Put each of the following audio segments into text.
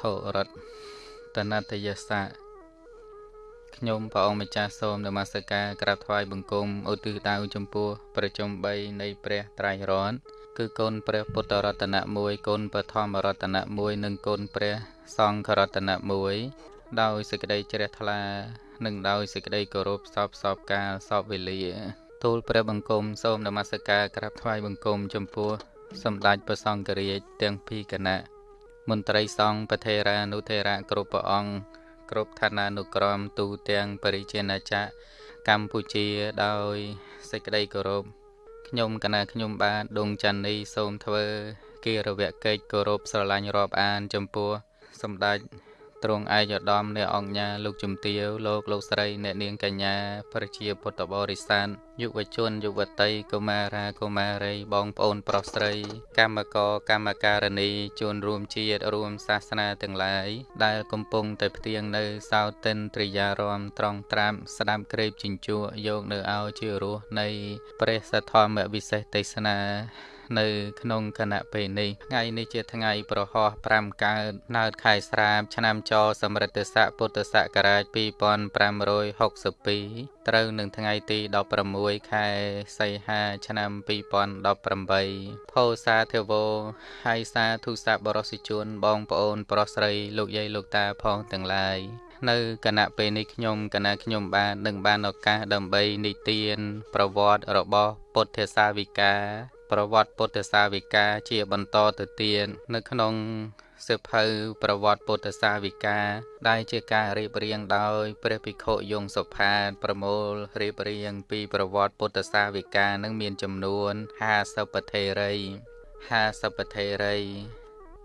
ធុរតនតយសៈខ្ញុំព្រះអង្គម្ចាស់សូមនមស្ការក្រាបថ្វាយបង្គំឧទ្ទិសដៅចំពោះប្រជុំ3នៃព្រះត្រៃរតន៍គឺគុណព្រះពុទ្ធរតនៈ1គុណព្រះធម្មរតនៈ1និងគុណព្រះសង្ឃរតនៈ1ដោយសេចក្តីជ្រះថ្លា និងដោយសេចក្តីគោរពសពសពកាលសពវេលាទូលព្រះបង្គំសូមនមស្ការក្រាបថ្វាយបង្គំចំពោះសម្ដេចព្រះសង្ឃរាជទាំងពីរគណៈ មន្ត្រីសង្ឃប្រធេរានុធេរៈគ្រប់ព្រះអង្គគ្រប់ឋានានុក្រមទូទាំងបរិជាណាចក្រកម្ពុជាដោយសេចក្តីគោរពខ្ញុំកណាខ្ញុំបាទដងច័ន្ទនេះសូមធ្វើគិរវកិច្ចគោរពស្រឡាញ់រាប់អាន ចំពោះសម្ដេច ទ្រង់ឯកឧត្តមអ្នកអង្គញាលោកជំទាវលោកលោកស្រីអ្នកនាងកញ្ញាប្រជាពុទ្ធបរិស័ទយុវជនយុវតីកុមារាកុមារីបងប្អូនប្រុសស្រី កម្មករកម្មការិនីជួនរួមជាតិរួមសាសនាទាំងឡាយដែលកំពុងតែផ្ទៀងនៅសោតិនត្រិយារមត្រង់ត្រាំស្ដាប់ក្រេបជញ្ជក់យកនៅឲ្យជារសនៃព្រះសទ្ធម្មវិសេសទេសនា នៅក្នុងគណៈពេលនេះថ្ងៃនេះជាថ្ងៃប្រហោះ5កើតណើតខែស្រាបឆ្នាំចសម្រិទ្ធស័កពុទ្ធសករាជ2562ត្រូវនឹងថ្ងៃទី16ខែសីហាឆ្នាំ2018ផោសាធវោហើយសាធុសាបរសិជនបងប្អូន ប្រុសស្រីលោកយាយលោកតាផងទាំងឡាយនៅគណៈពេលនេះខ្ញុំគណៈខ្ញុំបាននឹងបានឱកាសដើម្បីនិទាន ប្រវត្តិរបស់ពុទ្ធសាវិកា ប្រវត្តិពុទ្ធសាវិកាជាបន្តទៅទៀតនៅក្នុងសៀវភៅប្រវត្តិពុទ្ធសាវិកាដែលជាការរៀបរៀងដោយព្រះភិក្ខុយងសុផាតប្រមូលរៀបរៀងពីប្រវត្តិពុទ្ធសាវិកានឹងមានចំនួន50ពធេរី50ពធេរី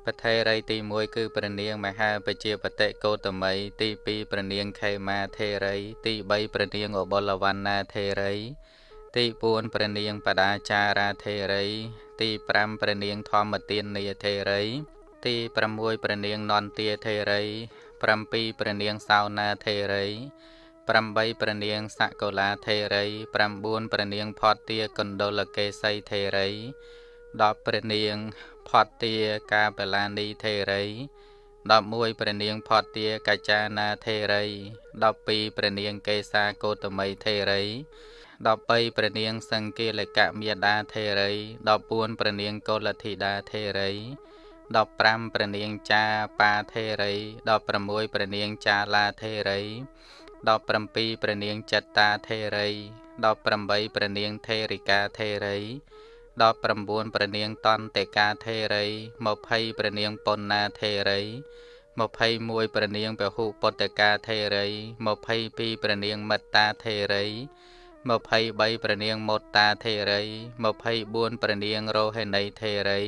ពធេរីទី1គឺព្រះនាងមហាបជាបតិកោតមីទី2ព្រះនាងខេមាធេរី ទី3ព្រះនាងអបុលវណ្ណាធេរី ទី4ព្រះនាងបដាចារាធេរី ទី5ព្រះនាងធម្មទាននីធេរី ទី6ព្រះនាងនន្ទាធេរី7ព្រះនាងសោណាធេរី8ព្រះនាងសកុលាធេរី9ព្រះនាងផតទាកណ្ដុលកេសីធេរី10ព្រះនាងផតទាកាបលានីធេរី11ព្រះនាងផតទាកច្ចាណាធេរី12ព្រះនាងកេសាកោតមីធេរី 13ព្រះនាងសង្កេលកមេដាធេរី14ព្រះនាងកុលធីតាធេរី15ព្រះនាងចាបាធេរី16ព្រះនាងចាឡាធេរី17ព្រះនាងចត្តាធេរី18ព្រះនាងធេរិកាធេរី19ព្រះនាងតន្តិកាធេរី20ព្រះនាងប៉ុណ្ណាធេរី21ព្រះនាងពហុពុតកាធេរី22ព្រះនាងមត្តាធេរី 23ព្រះនាងមោតាធេរី24ព្រះនាងរោហេនីធេរី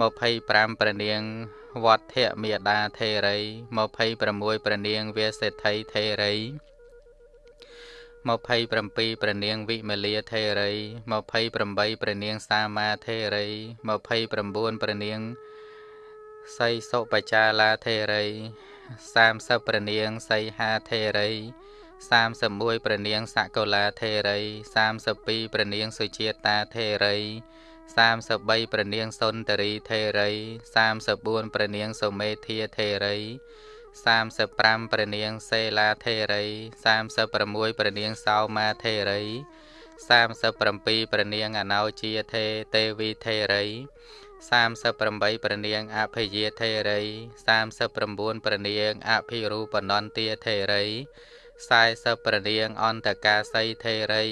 25ព្រះនាងវត្ថមេដាធេរី26ព្រះនាងវាសេដ្ឋីធេរី27ព្រះនាងវិមលាធេរី28ព្រះនាងសាមាធេរី29ព្រះនាងសីសុបចាឡាធេរី30ព្រះនាងសីហាធេរី 31ព្រះនាងសកុលាធេរី32ព្រះនាងសុជាតាធេរី33ព្រះនាងសុនតរីធេរី34ព្រះនាងសុមេធាធេរី35ព្រះនាងសេឡាធេរី36ព្រះនាងសោមាធេរី37ព្រះនាងអណោជាធេទេវីធេរី38ព្រះនាងអភិយាធេរី39ព្រះនាងអភិរូបនន្ទាធេរី 40ព្រះនាងអន្តកាសីធេរី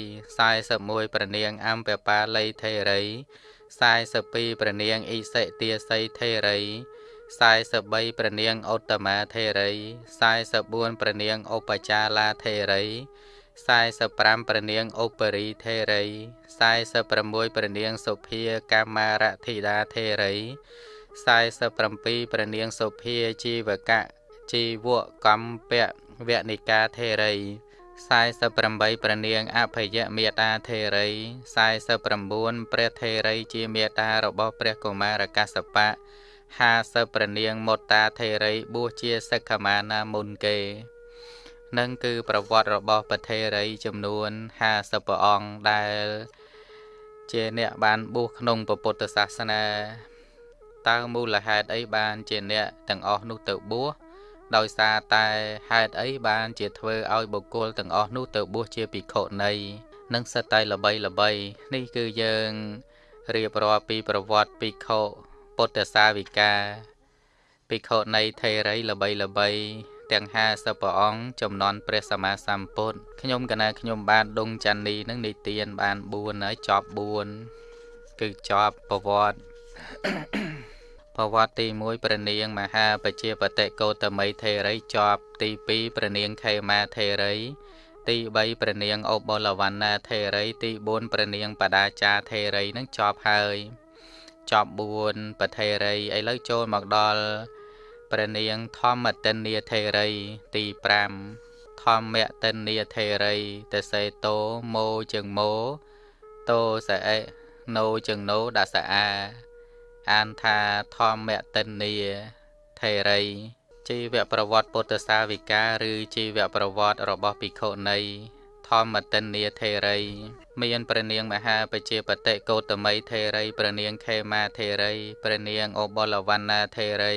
41ព្រះនាងអំពបាលីធេរី42ព្រះនាងអ៊ីសិទាសីធេរី43ព្រះនាងឧត្តមាធេរី44ព្រះនាងឧបចាលាធេរី45ព្រះនាងឧបរីធេរី46ព្រះនាងសុភាកម្មារធិតាធេរី47ព្រះនាងសុភាជីវកៈជីវកម្មពៈ វនិកាធេរី48ព្រះនាងអភយមេតាធេរី49ព្រះធេរីជាមេតារបស់ព្រះកុមារកសបៈ50ព្រះនាងមុតតាធេរីបួសជាសិក្ខមាណាមុនគេនឹងគឺប្រវត្តិរបស់ពធេរីចំនួន50ព្រះអង្គដែល ជាអ្នកបានបួសក្នុងពុទ្ធសាសនាតើមូលហេតុអីបានជាអ្នកទាំងអស់នោះទៅបួស ដោយសារតែហេតុអីបានជាធ្វើឲ្យបុគ្គលទាំងអស់នោះទៅបួសជាភិក្ខុនៃនិងសិតតែល្បីល្បីនេះគឺយើងរៀបរាប់ពីប្រវត្តិភិក្ខុពុទ្ធសាវិកាភិក្ខុនៃថេរីល្បីល្បីទាំង50ព្រះអង្គចំនួនព្រះសម្មាសម្ពុទ្ធខ្ញុំកណាខ្ញុំបានដងច័ន្ទនីនឹងនិទានបាន4ហើយចប់4គឺចប់ប្រវត្តិ ប្រវត្តិទី1ព្រះនាងមហាបជាបតិកោតមីថេរីចប់ទី2ព្រះនាងខេមាថេរីទី3ព្រះនាងអូបលវណ្ណាថេរី ទី4ព្រះនាងបដាចាថេរីនឹងចប់ហើយចប់4ប្រថេរីឥឡូវចូលមកដល់ព្រះនាងធម្មតិនីថេរី ទី5ធម្មតិនីថេរីតសេតោម៉ូជើងម៉ូតោសអេណូជើងណូដាសអា អានថាធម្មតិនីថេរីជីវប្រវត្តិពុទ្ធសាវិកាឬជីវប្រវត្តិរបស់ភិក្ខុនីធម្មតិនីថេរី មានព្រះនាងមហាបជាបតិកោតមីថេរីព្រះនាងខេមាថេរីព្រះនាងអូបលវណ្ណាថេរី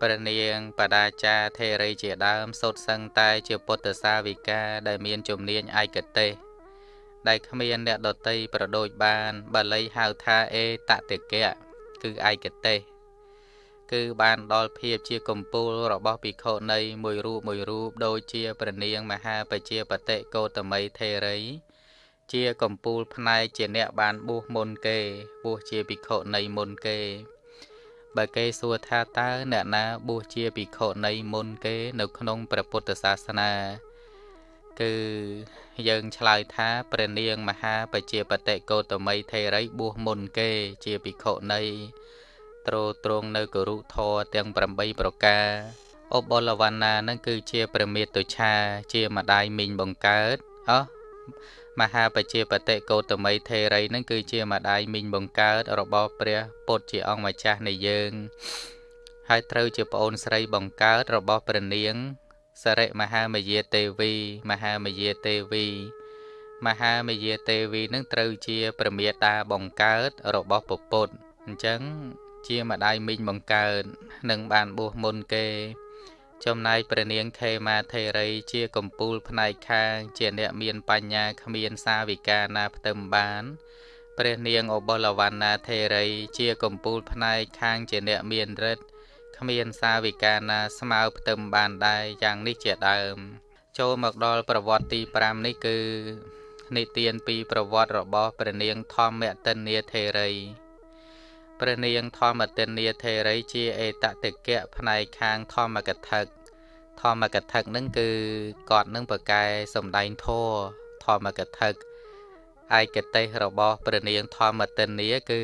ព្រះនាងបដាចាថេរីជាដើមសុទ្ធសឹងតែជាពុទ្ធសាវិកាដែលមានជំនាញឯកទេសដែលគ្មានអ្នកដតីប្រដូចបានបាលីហៅថាអេតតិកៈ គឺឯកទេសគឺបានដល់ភាពជាកម្ពូលរបស់ភិក្ខុនៃមួយរូបមួយរូបដូចជាព្រះនាងមហាបជាបតិកោតមីថេរី ជាកម្ពូលផ្នែកជាអ្នកបានបួសមុនគេបួសជាភិក្ខុនៃមុនគេបើគេសួរថាតើអ្នកណាបួសជាភិក្ខុនៃមុនគេ នៅក្នុងព្រះពុទ្ធសាសនា គឺយើងឆ្លើយថាព្រះនាងមហាបជាបតិកោតមីថេរីបួសមុនគេជាភិក្ខុនៃត្រួត្រងនៅគរុធរទាំង8ប្រការអបលវណ្ណានឹងគឺជាព្រះមេតុឆាជាម្ដាយមីងបង្កើតអោះមហាបជាបតិកោតមីថេរីនឹងគឺជាម្ដាយមីងបង្កើតរបស់ព្រះពុទ្ធជាអង្គម្ចាស់នៃយើង ហើយត្រូវជាប្អូនស្រីបង្កើតរបស់ព្រះនាង សរិមហាមយាទេវី មហាមយាទេវី មហាមយាទេវីនឹងត្រូវជាព្រះមេតាបង្កើតរបស់ពពុទ្ធអញ្ចឹងជាម្ដាយមីងបង្កើតនឹងបានបួសមុនគេ ចំណែកព្រះនាងខេមាថេរីជាកំពូលផ្នែកខាង ជាអ្នកមានបញ្ញាគ្មានសាវិកាណាផ្ទឹមបានព្រះនាងអបុលវណ្ណាថេរីជាកំពូលផ្នែកខាងជាអ្នកមានរិទ្ធ គ្មានសាវិកាណាស្មើផ្ទឹមបានដែរយ៉ាងនេះជាដើម ចូលមកដល់ប្រវត្តិទី5នេះគឺនិទានពីប្រវត្តិរបស់ព្រះនាងធម្មតិនីថេរីព្រះនាងធម្មតិនីថេរីជាអេតតិកៈផ្នែកខាងធម្មកថាធម្មកថានឹងគឺគាត់នឹងប្រកែសំដែងធម៌ធម្មកថា ឯកទេសរបស់ព្រះនាងធម្មតិនីគឺ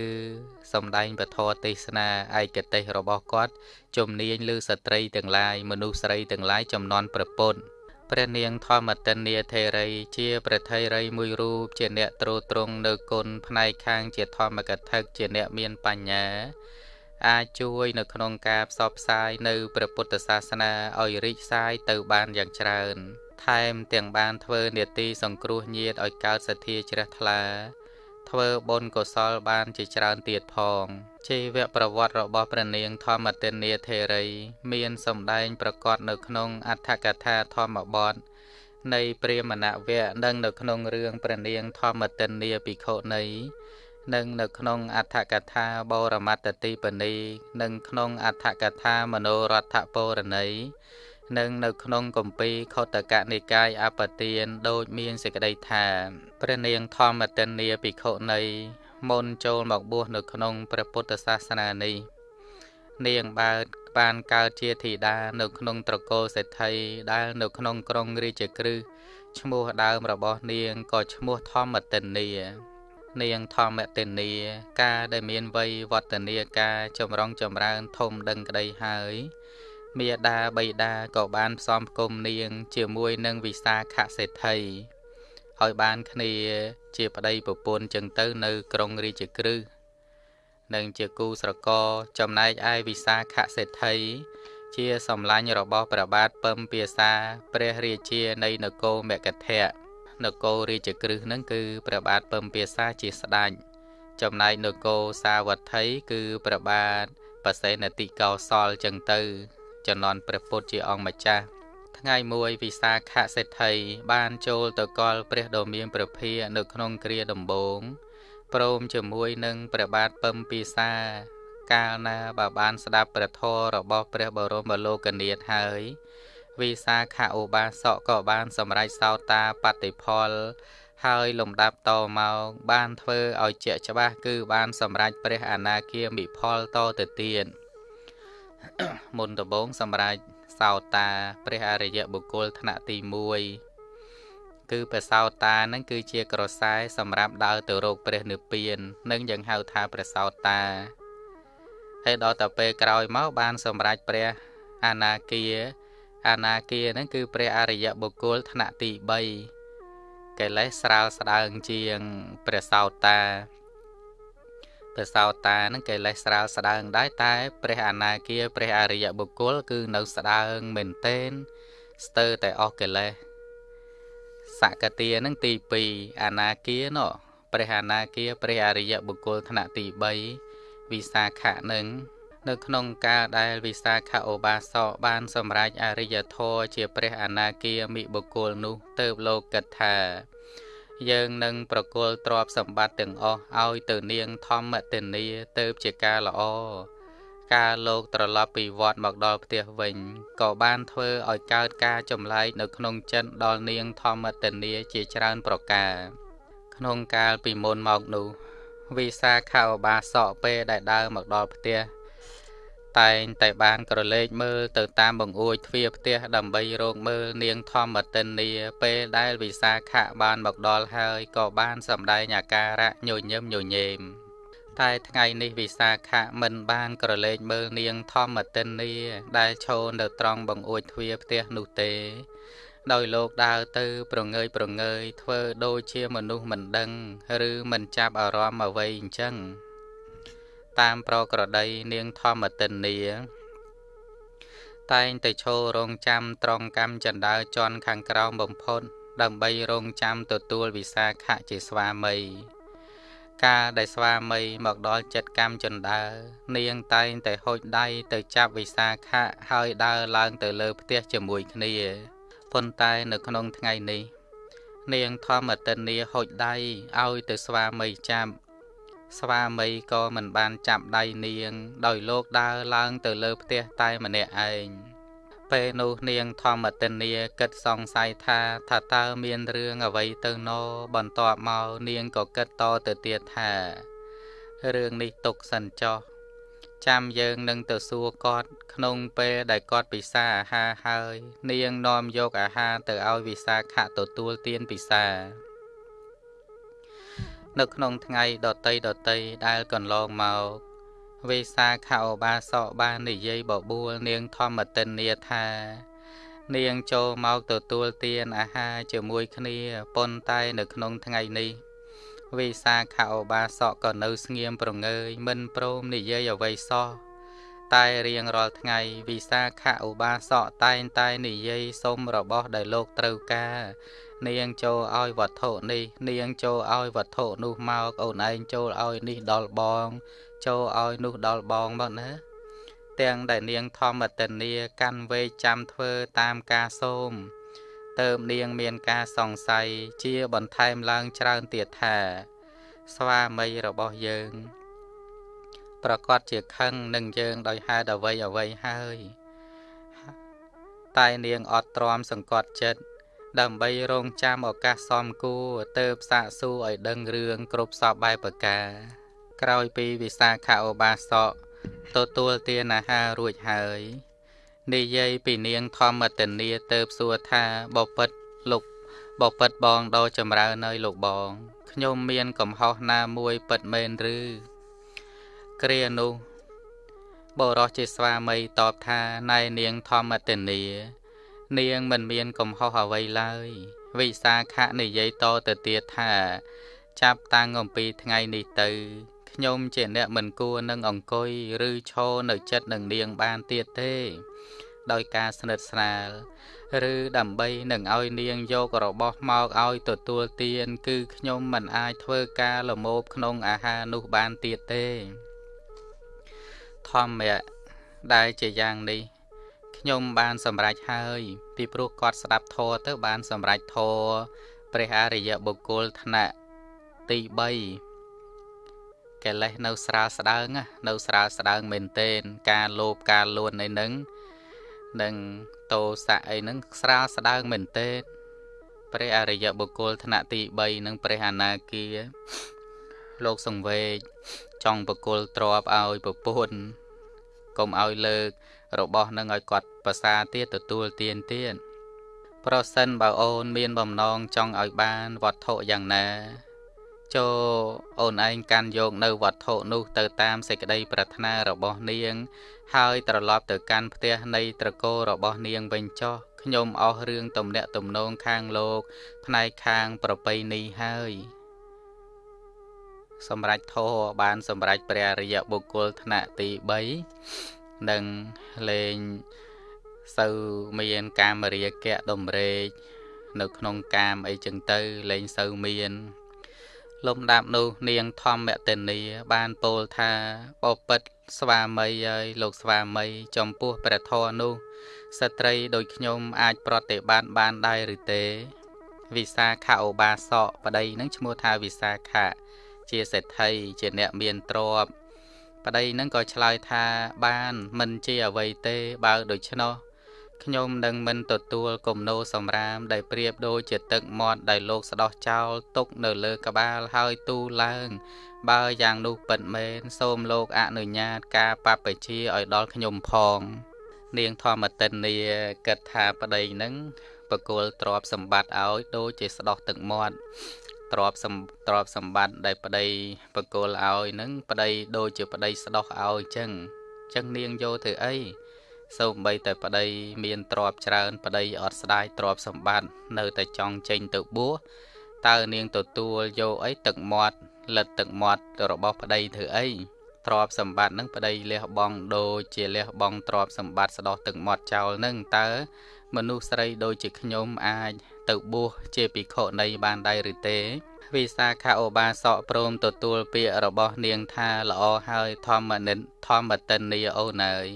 សំដែងពធទេសនាឯកទេសរបស់គាត់ជំនាញលើស្ត្រីទាំងឡាយមនុស្សស្រីទាំងឡាយចំនួនប្រពន្ធព្រះនាងធម្មតិនីថេរី ជាព្រះថេរីមួយរូបជាអ្នកត្រួតត្រងនៅគុណផ្នែកខាងជាធម្មកថាជាអ្នកមានបញ្ញាអាចជួយនៅក្នុងការផ្សព្វផ្សាយនៅព្រះពុទ្ធសាសនាឲ្យរីកសាយទៅបានយ៉ាងច្រើន ថែមទាំងបានធ្វើនេតិសង្គ្រោះញាតឲ្យកើតសទ្ធាជ្រះថ្លា ធ្វើបុណ្យកុសលបានជាច្រើនទៀតផងជីវប្រវត្តិរបស់ព្រះនាងធម្មទានាធេរី មានសម្ដែងប្រកបនៅក្នុងអដ្ឋកថាធម្មបទនៃព្រាមណវៈនិងនៅក្នុងរឿងព្រះនាងធម្មទានាភិក្ខុនីនិងនៅក្នុងអដ្ឋកថាបរមត្តទីបនីនិងក្នុងអដ្ឋកថាមនោរដ្ឋពរណី និងនៅក្នុងគម្ពីរខុតកនិកាយអបទានដូចមានសេចក្តីថាព្រះនាងធម្មតិនីភិក្ខុនីមុនចូលមកបួសនៅក្នុងព្រះពុទ្ធសាសនានេះនាងបើបានកើតជាធីតានៅក្នុងត្រកូលសេដ្ឋីដែលនៅក្នុងក្រុងរាជក្រឹសឈ្មោះដើមរបស់នាងក៏ឈ្មោះធម្មតិនីនាងធម្មតិនីការដែលមានវ័យវឌ្ឍនាការចម្រុងចម្រើនធំដឹងក្តីហើយ មាតាបិតាក៏បានផ្សំផ្គុំនាង ជាមួយនឹងវិសាខសេដ្ឋីឲ្យបានគ្នា ជាប្តីប្រពន្ធចឹងទៅនៅក្រុងរាជក្រឹសនិងជាគូស្រករចំណែកឯវិសាខសេដ្ឋីជាសម្លាញ់របស់ព្រះបាទពឹមពាសាព្រះរាជានៃនគរមគធៈនគររាជក្រឹសនឹងគឺព្រះបាទពឹមពាសាជាស្ដេចចំណែកនគរសាវត្ថីគឺព្រះបាទបសេនតិកោសលចឹងទៅ ចំណន់ព្រះពុទ្ធជាអង្គម្ចាស់ថ្ងៃមួយវិសាខសេដ្ឋីបានចូលទៅកល់ព្រះដ៏មានព្រះភានៅក្នុងគ្រាដំបងព្រមជាមួយនឹងព្រះបាទពឹមពិសាកាលណាបើបានស្ដាប់ព្រះធម៌របស់ព្រះបរមលោកនាថហើយវិសាខឧបាសកក៏បានសម្រេចសោតាបតិផល ហើយលំដាប់តមកបានធ្វើឲ្យជាក់ច្បាស់គឺបានសម្រេចព្រះអនាគាមិផលតទៅទៀត មុនដំបូងសម្រេចសោតា ព្រះអរិយបុគ្គលថ្នាក់ទី1គឺព្រះសោតានឹងគឺជាក្រសែសម្រាប់ដើរទៅរកព្រះនិព្វាននឹងយើងហៅថាព្រះសោតាហើយដល់ទៅពេលក្រោយមកបានសម្រេចព្រះអនាគាអនាគានឹងគឺព្រះអរិយបុគ្គលថ្នាក់ទី3កិលេសស្រាលស្ដើងជាងព្រះសោតា ព្រះសោតានឹងកិលេសស្រាលស្ដើងដែរតែ ព្រះអនាគាព្រះអរិយបុគ្គល គឺនៅស្ដើងមែនទែនស្ទើរតែអស់កិលេសសកតានឹងទី2អនាគាណោះព្រះអនាគាព្រះអរិយបុគ្គលថ្នាក់ទី3វិសាខៈនឹងនៅក្នុងការដែលវិសាខឧបាសកបានសម្រេចអរិយធម៌ជាព្រះអនាគាមិបុគ្គលនោះទៅលោកគិតថា យើងនឹងប្រគល់ទ្រព្យសម្បត្តិទាំងអស់ឲ្យទៅនាងធម្មទិនីទៅជាការល្អការលោកត្រឡប់ពីវត្តមកដល់ផ្ទះវិញក៏បានធ្វើឲ្យកើតការចម្លែកនៅក្នុងចិត្តដល់នាងធម្មទិនីជាច្រើនប្រការក្នុងកាលពីមុនមកនោះវិសាខាឧបាសកពេលដែលដើរមកដល់ផ្ទះ តែងតែបានក្រឡេកមើលទៅតាមបង្អួចទ្វារផ្ទះដើម្បីរកមើលនាងធម្មតិនីពេលដែលវិសាខៈបានមកដល់ហើយក៏បានសម្ដែងអាការៈញញឹមញញែមតែថ្ងៃនេះវិសាខៈមិនបានក្រឡេកមើលនាងធម្មតិនីដែលឈរនៅត្រង់បង្អួចទ្វារផ្ទះនោះទេ ដោយលោកដើរទៅប្រងើយប្រងើយធ្វើដូចជាមនុស្សមិនដឹង ឬមិនចាប់អារម្មណ៍អ្វីអញ្ចឹង តាមប្រក្រតីនាងធម្មតិនី តែងតែឈររងចាំត្រង់កម្មចណ្ដើជន់ខាងក្រោមបំផុត ដើម្បីរងចាំទទួលវិសាខៈជាស្វាមីកាលដែលស្វាមីមកដល់ចិត្តកម្មចណ្ដើនាងតែងតែហូចដៃទៅចាប់វិសាខៈហើយដើរឡើងទៅលើផ្ទះជាមួយគ្នាប៉ុន្តែនៅក្នុងថ្ងៃនេះ នាងធម្មតិនីហូចដៃឲ្យទៅស្វាមីចាប់ ស្វាមីក៏មិនបានចាប់ដៃនាង ដោយលោកដើរឡើងទៅលើផ្ទះតែម្នាក់ឯងពេលនោះនាងធម្មតិនីគិតសង្ស័យថាថាតើមានរឿងអ្វីទៅណបន្ទាប់មកនាងក៏គិតតទៅទៀតថារឿងនេះទុកសិនចោះចាំយើងនឹងទៅសួរគាត់ក្នុងពេលដែលគាត់ពិសាអាហារហើយ នាងនាំយកអាហារទៅឲ្យវិសាខៈទទួលទានពិសា នៅក្នុងថ្ងៃដតីដតីដែលកន្លងមកវេសាខោបាសកបាននិយាយបបួលនាងធម្មតិននាថា នាងចូលមកទទួលទានអាហារជាមួយគ្នាប៉ុន្តែនៅក្នុងថ្ងៃនេះវេសាខោបាសកក៏នៅស្ងៀមប្រងើយមិនព្រមនិយាយអ្វីសោះ តែរៀងរាល់ថ្ងៃវិសាខឧបាសកតែងតែនិយាយសុំរបស់ដែលលោកត្រូវការ នាងចូលឲ្យវត្ថុនេះ នាងចូលឲ្យវត្ថុនោះមកអូនឯងចូលឲ្យនេះដល់បង ចូលឲ្យនោះដល់បងមកណាទាំងដែលនាងធម្មតនីកាន់វេចាំធ្វើតាមការសូមទៅនាងមានការសង្ស័យជាបន្ថែមឡើងច្រើនទៀតថា ស្វាមីរបស់យើង ប្រកាសជាខឹងនឹងយើងដោយហេតុអ្វីអ្វីហើយ តែនាងអត់ទ្រាំសង្កត់ចិត្តដើម្បីរងចាំឱកាសសមគួរទៅផ្សាកសួរឲ្យដឹងរឿងគ្រប់សពបែបប្រការ ក្រោយពីវិសាខឧបាសកទទួលទានអាហាររួចហើយនិយាយពីនាងធម្មតនីទៅសួរថាបពិតលោកបពិតបងដ៏ចម្រើននៅលោកបង ខ្ញុំមានកំហុសណាមួយពិតមែនឬ គ្រានោះបរោះជាស្វាមីតបថាណែនាងធម្មតនី នាងមិនមានកំហុសអ្វីឡើយ វិសាខៈនិយាយតទៅទៀតថា ចាប់តាំងអំពីថ្ងៃនេះទៅ ខ្ញុំជាអ្នកមិនគួរនឹងអង្គុយឬឈរនៅចិត្តនឹងនាងបានទៀតទេ ដោយការស្និទ្ធស្នាល ឬដើម្បីនឹងឲ្យនាងយករបស់មកឲ្យទទួលទាន គឺខ្ញុំមិនអាចធ្វើការលមោបក្នុងអាហារនោះបានទៀតទេ ធម្មៈដែលជាយ៉ាងនេះខ្ញុំបានសម្រេចហើយ ពីព្រោះគាត់ស្ដាប់ធម៌ទៅបានសម្រេចធម៌ព្រះអរិយបុគ្គលថ្នាក់ទី3កិលេសនៅស្រាលស្ដើងនៅស្រាលស្ដើងមែនទែនការលោភការលួននៃនឹងនិងតោសៈអីហ្នឹងស្រាលស្ដើងមែនទែនព្រះអរិយបុគ្គលថ្នាក់ទី3និងព្រះអនាគាលោកសង្វេក ចង់បកុលទ្របឲ្យប្រពន្ធកុំឲ្យលើក របស់នឹងឲ្យគាត់ប្រសាទៀតទទួលទានទៀតប្រសិនបើអូនមានបំណងចង់ឲ្យបានវត្ថុយ៉ាងណាចូលអូនឯងកាន់យកនៅវត្ថុនោះទៅតាមសេចក្តីប្រាថ្នារបស់នាង ហើយត្រឡប់ទៅកាន់ផ្ទះនៃត្រកូលរបស់នាងវិញចុះខ្ញុំអស់រឿងទំនាក់ទំនងខាងលោក ផ្នែកខាងប្រពៃណីហើយ សម្រាប់ធរបាន សម្រាប់ព្រះអរិយបុគ្គលថ្នាក់ទី3និងលេងសូវមានកាមរាគៈដំរេកនៅក្នុងកាមអីចឹងទៅលែងសូវមានលំដាប់នោះនាងធម្មតេនីបានពោលថាបពិតស្វាមីហើយលោកស្វាមី ចំពោះព្រះធម៌នោះស្ត្រីដូចខ្ញុំអាចប្រតិបត្តិបានដែរឬទេ វិសាខឧបាសកប្តីនឹងឈ្មោះថាវិសាខៈ ជាសេដ្ឋីជាអ្នកមានទ្រព្យប្តីនឹងក៏ឆ្លើយថាបានមិនជាអ្វីទេបើដូច្នោះខ្ញុំនឹងមិនទទួលគំនោសម្រាមដែលប្រៀបដូចជាទឹកមាត់ដែលលោកស្ដោះចោលទុកនៅលើក្បាលហើយទូឡើង បើយ៉ាងនោះពិតមែនសូមលោកអនុញ្ញាតការបព្វជិឲ្យដល់ខ្ញុំផង នាងធម្មតិននីគិតថាប្តីនឹងបកុលទ្របសម្បត្តិឲ្យដូចជាស្ដោះទឹកមាត់ ទ្របសម្ទ្របសម្បត្តិដែលប្តីបកុលឲ្យនឹងប្តីដូចជាប្តីស្ដោះឲ្យចឹងចឹងនាងយកធ្វើអីសូម្បីតែប្តីមានទ្រព្យច្រើនប្តីអត់ស្ដាយទ្រព្យសម្បត្តិនៅតែចង់ចេញទៅបួសតើនាងទទួលយកអីទឹកមាត់លិតទឹកមាត់របស់ប្តីធ្វើអីទ្រព្យសម្បត្តិនឹងប្តីលះបង់ដូចជាលះបង់ទ្រព្យសម្បត្តិស្ដោះទឹកមាត់ចោលនឹងតើមនុស្សស្រីដូចជាខ្ញុំអាច ទៅបួសជាភិក្ខុនៃបានដែរឬទេវិសាខាឧបាសកព្រមទទួលពាក្យរបស់នាងថាល្អហើយធម្មនិនធម្មតិននីអូនើយ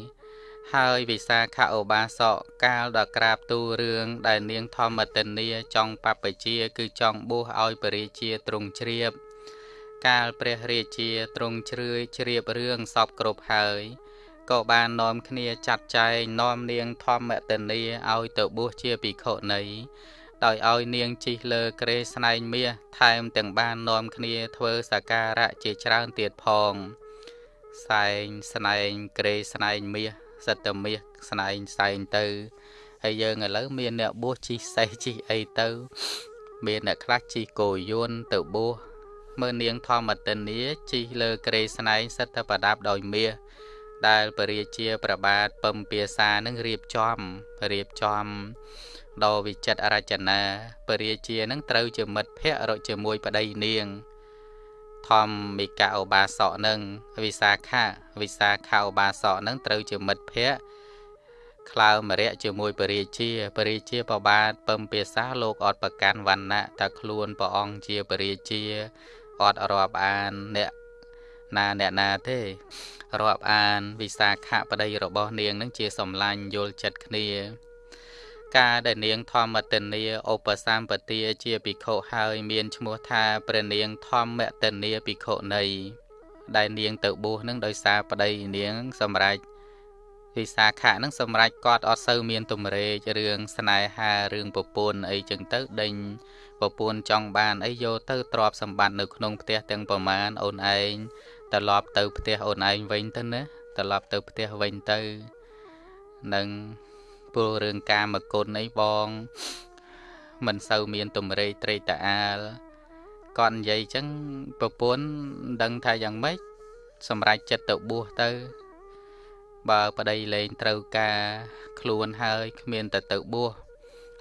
ហើយវិសាខឧបាសកកាលដល់ក្រាបទូរឿងដែលនាងធម្មតិនីចង់បព្វជា គឺចង់បួសឲ្យពរាជាទ្រង់ជ្រាប កាលព្រះរាជាទ្រង់ជ្រឿយជ្រាបរឿងសពគ្រប់ហើយក៏បាននាំគ្នាចាត់ចែងនាំនាងធម្មតិនីឲ្យទៅបួសជាភិក្ខុនី ដោយឲ្យនាងជិះលើក្រេស្នែងមាសថែមទាំងបាននាំគ្នាធ្វើសក្ការៈជាច្រើនទៀតផងសែងស្នែងក្រេស្នែងមាសសិតតែមាសស្នែងសែងទៅហើយយើងឥឡូវមានអ្នកបួសជីសេះជីអីទៅ មានអ្នកខ្លះជីគោយន្តទៅបួសមើលនាងធម្មតិនីជីលើក្រេស្នែងសិតតែប្រដាប់ដោយមាសដែលពរាជាប្របាទពំពាសានឹងរៀបចំរៀបចំ ដ៏វិចិត្ររចនាពរាជានឹងត្រូវជាមិត្តភ័ក្តិរកជាមួយប្តីនាង ធម្មិកឧបាសកនឹងវិសាខាវិសាខាឧបាសកនឹងត្រូវជាមិត្តភ័ក្តិក្លើមរៈជាមួយពរាជាពរាជាបបាទពំភាសាលោកអត់ប្រកាន់វណ្ណៈតែខ្លួនព្រះអង្គជាពរាជាអត់រាប់អានអ្នកណាអ្នកណាទេរាប់អានវិសាខៈប្តីរបស់នាងនឹងជាសំឡាញ់យល់ចិត្តគ្នា ការដែលនាងធម្មតនីឧបសម្បទាជាភិក្ខុហើយមានឈ្មោះថាព្រះនាងធម្មតនីភិក្ខុនីដែលនាងទៅបួសនឹងដោយសារប្តីនាងសម្រេចវិសាខៈនឹងសម្រេចគាត់អត់សូវមានទំរេករឿងស្នេហារឿងប្រពន្ធអីចឹងទៅដេញប្រពន្ធចង់បានអីយកទៅទ្រពសម្បត្តិនៅក្នុងផ្ទះទាំងប្រមាណអូនឯងត្រឡប់ទៅផ្ទះអូនឯងវិញទៅណាត្រឡប់ទៅផ្ទះវិញទៅនឹង ព្រោះរឿងកាមគុណអីបងមិនសូវមានទំរេកត្រេកតាអាលគាត់និយាយចឹងប្រពន្ធដឹងថាយ៉ាងម៉េចសម្រេចចិត្តទៅបួសទៅ បើប្តីលែងត្រូវការខ្លួនហើយគ្មានតែទៅបួស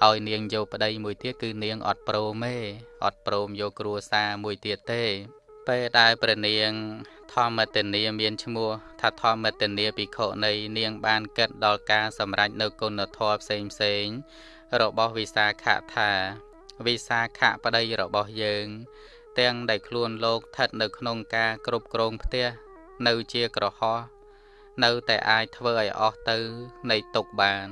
ឲ្យនាងយកប្តីមួយទៀតគឺនាងអត់ព្រមទេអត់ព្រមយកគ្រួសារមួយទៀតទេពេលដែលព្រះនាង ធម្មតនីមានឈ្មោះថាធម្មតនីភិក្ខុនៃនាងបានគិតដល់ការសម្រេចនៅគុណធម៌ផ្សេងផ្សេងរបស់វិសាខថាវិសាខប្តីរបស់យើង ទាំងដែលខ្លួនលោកស្ថិតនៅក្នុងការគ្រប់គ្រងផ្ទះនៅជាក្រហោះនៅតែអាចធ្វើឲ្យអស់ទៅនៃទុកបាន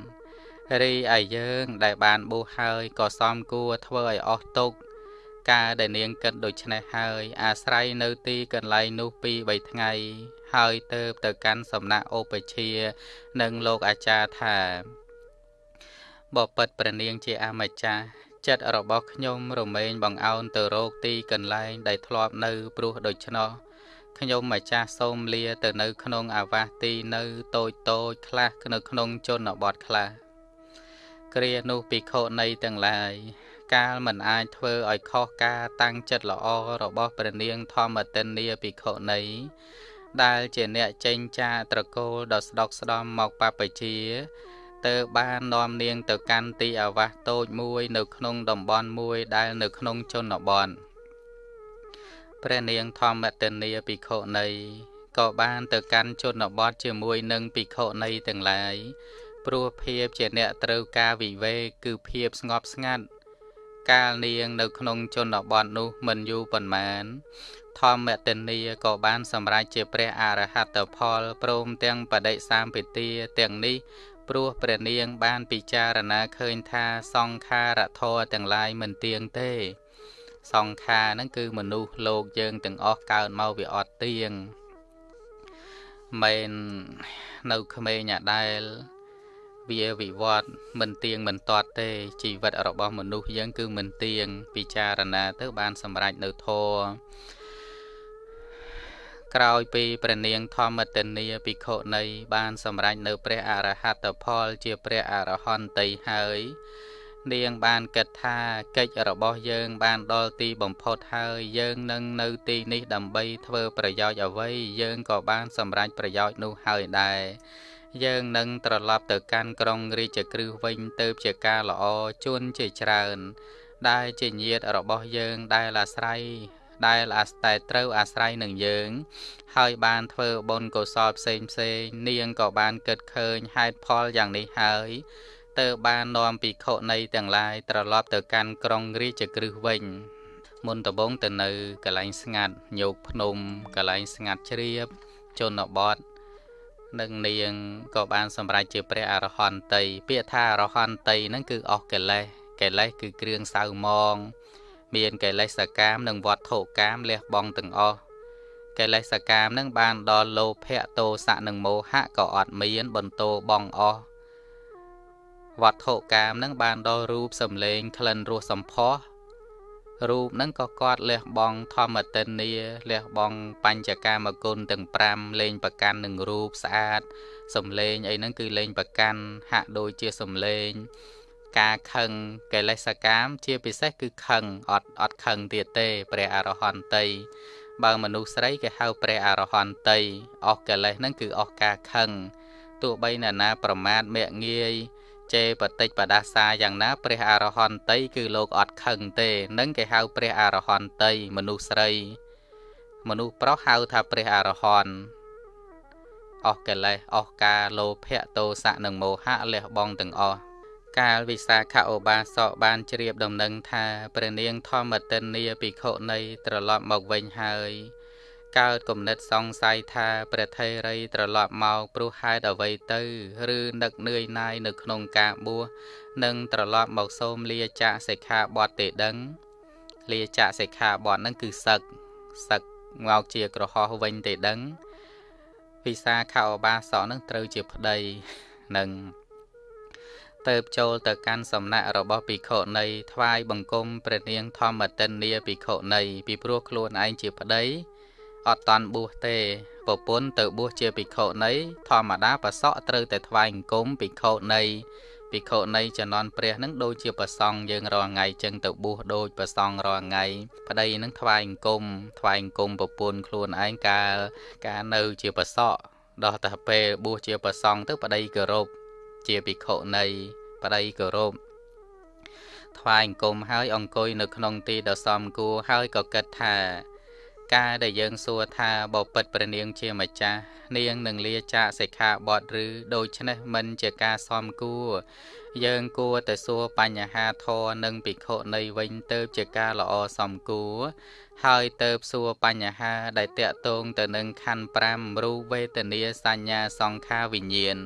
រីឯយើងដែលបានបួសហើយក៏សមគួរធ្វើឲ្យអស់ទុក ការដែលនាងគិតដូច្នេះហើយ អាស្រ័យនៅទីកន្លែងនោះពីរ3ថ្ងៃ ហើយទៅទៅកាន់សំណាក់ឧបជា និងលោកអាចារ្យថាបបិទ្ធព្រះនាងជាអម្ចាស់ចិត្តរបស់ខ្ញុំរមែងបងអោនទៅរកទីកន្លែងដែលធ្លាប់នៅព្រោះដូច្នោះខ្ញុំម្ចាស់សូមលាទៅនៅក្នុងអាវាសទីនៅតូចតូចខ្លះនៅក្នុងជនបទខ្លះគ្រានោះភិក្ខុនៃទាំងឡាយ កាលមិនអាចធ្វើឲ្យខុសការតាំងចិត្តល្អរបស់ព្រះនាងធម្មតិនីភិក្ខុនៃដែលជាអ្នកចេញចាត្រកូលដ៏ស្ដុកស្ដំមកបពជាទៅបាននាំនាងទៅកាន់ទីអាវាសតូចមួយនៅក្នុងតំបន់មួយដែលនៅក្នុងជនបទព្រះនាងធម្មតនីភិក្ខុនៃក៏បានទៅកាន់ជនបទជាមួយនឹងភិក្ខុនៃទាំងឡាយព្រោះភាពជាអ្នកត្រូវការវិវេកគឺភាពស្ងប់ស្ងាត់ កាលនាង នៅក្នុងជនបទនោះមិនយូរប៉ុន្មាន ធម្មតនីក៏បានសម្រេចជាព្រះអរហត្តផលព្រមទាំងបដិសម្ពិទាទាំងនេះព្រោះព្រះនាង បានពិចារណាឃើញថាសង្ខារធរទាំងឡាយមិនទៀងទេសង្ខារហ្នឹងគឺមនុស្សលោកយើងទាំងអស់កើតមកវាអត់ទៀងមិននៅក្មេងអាដែល វាវិវត្តមិនទៀងមិនទាត់ទេជីវិតរបស់មនុស្សយើងគឺមិនទៀងពិចារណាទៅបានសម្រេចនៅធរក្រោយពីព្រះនាងធម្មទនីភិក្ខុនៃបានសម្រេចនៅព្រះអរហត្តផលជាព្រះអរហន្តីហើយនាងបានគិតថាកិច្ចរបស់យើងបានដល់ទីបំផុតហើយយើងនឹងនៅទីនេះដើម្បីធ្វើប្រយោជន៍អ្វីយើងក៏បានសម្រេចប្រយោជន៍នោះហើយដែរ យើងនឹងត្រឡប់ទៅកាន់ក្រុងរាជក្រឹសវិញទៅជាការល្អជួនជាច្រើន ដែលជាញាតរបស់យើងដែលអាស្រ័យដែលអាស្រ័យត្រូវអាស្រ័យនឹងយើង ហើយបានធ្វើបុណ្យកុសលផ្សេងផ្សេងនាងក៏បានគិតឃើញហេតុផលយ៉ាងនេះហើយទើបបាននាំភិក្ខុនៃទាំងឡាយត្រឡប់ទៅកាន់ក្រុងរាជក្រឹសវិញមុនដំបូងទៅនៅកន្លែងស្ងាត់ញោកភ្នំកន្លែងស្ងាត់ជ្រាបជនបទ និងនាងក៏បានសម្រេចជាព្រះអរហន្តី ពាក្យថាអរហន្តីហ្នឹងគឺអស់កិលេសកិលេសគឺគ្រឿងសៅមង មានកិលេសកាម និងវត្ថុកាមលះបង់ទាំងអស់កិលេសកាមនឹងបានដល់លោភៈទោសៈនិងមោហៈក៏អត់មាន បន្ទោបងអស់វត្ថុកាមនឹងបានដល់រូបសំលេងក្លិនរសសម្ផស្ស រូបហ្នឹងក៏គាត់លះបង់ធម្មតិនីលះបង់បញ្ចកាមគុណទាំង5លេងប្រកាន់នឹងរូបស្អាតសំលេងអីហ្នឹងគឺលេងប្រកាន់ហាក់ដូចជាសំលេង ការខឹងកិលេសកម្មជាពិសេសគឺខឹងអត់អត់ខឹងទៀតទេ ព្រះអរហន្តីបើមនុស្សស្រីគេហៅព្រះអរហន្តីអស់កិលេសហ្នឹងគឺអស់ការខឹងទោះបីណាណាប្រមាថមាក់ងាយ ជេបតិចបដាសាយ៉ាងណា ព្រះអរហន្តីគឺលោកអត់ខឹងទេនឹងគេហៅព្រះអរហន្តីមនុស្សស្រី មនុស្សប្រុសហៅថាព្រះអរហន្តអស់កិលេសអស់ការលោភៈទោសៈនិងមោហៈលះបង់ទាំងអស់កាលវិសាខឧបាសកបានជ្រាបដំណឹងថាព្រះនាងធម្មតិនីភិក្ខុនៃត្រឡប់មកវិញហើយ កើតគំនិតសង្ស័យថាព្រះថេរីត្រឡប់មកព្រោះហេតុអ្វីទៅ ឬនឹកនឿយណាយនៅក្នុងការបួសនិងត្រឡប់មកសូមលាចាកសិក្ខាបទទេដឹង លាចាកសិក្ខាបទហ្នឹងគឺសឹកសឹកមកជាក្រហោះវិញទេដឹង វិសាខោបាសកនឹងត្រូវជាប្តីនឹងទៅចូលទៅកាន់សំណាក់របស់ភិក្ខុនៃថ្វាយបង្គំព្រះនាងធម្មតិននីភិក្ខុនៃពីព្រោះខ្លួនឯងជាប្តី អត់តាន់បួសទេប្រពន្ធទៅបួសជាភិក្ខុនៃធម្មតាប្រសក់ត្រូវតែថ្វាយអង្គមភិក្ខុនៃភិក្ខុនៃចំនួនព្រះនឹងដូចជាប្រសង់យើងរាល់ថ្ងៃចឹងទៅបួសដូចប្រសង់រាល់ថ្ងៃប្តីនឹងថ្វាយអង្គមថ្វាយអង្គមប្រពន្ធខ្លួនឯងកាលកាលនៅជាប្រសក់ដល់តែពេលបួសជាប្រសង់ទៅប្តីគោរពជាភិក្ខុនៃប្តីគោរពថ្វាយអង្គមហើយអង្គុយនៅក្នុងទីដ៏សមគួរហើយក៏គិតថា ការដែលយើងសួរថាបពិតព្រះនាងជាម្ចាស់នាងនឹងលាចាកសិក្ខាបទឬដូច្នេះមិនជាការសមគួរយើងគួរតែសួរបញ្ហាធរនិងភិក្ខុនៃវិញទៅជាការល្អសមគួរហើយទៅសួរបញ្ហាដែលតកតងទៅនឹងខណ្ឌ5រូបវេទនាសញ្ញាសង្ខារវិញ្ញាណ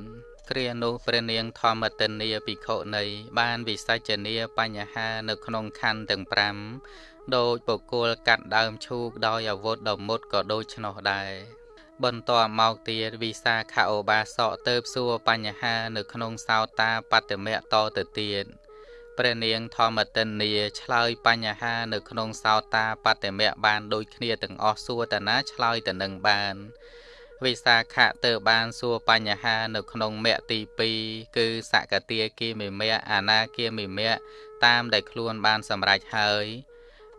គ្រានោះព្រះនាងធម្មទិនីភិក្ខុនៃបានវិសច្ចនាបញ្ហានៅក្នុងខណ្ឌទាំង5 ដោយបុគ្គលកាត់ដើមឈូកដោយអាវុធដ៏មុតក៏ដូច្នោះដែរបន្ទាប់មកទៀតវិសាខឧបាសកទៅសួរបញ្ហានៅក្នុងសោតាបត្តមៈតទៅទៀតព្រះនាងធម្មតិនីឆ្លើយបញ្ហានៅក្នុងសោតាបត្តមៈបានដូចគ្នាទាំងអស់សួរតាណាឆ្លើយទៅនឹងបានវិសាខៈទៅបានសួរបញ្ហានៅក្នុងមគ្គទី2គឺសកតាគាមិមៈអនាគាមិមៈតាមដែលខ្លួនបានសម្រេចហើយ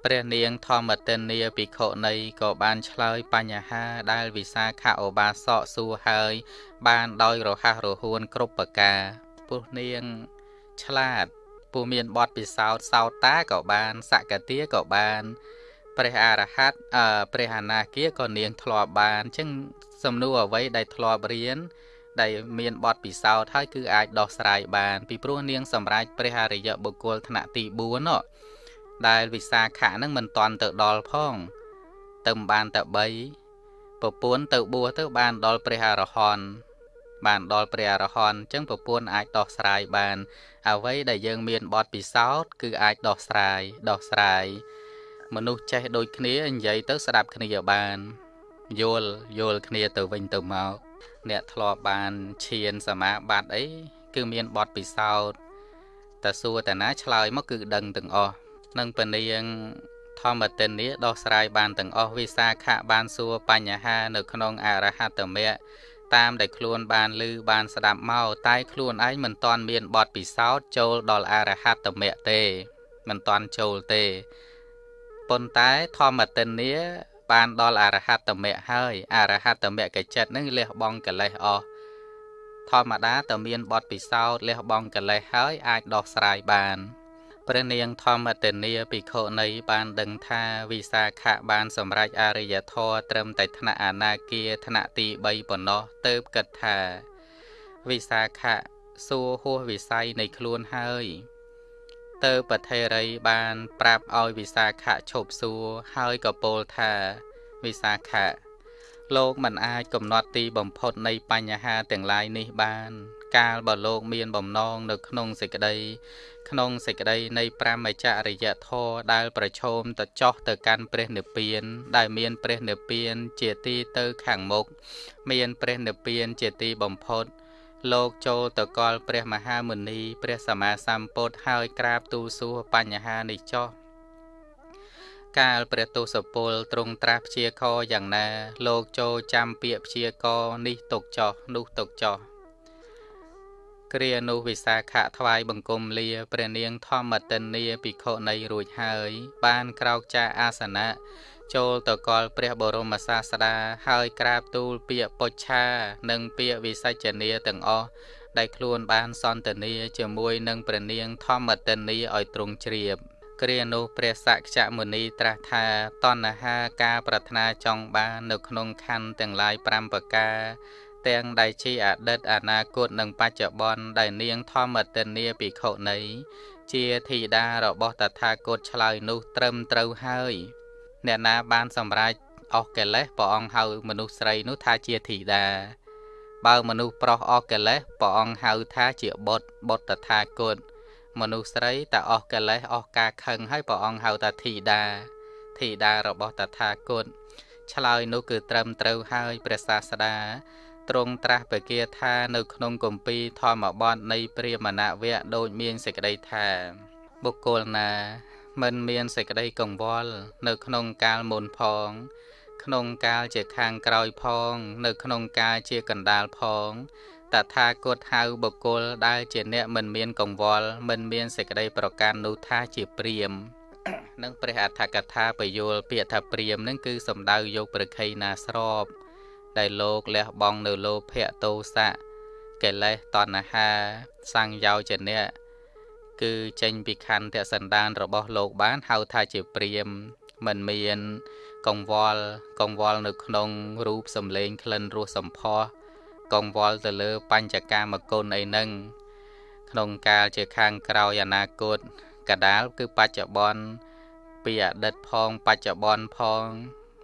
ព្រះនាងធម្មតិនីភិក្ខុនីក៏បានឆ្លើយបញ្ហាដែលវិសាខឧបាសកសួរហើយ បានដោយរហ័សរហួនគ្រប់ប្រការពុះនាងឆ្លាតពូមានបទពិសោធន៍សោតាក៏បានសកតាក៏បានព្រះអរហន្តអឺព្រះអនាគាក៏នាងធ្លាប់បានអញ្ចឹងសំណួរអ្វីដែលធ្លាប់រៀនដែលមានបទពិសោធន៍ហើយគឺអាចដោះស្រាយបាន ពីព្រោះនាងសម្រេចព្រះអរិយបុគ្គលថ្នាក់ទី4នោះ ដែលវិសាខៈហ្នឹងមិនតាន់ទៅដល់ផង ទៅបានតែ3ប្រពន្ធទៅបួសទៅបានដល់ព្រះអរហន្តបានដល់ព្រះអរហន្តអញ្ចឹងប្រពន្ធអាចដោះស្រាយបាន អ្វីដែលយើងមានបទពិសោធន៍គឺអាចដោះស្រាយដោះស្រាយមនុស្សចេះដូចគ្នានិយាយទៅស្ដាប់គ្នាបានយល់យល់គ្នាទៅវិញទៅមកអ្នកធ្លាប់បានឈានសមាបត្តិអីគឺមានបទពិសោធន៍តែសួរតាណាឆ្លើយមកគឺដឹងទាំងអស់ នឹងពនាងធម្មតិនីដោះស្រាយបានទាំងអស់វិសាខៈបានសួរបញ្ហានៅក្នុងអរហត្តមគ្គតាមដែលខ្លួនបានឮបានស្ដាប់មកតែខ្លួនឯងមិនទាន់មានបទពិសោធន៍ចូលដល់អរហត្តមគ្គទេមិនទាន់ចូលទេប៉ុន្តែធម្មតិនីបានដល់អរហត្តមគ្គហើយអរហត្តមគ្គចិត្តនឹងលះបង់កិលេសអស់ធម្មតាតើមានបទពិសោធន៍លះបង់កិលេសហើយអាចដោះស្រាយបាន ព្រះនាងធម្មតនីភិក្ខុនីបានដឹងថាវិសាខៈបានសម្រេចអរិយធម៌ត្រឹមតែថ្នាក់អនាគាថ្នាក់ទី3ប៉ុណ្ណោះទៅគិតថា វិសាខៈសួរហួសវិស័យនៃខ្លួនហើយទៅប្រធេរីបាន ប្រាប់ឲ្យវិសាខៈឈប់សួរហើយក៏ពោលថា វិសាខៈ លោកមិនអាចកំណត់ទីបំផុតនៃបញ្ហាទាំងឡាយនេះបាន កាលបើលោកមានបំណងនៅក្នុងសេចក្តីក្នុងសេចក្តីនៃប្រមចរិយធម៌ដែលប្រឈមទៅចោះទៅកាន់ព្រះនិព្វាន ដែលមានព្រះនិព្វានជាទីទៅខាងមុខមានព្រះនិព្វានជាទីបំផុត លោកចូលទៅកល់ព្រះមហាមុនី ព្រះសម្មាសម្ពុទ្ធហើយក្រាបទូលសួរបញ្ហានេះចោះ កាលព្រះទសពលទ្រង់ត្រាស់ព្យាករយ៉ាងណា លោកចូលចាំពាក្យព្យាករនេះទុកចោះនោះទុកចោះគ្រានោះវិសាខៈថ្វាយបង្គំលាព្រះនាងធម្មតិនីភិក្ខុនីរួចហើយ បានក្រោកចាអាសនៈចូលទៅកល់ព្រះបរមសាស្តាហើយក្រាបទូលពាក្យពុច្ឆា និងពាក្យវិសច្ចនាទាំងអស់ដែលខ្លួនបានសន្ទនាជាមួយនឹងព្រះនាងធម្មតិនីឲ្យទ្រង់ជ្រាប គ្រានោះព្រះសក្យមុនីត្រាស់ថាតណ្ហាការប្រាថ្នាចង់បាននៅក្នុងខណ្ឌទាំងឡាយ5ប្រការទាំងដែលជាអតីតអនាគតនិងបច្ចុប្បន្នដែលនាងធម្មទិនីភិក្ខុនីជាធីតារបស់តថាគតឆ្លើយនោះត្រឹមត្រូវហើយអ្នកណាបានសម្រេចអស់កិលេសព្រះអង្គហៅមនុស្សស្រីនោះថាជាធីតាបើមនុស្សប្រុសអស់កិលេសព្រះអង្គហៅថាជាបុត្របុត្រតថាគត មនុស្សស្រីតែអស់កិលេសអស់ការខឹងហើយព្រះអង្គហៅថាធីតាធីតារបស់តថាគតឆ្លើយនោះគឺត្រឹមត្រូវហើយព្រះសាស្តាទ្រង់ត្រាស់បកាថានៅក្នុងគម្ពីរធម្មបទនៃព្រាមណវៈដូចមានសេចក្តីថាបុគ្គលណាមិនមានសេចក្តីកង្វល់នៅក្នុងកាលមុនផង ក្នុងកាលជាខាងក្រោយផង នៅក្នុងកាលជាកណ្ដាលផង តថាគតហៅបុគ្គលដែលជាអ្នកមិនមានកង្វល់មិនមានសេចក្តីប្រកាន់នោះថាជាព្រាមនឹងព្រះអដ្ឋកថាបយលពាក្យថាព្រាមនឹងគឺសំដៅយកប្រខ័យណាស្របដែលលោកលះបង់នៅលោភៈទោសៈកិលេសតណ្ហាសង្យោជនៈគឺចេញពីខន្ធៈសន្តានរបស់លោកបានហៅថាជាព្រាមមិនមានកង្វល់កង្វល់នៅក្នុងរូបសម្លេងក្លិនរសសម្ផស្ស កង្វល់ទៅលើបញ្ចកាមគុណអីហ្នឹងក្នុងកាលជាខាងក្រោយអនាគតកដាលគឺបច្ចុប្បន្នពីអតីតផងបច្ចុប្បន្នផង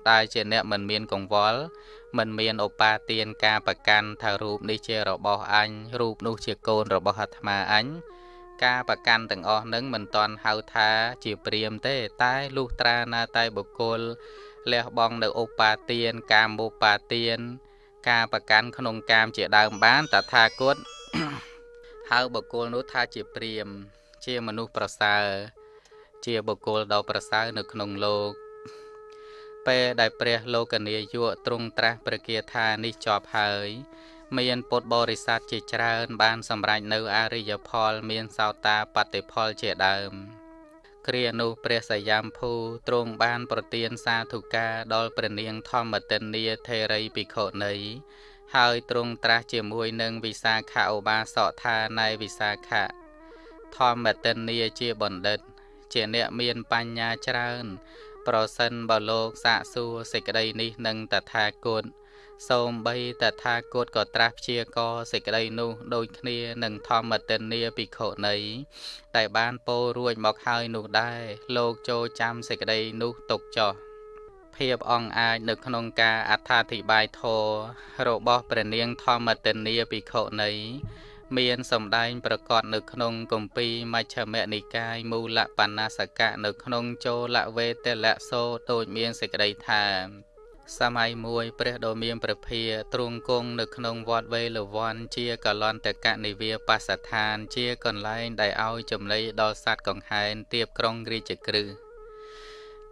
ដែលជាអ្នកមិនមានកង្វល់មិនមានឧបាទានការប្រកាន់ថារូបនេះជារបស់អញរូបនោះជាកូនរបស់អាត្មាអញការប្រកាន់ទាំងអស់នឹងមិនតន់ហៅថាជាព្រាមទេតែលុះត្រាណាតែបុគ្គលលះបង់នៅឧបាទានកាមឧបាទាន ការប្រកាន់ក្នុងកាមជាដើមបានតថាគតហៅបុគ្គលនោះថាជាព្រាម ជាមនុស្សប្រសើរជាបុគ្គលដ៏ប្រសើរនៅក្នុងលោក ពេលដែលព្រះលោកនាយកទ្រង់ត្រាស់ព្រះគាថានេះចប់ហើយ មានពុទ្ធបរិស័ទជាច្រើន បានសម្រេចនៅអរិយផល មានសោតាបតិផលជាដើម គ្រានោះព្រះសយាមភូទ្រង់បាន ប្រទានសាធុការដល់ព្រះនាងធម្មទិនីថេរីភិក្ខុនីហើយទ្រង់ត្រាស់ជាមួយនឹងវិសាខឧបាសកថានៃវិសាខៈធម្មទិនីជាបណ្ឌិត ជាអ្នកមានបញ្ញាច្រើន ប្រសិនបើលោកសាកសួរសេចក្តីនេះនឹងតថាគត សូមបីតថាគតក៏ត្រាស់ព្យាករសេចក្តីនោះដូចគ្នានឹងធម្មទិនីភិក្ខុនីដែលបានពោលរួចមកហើយនោះដែរលោកចូលចាំសេចក្តីនោះទុកចោះភាពអង្អាចនៅក្នុងការអត្ថាធិប្បាយធររបស់ព្រះនាងធម្មទិនីភិក្ខុនីមានសម្ដែងប្រកបនៅក្នុងគម្ពីរមជ្ឈមនិកាយមូលបណ្ណាសកៈនៅក្នុងចូលវេទលសោដូចមានសេចក្តីថា សម័យមួយព្រះដ៏មានព្រះភាទ្រង់គង់នៅក្នុងវត្តវេលវ័នជាកលន្តកនិវាបសដ្ឋាន ជាកន្លែងដែលឲ្យចំណីដល់សត្វកង្ហែនទៀបក្រុងរាជក្រឹស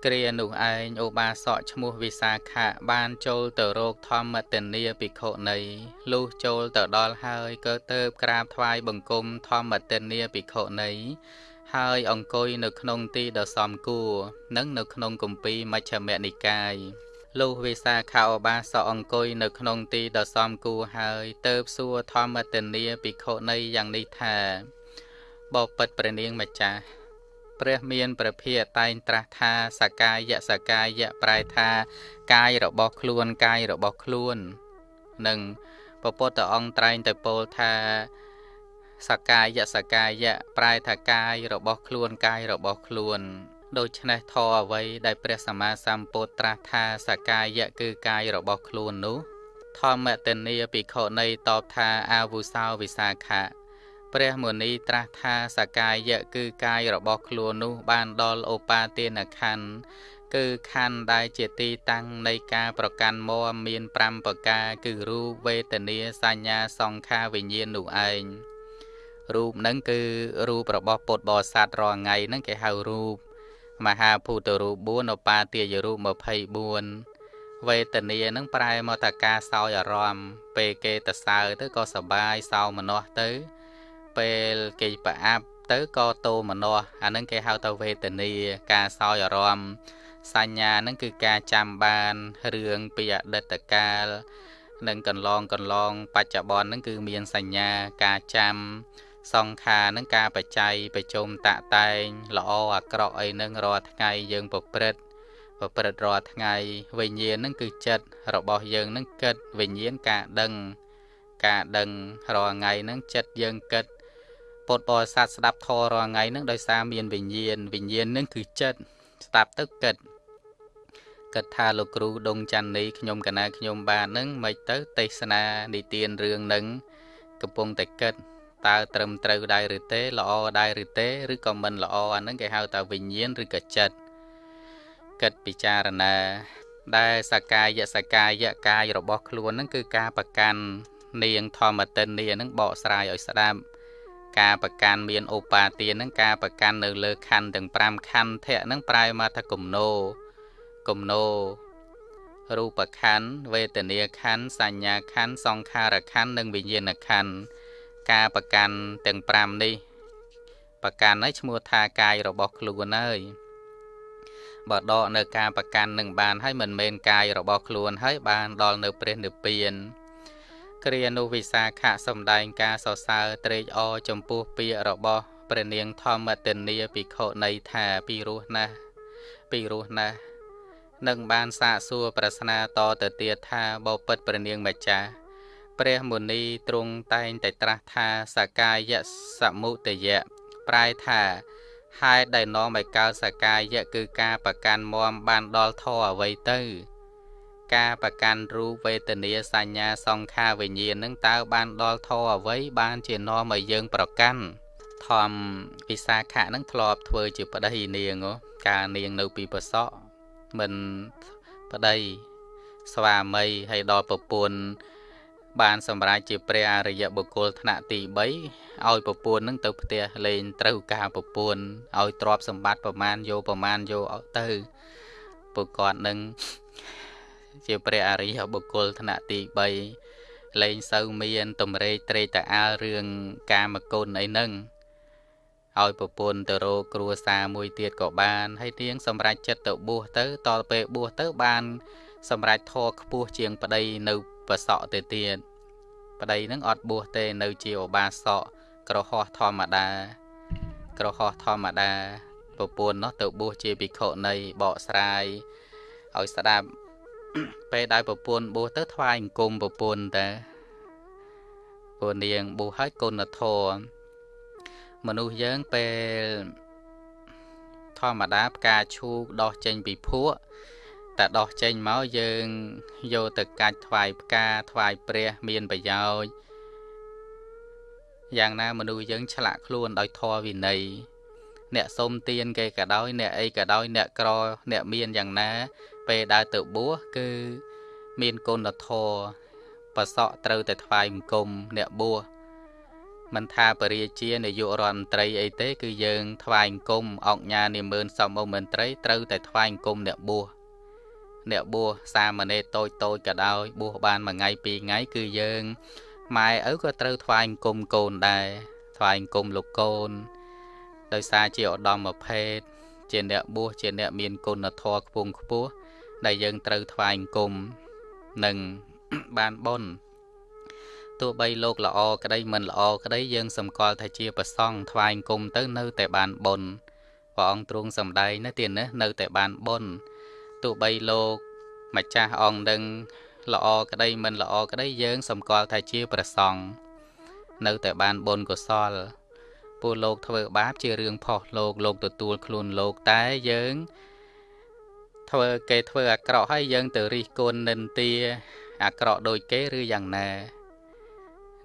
គ្រានោះឯងឧបាសកឈ្មោះវិសាខៈបានចូលទៅរកធម្មទនីភិក្ខុនីលុះចូលទៅដល់ហើយក៏ទៅក្រាបថ្វាយបង្គំធម្មទនីភិក្ខុនីហើយអង្គុយនៅក្នុងទីដ៏សមគួរនិងនៅក្នុងគម្ពីរមជ្ឈមនិកាយ លុះវិសាខាឧបាសកអង្គុយនៅក្នុងទីដ៏សមគួរហើយទៅសួរធម្មទនីភិក្ខុនីយ៉ាងនេះថាបបិទ្ធព្រះនាងម្ចាស់ព្រះមានព្រះភិយតែងត្រាស់ថាសកាយសកាយប្រែថាកាយរបស់ខ្លួនកាយរបស់ខ្លួននិងពពុទ្ធអង្គត្រែងតែពោលថាសកាយសកាយប្រែថាកាយរបស់ខ្លួនកាយរបស់ខ្លួន ដូច្នេះធរអ្វីដែលព្រះសម្មាសម្ពុទ្ធត្រាស់ថាសកាយគឺកាយរបស់ខ្លួននោះ ធម្មតនីភិក្ខុនៃតបថាអាវុសោវិសាខៈព្រះមុនីត្រាស់ថាសកាយៈគឺកាយរបស់ខ្លួននោះបានដល់ឧបាទានខណ្ឌគឺខណ្ឌដែលជាទីតាំងនៃការប្រកាន់មមមាន5ប្រការគឺរូបវេទនាសញ្ញាសង្ខារវិញ្ញាណនោះឯងរូបហ្នឹងគឺរូបរបស់ពុទ្ធបរិស័ទរាល់ថ្ងៃហ្នឹងគេហៅរូប មហាភូតរូប4ឧបាទាយរូប24វេទនានឹងប្រែមកថាការសោយអារម្មណ៍ពេលគេទៅសើទៅក៏សបាយសោមនស្សទៅ ពេលគេប្រអាប់ទៅក៏តោមនោះអានឹងគេហៅទៅវេទនាការសោយអារម្មណ៍សញ្ញានឹងគឺការចាំបានរឿងពីអតីតកាលនិងកន្លងកន្លងបច្ចុប្បន្ននឹងគឺមានសញ្ញាការចាំ សង្ខារនឹងការបច្ច័យប្រជុំតាក់តែង ល្អអាក្រក់អីនឹងរាល់ថ្ងៃយើងប្រព្រឹត្តប្រព្រឹត្តរាល់ថ្ងៃវិញ្ញាណនឹងគឺចិត្តរបស់យើងនឹងគិតវិញ្ញាណការដឹង ការដឹងរាល់ថ្ងៃនឹងចិត្តយើងគិតពុទ្ធបរិស័ទស្ដាប់ធម៌រាល់ថ្ងៃហ្នឹងដោយសារមានវិញ្ញាណវិញ្ញាណហ្នឹងគឺចិត្តស្ដាប់ទៅគិតគិតថាលោកគ្រូដងច័ន្ទនេះខ្ញុំកណាខ្ញុំបានហ្នឹងមិនទៅទេសនានិទានរឿងហ្នឹងកំពុងតែគិត តើត្រឹមត្រូវដែរឬទេល្អដែរឬទេឬក៏មិនល្អអាហ្នឹងគេហៅថាវិញ្ញាណឬក៏ចិត្តគិតពិចារណាដែលសកាយសកាយកាយរបស់ខ្លួនហ្នឹងគឺការប្រកាន់នាងធម្មតិននីហ្នឹងបកស្រាយឲ្យស្ដាប់ការប្រកាន់មានឧបាទានហ្នឹងការប្រកាន់នៅលើខណ្ឌទាំង5ខណ្ឌធៈហ្នឹងប្រែមកថាគំនោគំនោរូបខណ្ឌវេទនាខណ្ឌសញ្ញាខណ្ឌសង្ខារខណ្ឌនិងវិញ្ញាណខណ្ឌ ការប្រកាន់ទាំង5នេះប្រកាន់នេះឈ្មោះថាកាយរបស់ខ្លួនហើយបើដកនៅការប្រកាន់នឹងបានហើយមិនមែនកាយរបស់ខ្លួនហើយបានដល់នៅព្រះនិព្វានគ្រានោះវិសាខៈសំដែងការសរសើរត្រេកអរចំពោះពាក្យរបស់ព្រះនាងធម្មទនីភិក្ខុនៃថាពីរោះណាស់ពីរោះណាស់នឹងបានសាកសួរប្រស្នាតទៅទៀតថាបបិទ្ធព្រះនាងម្ចាស់ ព្រះមុនីទ្រង់តែងតែត្រាស់ថាសកាយសមុទយៈប្រែថាហេតុដែលនាំឲ្យកើតសកាយៈគឺការប្រកាន់មមបានដល់ធរអ្វីទៅ ការប្រកាន់រូបវេទនាសញ្ញាសង្ខារវិញ្ញាណនឹងតើបានដល់ធរអ្វីបានជានាំឲ្យយើងប្រកាន់ធម្មពិសាខៈនឹងធ្លាប់ធ្វើជាប្តីនាងកាលនាងនៅពីប្រសក់មិនប្តីស្វាមីហើយដល់ប្រពន្ធ បានសម្រេចជាព្រះអរិយបុគ្គលថ្នាក់ទី3ឲ្យប្រពន្ធនឹងទៅផ្ទះលេងត្រូវការប្រពន្ធឲ្យទ្រព្យសម្បត្តិប្រមាណយកប្រមាណយកទៅពួកគាត់នឹងជាព្រះអរិយបុគ្គលថ្នាក់ទី3លែងសូវមានតម្រេកត្រេកតាអាលរឿងកាមគុណអីហ្នឹងឲ្យប្រពន្ធទៅរកគ្រួសារមួយទៀតក៏បានហើយទៀងសម្រេចចិត្តទៅបួសទៅតទៅពេលបួសទៅបាន សម្រេចធរខ្ពស់ជាងប្តីនៅប្រសក់ទៅទៀត ប្តីនឹងអត់បួសទេនៅជាឧបាសកក្រហោះធម្មតា ក្រហោះធម្មតាប្រពន្ធនោះទៅបួសជាភិក្ខុនៃបកស្រាយឲ្យស្ដាប់ពេលដែលប្រពន្ធបួសទៅថ្វាយអង្គមប្រពន្ធតាពួកនាងបួសឲ្យគុណធម៌មនុស្សយើងពេលធម្មតាផ្កាឈូកដោះចេញពីភក់ តែដោះចេញមកយើងយកទៅកាច់ថ្វាយផ្កាថ្វាយព្រះមានប្រយោជន៍យ៉ាងណាមនុស្សយើងឆ្លាក់ខ្លួនដោយធម៌វិន័យអ្នកសុំទានគេក៏ដោយអ្នកអីក៏ដោយអ្នកក្រអ្នកមានយ៉ាងណា ពេលដើរទៅបួសគឺមានគុណធម៌ប្រសក់ត្រូវតែថ្វាយបង្គំអ្នកបួសមិនថាបរិជានាយករដ្ឋមន្ត្រីអីទេ គឺយើងថ្វាយអង្គមអង្គញានិមឺនសមអមន្ត្រីត្រូវតែថ្វាយអង្គមអ្នកបួស អ្នកបួសសាមណេរតូចតូចក៏ដោយបួសបានមួយថ្ងៃពីរថ្ងៃគឺយើងម៉ែឪក៏ត្រូវថ្វាយអង្គមកូនដែរថ្វាយអង្គមលោកកូន ដោយសារជាឧត្តមភេទជាអ្នកបួសជាអ្នកមានគុណធម៌ខ្ពង់ខ្ពស់ដែលយើងត្រូវថ្វាយអង្គមនិងបានបុណ្យទោះបីលោកល្អក្តីមិនល្អក្តីយើងសម្គាល់ថាជាប្រសង់ថ្វាយគុំទៅនៅតែបានបុណ្យព្រះអង្គទ្រង់សម្ដែងណាទៀតណានៅតែបានបុណ្យ ទោះបីលោកម្ចាស់អង្គនឹងល្អក្តីមិនល្អក្តីយើងសម្គាល់ថាជាប្រសង់នៅតែបានបុណ្យកុសលពួកលោកធ្វើបាបជារឿងផុសលោកលោកទទួលខ្លួនលោកតែយើង ធ្វើគេធ្វើអាក្រក់ហើយយើងទៅរិះគន់និន្ទាអាក្រក់ដូចគេឬយ៉ាងណា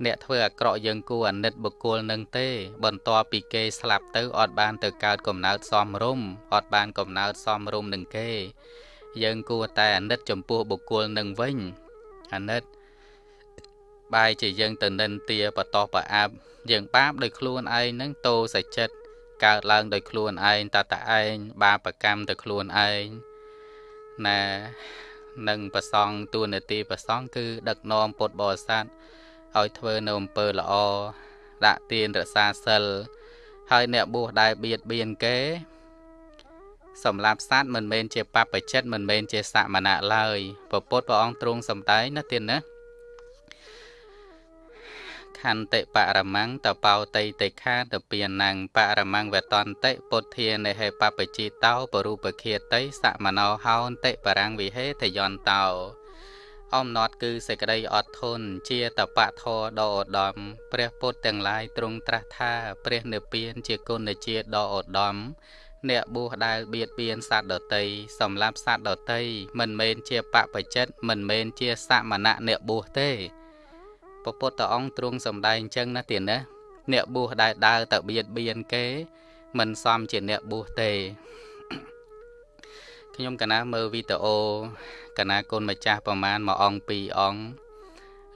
អ្នកធ្វើអាក្រក់យើងគួរអាណិតបុគ្គលនឹងទេ បន្ទាប់ពីគេស្លាប់ទៅអត់បានទៅកើតកំណើតសមរម្យអត់បានកំណើតសមរម្យនឹងគេ យើងគួរតែអាណិតចំពោះបុគ្គលនឹងវិញអាណិតបាយជាយើងទៅនិន្ទាបតោប្រអាប់យើងបាបដោយខ្លួនឯងនឹងតោសចិត្តកើតឡើងដោយខ្លួនឯងតតឯងបាបកម្មទៅខ្លួនឯងណានឹងប្រសងទួនាទីប្រសងគឺដឹកនាំពុទ្ធបរិស័ទឲ្យធ្វើនៅអំពើល្អដាក់ទានរក្សាសិលហើយអ្នកបួសដែលបៀតបៀនគេ សម្រាប់សត្វមិនមែនជាបព្វជិតមិនមែនជាសមណៈឡើយពពុទ្ធព្រះអង្គទ្រង់សម្ដែងណាទៀតណាខន្តិបរមੰតបោតៃតិខាតពៀណੰបរមੰវតន្តិពុទ្ធានិហេបបជីតោបរូបខាតិសមណោហោន្តិបរាំងវិហេទយន្តោអំណត់គឺសេចក្តីអត់ធន់ជាតបៈធរដ៏ឧត្តមព្រះពុទ្ធទាំងឡាយទ្រង់ត្រាស់ថា ព្រះនិព្វានជាគុណជាតិដ៏ឧត្តម អ្នកបួសដែលបៀតបៀនសត្វដតីសម្លាប់សត្វដតីមិនមែនជាបពចិត្តមិនមែនជាសមណៈអ្នកបួសទេពពុទ្ធអង្គទ្រង់សម្ដែងអញ្ចឹងណាទៀតណាអ្នកបួសដែលដើរទៅបៀតបៀនគេ មិនសមជាអ្នកបួសទេខ្ញុំកណាមើលវីដេអូកណាគុណម្ចាស់ប្រមាណមួយអង្គពីរអង្គ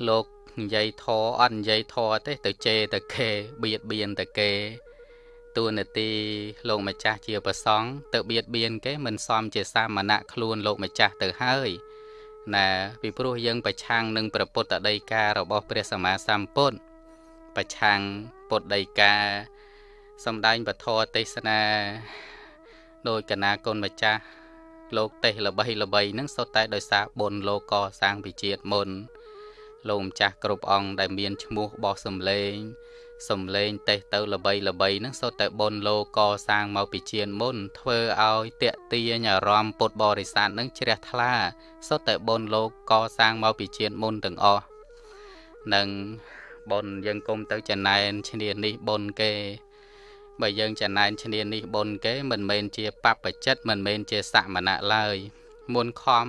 លោកនិយាយធរអត់និយាយធរទេទៅជេរទៅគេបៀតបៀនទៅគេ តួនាទីលោកម្ចាស់ជាប្រសង់ទៅបៀតបៀនគេមិនសមជាសាមណៈខ្លួនលោកម្ចាស់ទៅហើយណាពីព្រោះយើងប្រឆាំងនឹងព្រះពុទ្ធដីការបស់ព្រះសម្មាសម្ពុទ្ធប្រឆាំងពុទ្ធដីកាសំដែងពធទេសនាដោយកណាគុណម្ចាស់លោកទេសល្បីល្បីហ្នឹងសុទ្ធតែដោយសារបុណ្យលោកកសាងពីជាតិមុនលោកម្ចាស់គ្រប់អង្គដែលមានឈ្មោះបោះសំលេង សំលេងតេះទៅល្បីល្បីហ្នឹងសុទ្ធតែបុណ្យលោកកសាងមកពីជានមុន ធ្វើឲ្យតេទាញអារម្មណ៍ពុទ្ធបរិស័ទហ្នឹងជ្រះថ្លាសុទ្ធតែបុណ្យលោកកសាងមកពីជានមុនទាំងអស់នឹងបុណ្យយើងគុំទៅចំណែនឈ្នានេះបុណ្យគេបើយើងចំណែនឈ្នានេះបុណ្យគេមិនមែនជាបព្វជិតមិនមែនជាសមណៈឡើយមុនខំ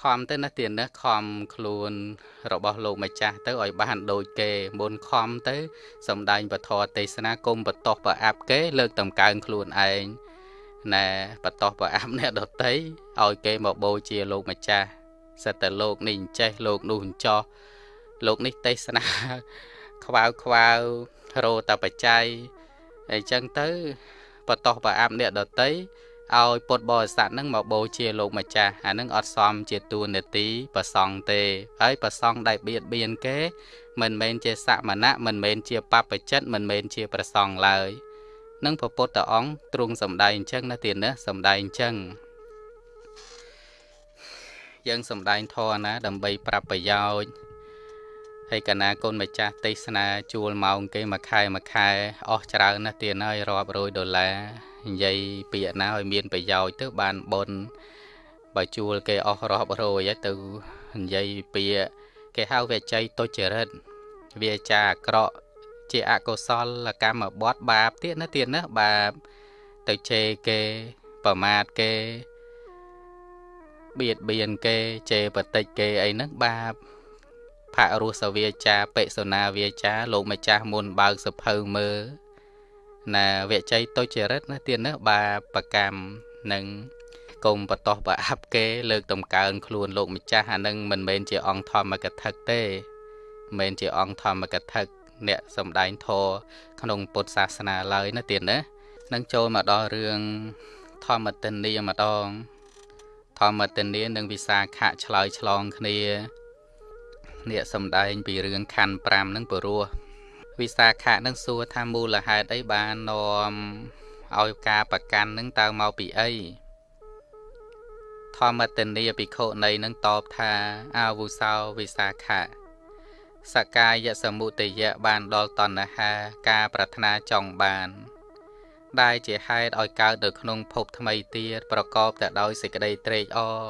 ខំទៅណាទៀតណាខំខ្លួនរបស់លោកម្ចាស់ទៅឲ្យបានដូចគេមុនខំទៅសំដែងពធទេសនាគុំបតោះប្រអាប់គេលើកតម្កើងខ្លួនឯងណែបតោះប្រអាប់អ្នកដតីឲ្យគេមកបូជាលោកម្ចាស់សិតតែលោកនេះអញ្ចេះលោកនោះអញ្ចោះលោកនេះទេសនាខ្វៅខ្វៅរោតបច្ច័យអញ្ចឹងទៅបតោះប្រអាប់អ្នកដតី ឲ្យពុទ្ធបរិស័ទនឹងមកបូជាលោកម្ចាស់អានឹងអត់សមជាទួនាទីប្រសង់ទេ ហើយប្រសង់ដែលបៀតបៀនគេ មិនមែនជាសមណៈមិនមែនជាបព្វជិតមិនមែនជាប្រសង់ឡើយនឹងពពុទ្ធអង្គទ្រង់សម្ដែងអញ្ចឹងណាទៀតណាសម្ដែងអញ្ចឹងយើងសម្ដែងធរណា ដើម្បីប្រាប់ប្រយោជន៍ហើយកណាកូនម្ចាស់ទេសនាជួលម៉ោងគេមួយខែមួយខែអស់ច្រើនណាស់ទៀតហើយរាប់រយដុល្លារ និយាយពាក្យណាឲ្យមានប្រយោជន៍ទៅបានបុណ្យបើជួលគេអស់រាប់រយទៅនិយាយពាក្យគេហៅវាច័យទុច្ចរិតវាចាអាក្រក់ជាអកុសលកម្មបត្តិបាបទៀតណាទៀតណាបាបទៅជេរគេប្រមាថគេបៀតបៀនគេជេរបតិចគេអីហ្នឹងបាបផរសវាចាបិសុណាវាចា លោកម្ចាស់មុនបើកសភៅមើល ណាវជ័យទុច្ចរិតណាទៀតណាបាបកម្មនឹងកុំបតោះប្រអាប់គេ លើកតម្កើងខ្លួនលោកម្ចាស់អានឹងមិនមែនជាអង្គធម្មកថាទេមិនមែនជាអង្គធម្មកថាអ្នកសំដែងធរក្នុងពុទ្ធសាសនាឡើយណាទៀតណានឹងចូលមកដល់រឿងធម្មទិនីម្ដងធម្មទិនីនិងវិសាខៈឆ្លើយឆ្លងគ្នាអ្នកសំដែងពីរឿងខណ្ឌ5នឹងពរោះ វិសាខៈនឹងសួរថាមូលហេតុអីបាននាំឲ្យការប្រកាន់នឹងតើមកពីអីធម្មតនីភិក្ខុនៃនឹងតបថាអាវុសោវិសាខៈសកាយសមុទយៈបានដល់តណ្ហាការប្រាថ្នាចង់បាន ដែលជាហេតុឲ្យកើតនៅក្នុងភពថ្មីទៀតប្រកបតែដោយសេចក្តីត្រេកអរ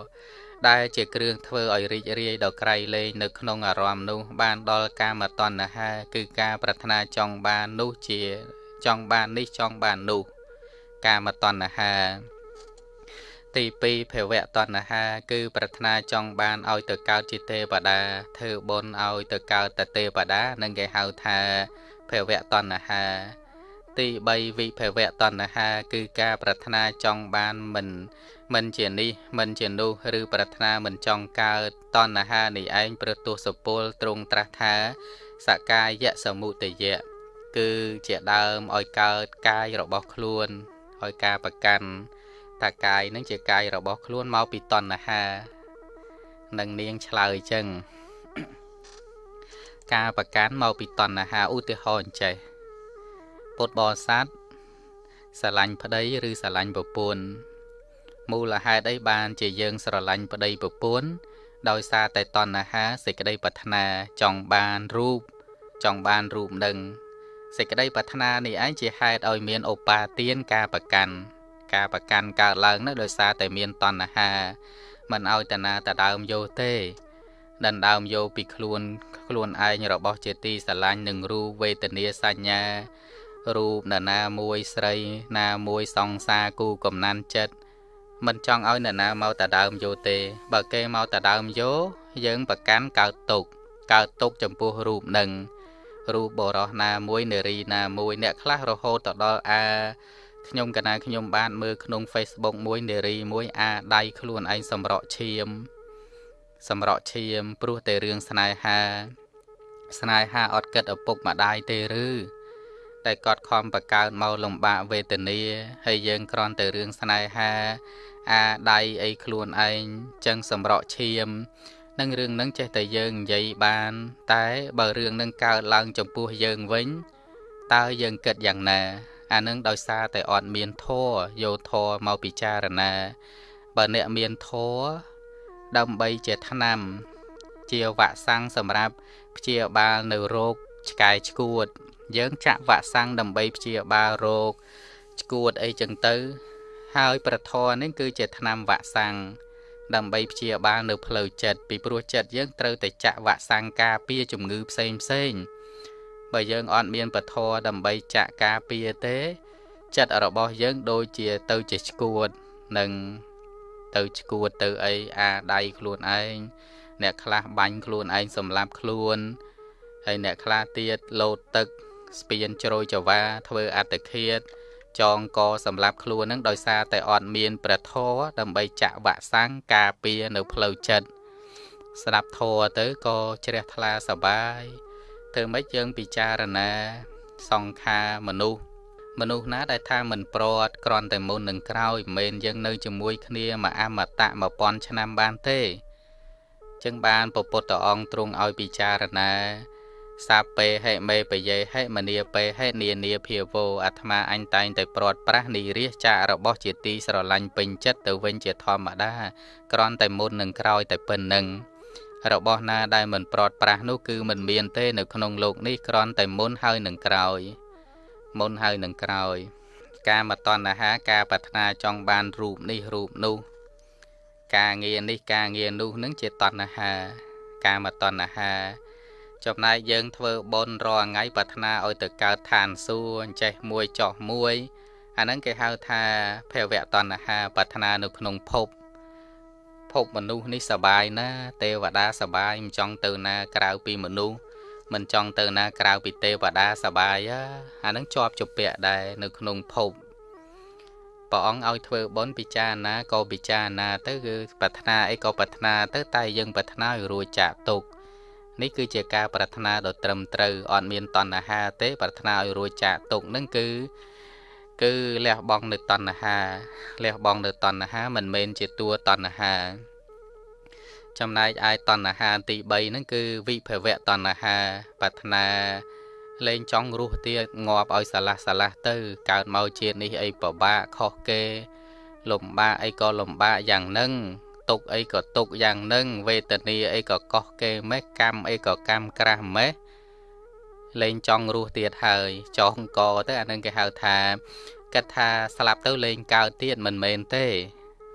ដែលជាគ្រឿងធ្វើឲ្យរីករាយដល់ក្រៃលែងនៅក្នុងអារម្មណ៍នោះបានដល់កាមតណ្ហាគឺការប្រាថ្នាចង់បាននោះជាចង់បាននេះចង់បាននោះកាមតណ្ហាទី2ភវៈតណ្ហា គឺប្រាថ្នាចង់បានឲ្យទៅកើតជាទេវតាធ្វើបុណ្យឲ្យទៅកើតតទេវតានឹងគេហៅថាភវៈតណ្ហា ទី3វិភវៈតណ្ហា គឺការប្រាថ្នាចង់បានមិន មិនជានេះមិនជានោះឬប្រាថ្នាមិនចង់កើតតណ្ហានេះឯងប្រទោសពលទ្រង់ត្រាស់ថាសកាយសមុទយៈគឺជាដើមឲ្យកើតកាយរបស់ខ្លួនឲ្យការប្រកាន់តាកាយនឹងជាកាយរបស់ខ្លួនមកពីតណ្ហានឹងនាងឆ្លើយចឹងការប្រកាន់មកពីតណ្ហាឧទាហរណ៍ចេះ ពុទ្ធបរិស័ទស្រឡាញ់ប្តីឬស្រឡាញ់ប្រពន្ធមូលហេតុអីបានជាយើងស្រឡាញ់ប្តីប្រពន្ធដោយសារតែតណ្ហាសេចក្តីប្រាថ្នាចង់បានរូបចង់បានរូបនឹងសេចក្តីប្រាថ្នានេះឯងជាហេតុឲ្យមានឧបាទានការប្រកាន់ការប្រកាន់កើតឡើងនោះដោយសារតែមានតណ្ហាមិនឲ្យតាណាតដើមយោទេដណ្ដើមយកពីខ្លួនខ្លួនឯងរបស់ជាទីស្រឡាញ់នឹងរូបវេទនាសញ្ញា រូបនរណាមួយស្រីណាមួយសង្សារគូកំណាន់ចិត្តមិនចង់ឲ្យអ្នកណាមកតដើមយោទេ បើគេមកតដើមយោយើងប្រកាន់កើតទុកកើតទុកចំពោះរូបនឹងរូបបរោះណាមួយនារីណាមួយអ្នកខ្លះរហូតទៅដល់អាខ្ញុំកណាខ្ញុំបានមើលក្នុង Facebook មួយនារីមួយអាដៃខ្លួនឯងសម្រក់ឈាម សម្រក់ឈាមព្រោះតែរឿងស្នេហា ស្នេហាអត់គិតឪពុកម្ដាយទេឬ តែកត់ខំបកើនមកលំបាកវេទនាហើយយើងគ្រាន់តែរឿងស្នេហាអាដៃអីខ្លួនឯងចឹងសម្រក់ឈាមនឹងរឿងនឹងចេះតែយើងនិយាយបាន តែបើរឿងនឹងកើតឡើងចំពោះយើងវិញតើយើងគិតយ៉ាងណា អានឹងដោយសារតែអត់មានធัวយកធัวមកពិចារណាបើអ្នកមានធัวដើម្បីជាឆ្នាំ ជាវ៉ាក់សាំងសម្រាប់ព្យាបាលនៅរោគឆ្កែឆ្កួត យើងចាក់វ៉ាក់សាំងដើម្បីព្យាបាលរោគឆ្កួតអីចឹងទៅ ហើយប្រធរនេះគឺជាថ្នាំវ៉ាក់សាំងដើម្បីព្យាបាលនៅផ្លូវចិត្តពីព្រោះចិត្តយើងត្រូវតែចាក់វ៉ាក់សាំងការពារជំងឺផ្សេងផ្សេងបើយើងអត់មានពធដើម្បីចាក់ការពារទេ ចិត្តរបស់យើងដូចជាទៅជាឆ្កួតនឹងទៅឆ្កួតទៅអីអាដៃខ្លួនឯងអ្នកខ្លះបាញ់ខ្លួនឯងសម្លាប់ខ្លួនហើយអ្នកខ្លះទៀតលោតទឹក ស្ពានជ្រោយចវាធ្វើអត្តឃាតចងកសម្រាប់ខ្លួននឹងដោយសារតែអត់មានព្រះធម៌ដើម្បីចាក់វ៉ាក់សាំងការពារនៅផ្លូវចិត្តស្ដាប់ធម៌ទៅក៏ជ្រះថ្លាសបាយធ្វើម៉េចយើងពិចារណាសង្ខារមនុស្សមនុស្សណាដែលថាមិនប្រត់ក្រន់តែមុននឹងក្រោយមិនមែនយើងនៅជាមួយគ្នាមួយអមតៈ1000ឆ្នាំបានទេ ចឹងបានពពុទ្ធអង្គទ្រង់ឲ្យពិចារណា សាពេហេមេបយេហេមនីពេហេនានាភាវោអាត្មាអញតែងតែព្រាត់ប្រាស់និរិះចាករបស់ជាទីស្រឡាញ់ពេញចិត្តទៅវិញជាធម្មតាក្រន់តែមុននឹងក្រោយតែប៉ុណ្្នឹងរបស់ណាដែលមិនព្រាត់ប្រាស់នោះគឺមិនមានទេនៅក្នុងโลกនេះក្រន់តែមុនហើយនឹងក្រោយមុនហើយនឹងក្រោយ ការមតណ្ហាការប្រាថ្នាចង់បានរូបនេះរូបនោះការងារនេះការងារនោះនឹងជាតណ្ហា ការមតណ្ហា ចំណែកយើងធ្វើបុណ្យរាល់ថ្ងៃប្រាថ្នាឲ្យទៅកើតឋានសួគ៌អញ្ចេះមួយចោះមួយអាហ្នឹងគេហៅថាភវៈតណ្ហាប្រាថ្នានៅក្នុងភពភពមនុស្សនេះសបាយណា ទេវតាសបាយមិនចង់ទៅណាក្រៅពីមនុស្សមិនចង់ទៅណាក្រៅពីទេវតាសបាយអាហ្នឹងជាប់ជាពាក់ដែរនៅក្នុងភពព្រះអង្គឲ្យធ្វើបុណ្យពិចារណាក៏ពិចារណាទៅគឺប្រាថ្នាអីក៏ប្រាថ្នាទៅតែយើងប្រាថ្នាឲ្យរួចចាកទុក្ខ នេះគឺជាការប្រាថ្នាដ៏ត្រឹមត្រូវអត់មានតណ្ហាទេ ប្រាថ្នាឲ្យរួចចាកទុក្ខនឹងគឺគឺលះបង់នៅតណ្ហាលះបង់នៅតណ្ហាមិនមែនជាតួតណ្ហា ចំណែកឯតណ្ហាទី3ហ្នឹងគឺវិភវៈតណ្ហាប្រាថ្នាលែងចង់រស់ទៀតងាប់ឲ្យសាឡាស់សាឡាស់ទៅ កើតមកជាតិនេះអីពិបាកខុសគេ លំបាកអីក៏លំបាកយ៉ាងហ្នឹង ទុកអីក៏ទុកយ៉ាងហ្នឹងវេទនាអីក៏កោះគេម៉េះកម្មអីក៏កម្មក្រាស់ម៉េះលែងចង់រស់ទៀតហើយចងកទៅអានឹងគេហៅថាគិតថាស្លាប់ទៅលែងកើតទៀតមិនមែនទេ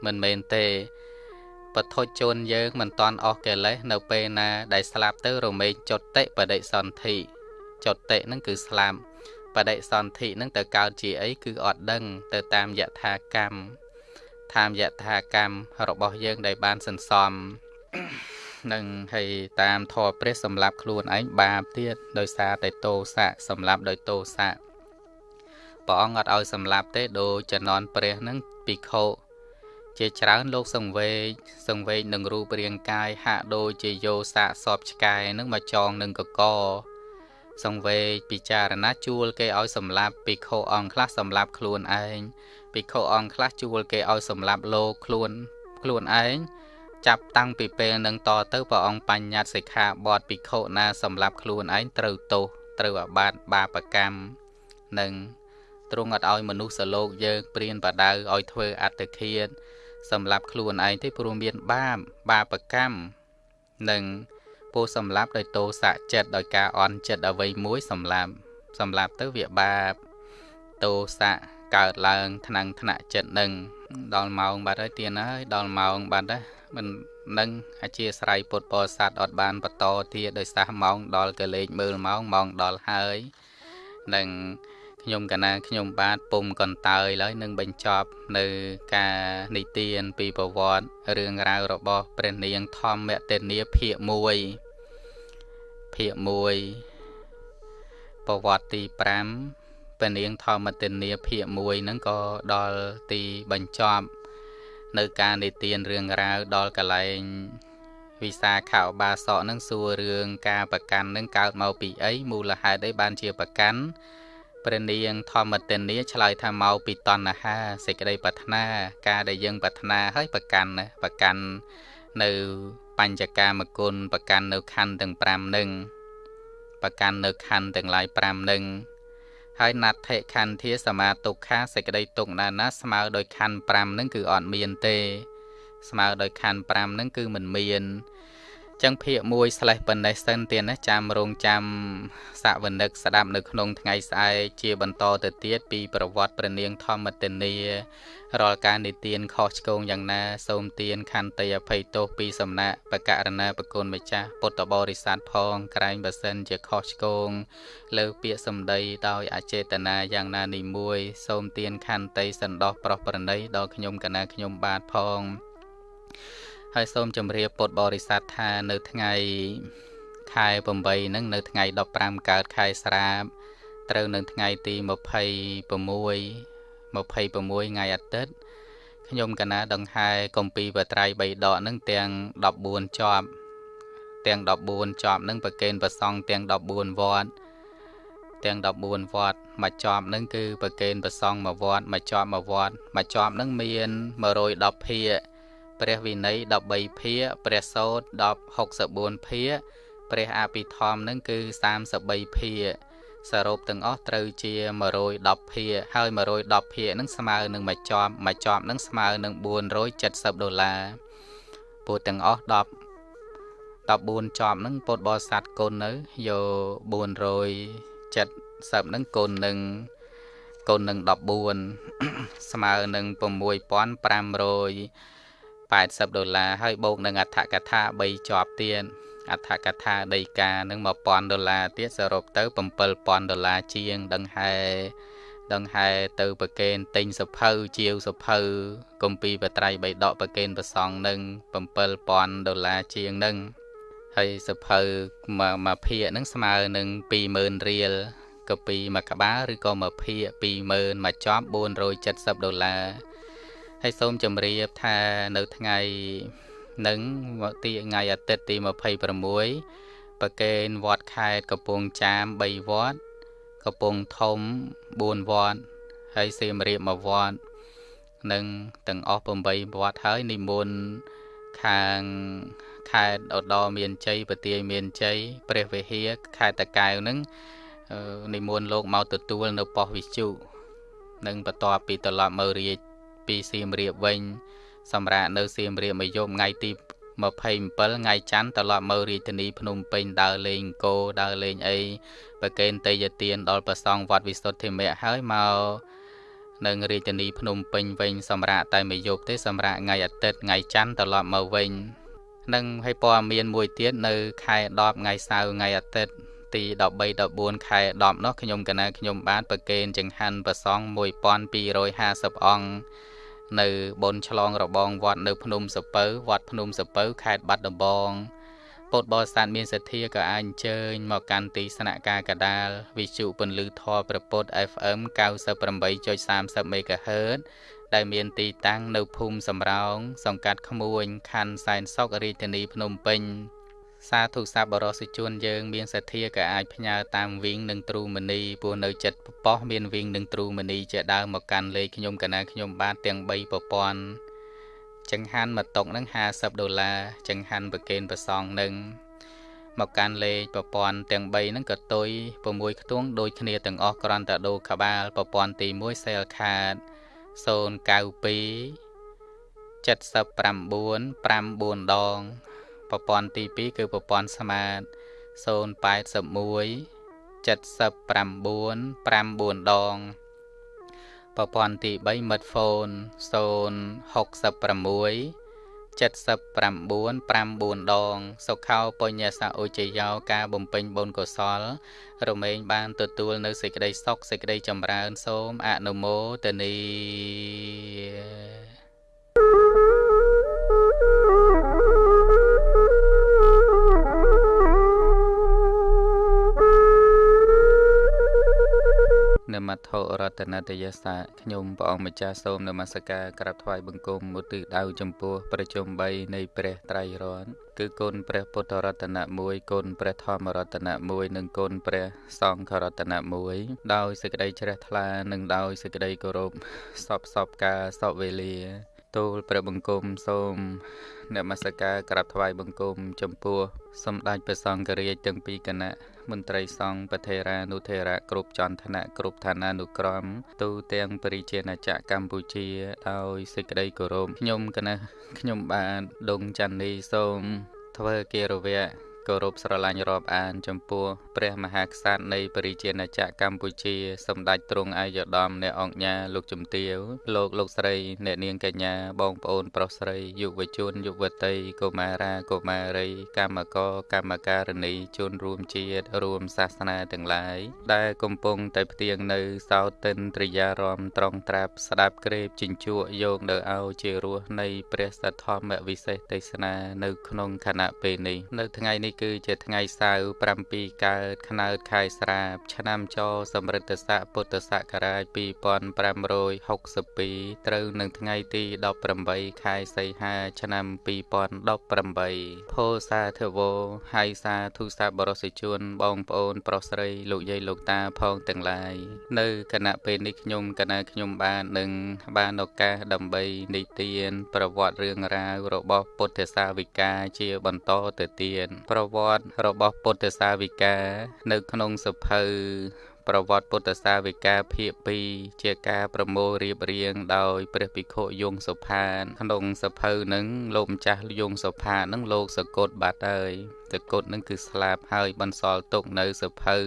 មិនមែនទេបធុជនយើងមិនតន់អស់កិលេសនៅពេលណា ដែលស្លាប់ទៅរមែងចុតិបដិសន្ធិចុតិហ្នឹងគឺស្លាប់បដិសន្ធិហ្នឹងទៅកើតជាអីគឺអត់ដឹង ទៅតាមយថាកម្ម តាមយថាកម្មរបស់យើងដែលបានសន្សំនឹងហើយតាមធម៌ព្រះសម្រាប់ខ្លួនឯងបាបទៀតដោយសារតែតោសៈសម្រាប់ដោយតោសៈព្រះអង្គអត់ឲ្យសម្លាប់ទេដូចចំណន់ព្រះនឹងពិខុជាច្រើនលោកសង្វេកសង្វេកនឹងរូបរាងកាយហាក់ដូចជាយោសាកសពឆ្កែនឹងមកចងនឹងកកសង្វេកពិចារណាជួលគេឲ្យសម្លាប់ពិខុអង្គខ្លះសម្លាប់ខ្លួនឯង ពិខុអង្គខ្លះជួលគេឲ្យសម្លាប់លោកខ្លួនខ្លួនឯងចាប់តាំងពីពេលនឹងតទៅព្រះអង្គបញ្ញត្តិសិក្ខាបទពិខុណាសម្លាប់ខ្លួនឯងត្រូវទោសត្រូវអាបាតបាបកម្មនិងទ្រង់អត់ឲ្យមនុស្សលោកយើងព្រានបដៅឲ្យធ្វើអត្តឃាតសម្រាប់ខ្លួនឯងទេព្រោះមានបាបបាបកម្មនិងពោសម្រាប់ដោយតោសៈចិត្តដោយការអន់ចិត្តអ្វីមួយសម្រាប់សម្រាប់ទៅវាបាបតោសៈ កើតឡើងថ្នាំងថ្នាក់ចិត្តនឹងដល់ម៉ោងបាត់ហើយទៀនហើយដល់ម៉ោងបាត់ហើយមិននឹងអធិស្រ័យពុទ្ធបរិស័ទអត់បានបន្តទៀតដោយសារម៉ោងដល់កលេចមើលម៉ោងម៉ោងដល់ហើយនឹងខ្ញុំកណាខ្ញុំបាទពុំកន្តើយឡើយនឹងបញ្ចប់នៅការនិទានពីប្រវត្តិរឿងរ៉ាវរបស់ព្រះនាងធម្មតេនីភាគ1ភាគ1ប្រវត្តិទី5 ព្រះនាងធម្មតេនីភាគ1ហ្នឹងក៏ដល់ទីបញ្ចប់ នៅការនិទានរឿងរ៉ាវដល់កលែងវិសាខោបាសកនឹងសួររឿងការប្រកាន់នឹងកើតមកពីអីមូលហេតុអីបានជាប្រកាន់ព្រះនាងធម្មទិនីឆ្លើយថាមកពីតណ្ហាសេចក្តីប្រាថ្នាការដែលយើងប្រាថ្នាហើយប្រកាន់ណាប្រកាន់នៅបញ្ចកាមគុណប្រកាន់នៅខណ្ឌទាំង5នឹងប្រកាន់នៅខណ្ឌទាំងឡាយ5នឹង ហើយណដ្ឋិខន្ធាសមាទុក្ខាសេចក្តីទុកណាណាស្មើដោយខណ្ឌ5នឹងគឺអត់មានទេ ស្មើដោយខណ្ឌ5នឹងគឺមិនមាន ចឹងភាក1 slash ប៉ុណ្ណេះសិនទៀតណាចាំរងចាំសាកវនិកស្ដាប់នៅក្នុងថ្ងៃស្អែកជាបន្តទៅទៀតពីប្រវត្តិព្រះនាងធម្មទនីរាល់ការនិទានខុសឆ្គងយ៉ាងណាសូមទានខន្តីអភ័យទោសពីសំណាក់បកករណាប្រគុណម្ចាស់ពុទ្ធបរិស័ទផងក្រែងបើសិនជាខុសឆ្គងលើពាក្យសម្ដីដោយអចេតនាយ៉ាងណានេះមួយសូមទានខន្តីសន្តោសប្រោះប្រណីដល់ខ្ញុំកណាខ្ញុំបាទផង ហើយសូមជម្រាបពុទ្ធបរិស័ទថានៅថ្ងៃខែ8ហ្នឹងនៅថ្ងៃ15កើតខែស្រាបត្រូវនៅថ្ងៃទី26 26ថ្ងៃអាទិត្យខ្ញុំកណាដង្ហែកំពីបត្រៃ3ដកនឹងទាំង14ជាប់ទាំង14ជាប់នឹងប្រកេនប្រសង់ទាំង14វត្តទាំង14វត្តមួយជាប់នឹងគឺប្រកេនប្រសង់មួយវត្តមួយជាប់មួយវត្តមួយជាប់នឹងមាន110ភាគ ព្រះវិន័យ13ភាគព្រះសោត10 64ភាគព្រះអភិធម្មនឹងគឺ33ភាគសរុបទាំងអស់ត្រូវជា110ភាគហើយ110ភាគនឹងស្មើនឹងមួយជាប់មួយជាប់នឹងស្មើនឹង470ដុល្លារពោលទាំងអស់10 14ជាប់នឹងពុទ្ធបរិស័ទគុណនៅយក470នឹងគុណនឹងគុណនឹង14ស្មើនឹង 6580ដុល្លារហើយបូកនឹងអត្ថកថា3ជាប់ទៀតអត្ថកថាដីកានឹង1000ដុល្លារទៀតសរុបទៅ7000ដុល្លារជាងដង្ហែដង្ហែទៅប្រកេនទិញសភៅជាវសភៅកំពីបត្រៃបីដកប្រកេនប្រសងនឹង7000ដុល្លារជាងនឹងហើយសភៅមួយមួយភាគនឹងស្មើនឹង20000រៀលក៏ពីមួយក្បាលឬក៏មួយភាគ20000មួយចប់470ដុល្លារ ហើយសូមជម្រាបថានៅថ្ងៃនិងទីថ្ងៃអាទិត្យទី26ប្រកេនវត្តខេត្តកំពង់ចាម3វត្តកំពង់ធំ4វត្តហើយសៀមរាប1វត្តនិងទាំងអស់8វត្តហើយនិមន្តខាងខេត្តឧត្តរមានជ័យប្រទាយមានជ័យព្រះវិហារខេត្តតាកែវនឹងនិមន្តលោកមកទទួលនៅប៉ុស្តិ៍វិជុនិងបន្ទាប់ពីត្រឡប់មករាជ ពីសៀមរាបវិញ សម្រាប់នៅសៀមរាបមួយយប់ថ្ងៃទី27ថ្ងៃច័ន្ទត្រឡប់មករាជធានីភ្នំពេញដើរលេងគោដើរលេងអីប្រកេនតេយទានដល់ប្រសងវត្តវិសុទ្ធិមៈហើយមកនៅរាជធានីភ្នំពេញវិញសម្រាប់តែមួយយប់ទេសម្រាប់ថ្ងៃអាទិត្យថ្ងៃច័ន្ទត្រឡប់មកវិញនឹងឲ្យព័ត៌មានមួយទៀតនៅ ខែ10ថ្ងៃសៅរ៍ថ្ងៃអាទិត្យទី13 14ខែ10នោះខ្ញុំកណាខ្ញុំបានប្រកេនចង្ហាន់ប្រសង1250អង្គ នៅបនឆ្លងរបងវត្តនៅភ្នំសពៅវត្តភ្នំសពៅខេត្តបាត់ដំបងពុទ្ធបរិស័ទមានសទ្ធាក៏អាចអញ្ជើញមកកាន់ទីស្នាក់ការកដាលវិទ្យុពន្លឺធម៌ប្រពុត FM 98.30 MHz ដែលមានទីតាំងនៅភូមិសំរោងសង្កាត់ក្មួយខណ្ឌសែនសុខរាជធានីភ្នំពេញ សាធុសបរសិជនយើង មានសទ្ធាក៏អាចផ្ញើតាមវិញនឹងទ្រូមនីព្រោះនៅចិត្តប៉ុស្មានវិញនឹងទ្រូមនីជាដើមមកកាន់លេខខ្ញុំកណាខ្ញុំបាទទាំង3ប្រព័ន្ធចង្ហាន់មកតុកនឹង50ដុល្លារចង្ហាន់ប្រកេនប្រសងនឹងមកកាន់លេខប្រព័ន្ធទាំង3ហ្នឹងក៏ទុយ6ខ្ទង់ដូចគ្នាទាំងអស់គ្រាន់តែដូរក្បាលប្រព័ន្ធទី1 cell card 092 79 54ដង ប្រព័ន្ធទី2គឺប្រព័ន្ធស្មាត081 79 54ដងប្រព័ន្ធទី3 mid phone 066 79 54ដង សុខោបញ្ញសៈឧជយោការបំពេញបុណ្យកុសល រមែងបានទទួលនៅសេចក្តីសុខសេចក្តីចម្រើន សូមអនុមោទនី នមត្ថរតនតយសាខ្ញុំព្រះអង្គម្ចាស់សូមនមស្ការក្រាបថ្វាយបង្គំមុទិដៅចំពោះប្រជុំ3នៃព្រះត្រៃរតន៍គឺគុណព្រះពុទ្ធរតនៈ1គុណព្រះធម្មរតនៈ1និងគុណព្រះសង្ឃរតនៈ1ដោយសេចក្តីជ្រះថ្លានិងដោយសេចក្តីគោរពសពសពការសពវេលាទូលព្រះបង្គំសូមនមស្ការក្រាបថ្វាយបង្គំចំពោះសម្ដេចព្រះសង្ឃរាជទាំងពីរគណៈ មន្ត្រីសង្ឃប្រធេរានុធេរៈគ្រប់ចន្ទនៈគ្រប់ឋានានុក្រមទូទាំងបរិជាណាចក្រកម្ពុជាដោយសេចក្តីគោរពខ្ញុំគណៈខ្ញុំបាទដងច័ន្ទនីសូមធ្វើគិរវៈ គោរពស្រឡាញ់រាប់អាន ចំពោះព្រះមហាក្សត្រនៃពរិជាណាចក្រកម្ពុជា សម្ដេចទ្រង់អាយដាមអ្នកអង្គញាលោកជំទាវលោកលោកស្រី អ្នកនាងកញ្ញាបងប្អូនប្រុសស្រីយុវជនយុវតីកុមារាកុមារី កម្មករកម្មការិនីជនរួមជាតិរួមសាសនាទាំងឡាយដែលកំពុងតែផ្ទៀងនៅសោតិនត្រិយារមត្រង់ត្រាប់ស្ដាប់ក្រេបជញ្ជក់យកនៅឲ្យជារសនៃព្រះសទ្ធម្មវិសេសទេសនានៅក្នុងខណៈពេលនេះនៅថ្ងៃនេះគឺជាថ្ងៃសៅរ៍7កើតខ្នើតខែស្រាប ឆ្នាំចសម្រិទ្ធស័កពុទ្ធសករាជ2562ត្រូវនឹងថ្ងៃទី18ខែសីហា ឆ្នាំ2018ផូសាធវោហើយសាធុសាបរសិជនបងប្អូន ប្រុសស្រីលោកយាយលោកតាផងទាំងឡាយនៅគណៈពេលនេះខ្ញុំកណាខ្ញុំបាននឹងបានឱកាសដើម្បីនិទាន ប្រវត្តិរឿងរ៉ាវរបស់ពុទ្ធសាវិកាជាបន្តទៅទៀតប្រវត្តិរបស់ពុទ្ធសាវិកានៅក្នុងសភៅប្រវត្តិពុទ្ធសាវិកាភាគ2ជាការប្រមូលរៀបរៀងដោយព្រះភិក្ខុយងសុផាន ក្នុងសភៅនឹងលោកម្ចាស់យងសុផាននឹងលោកសកុតបាត់ហើយតកុដនឹងគឺស្លាប់ហើយបន្សល់ទុកនៅសភៅ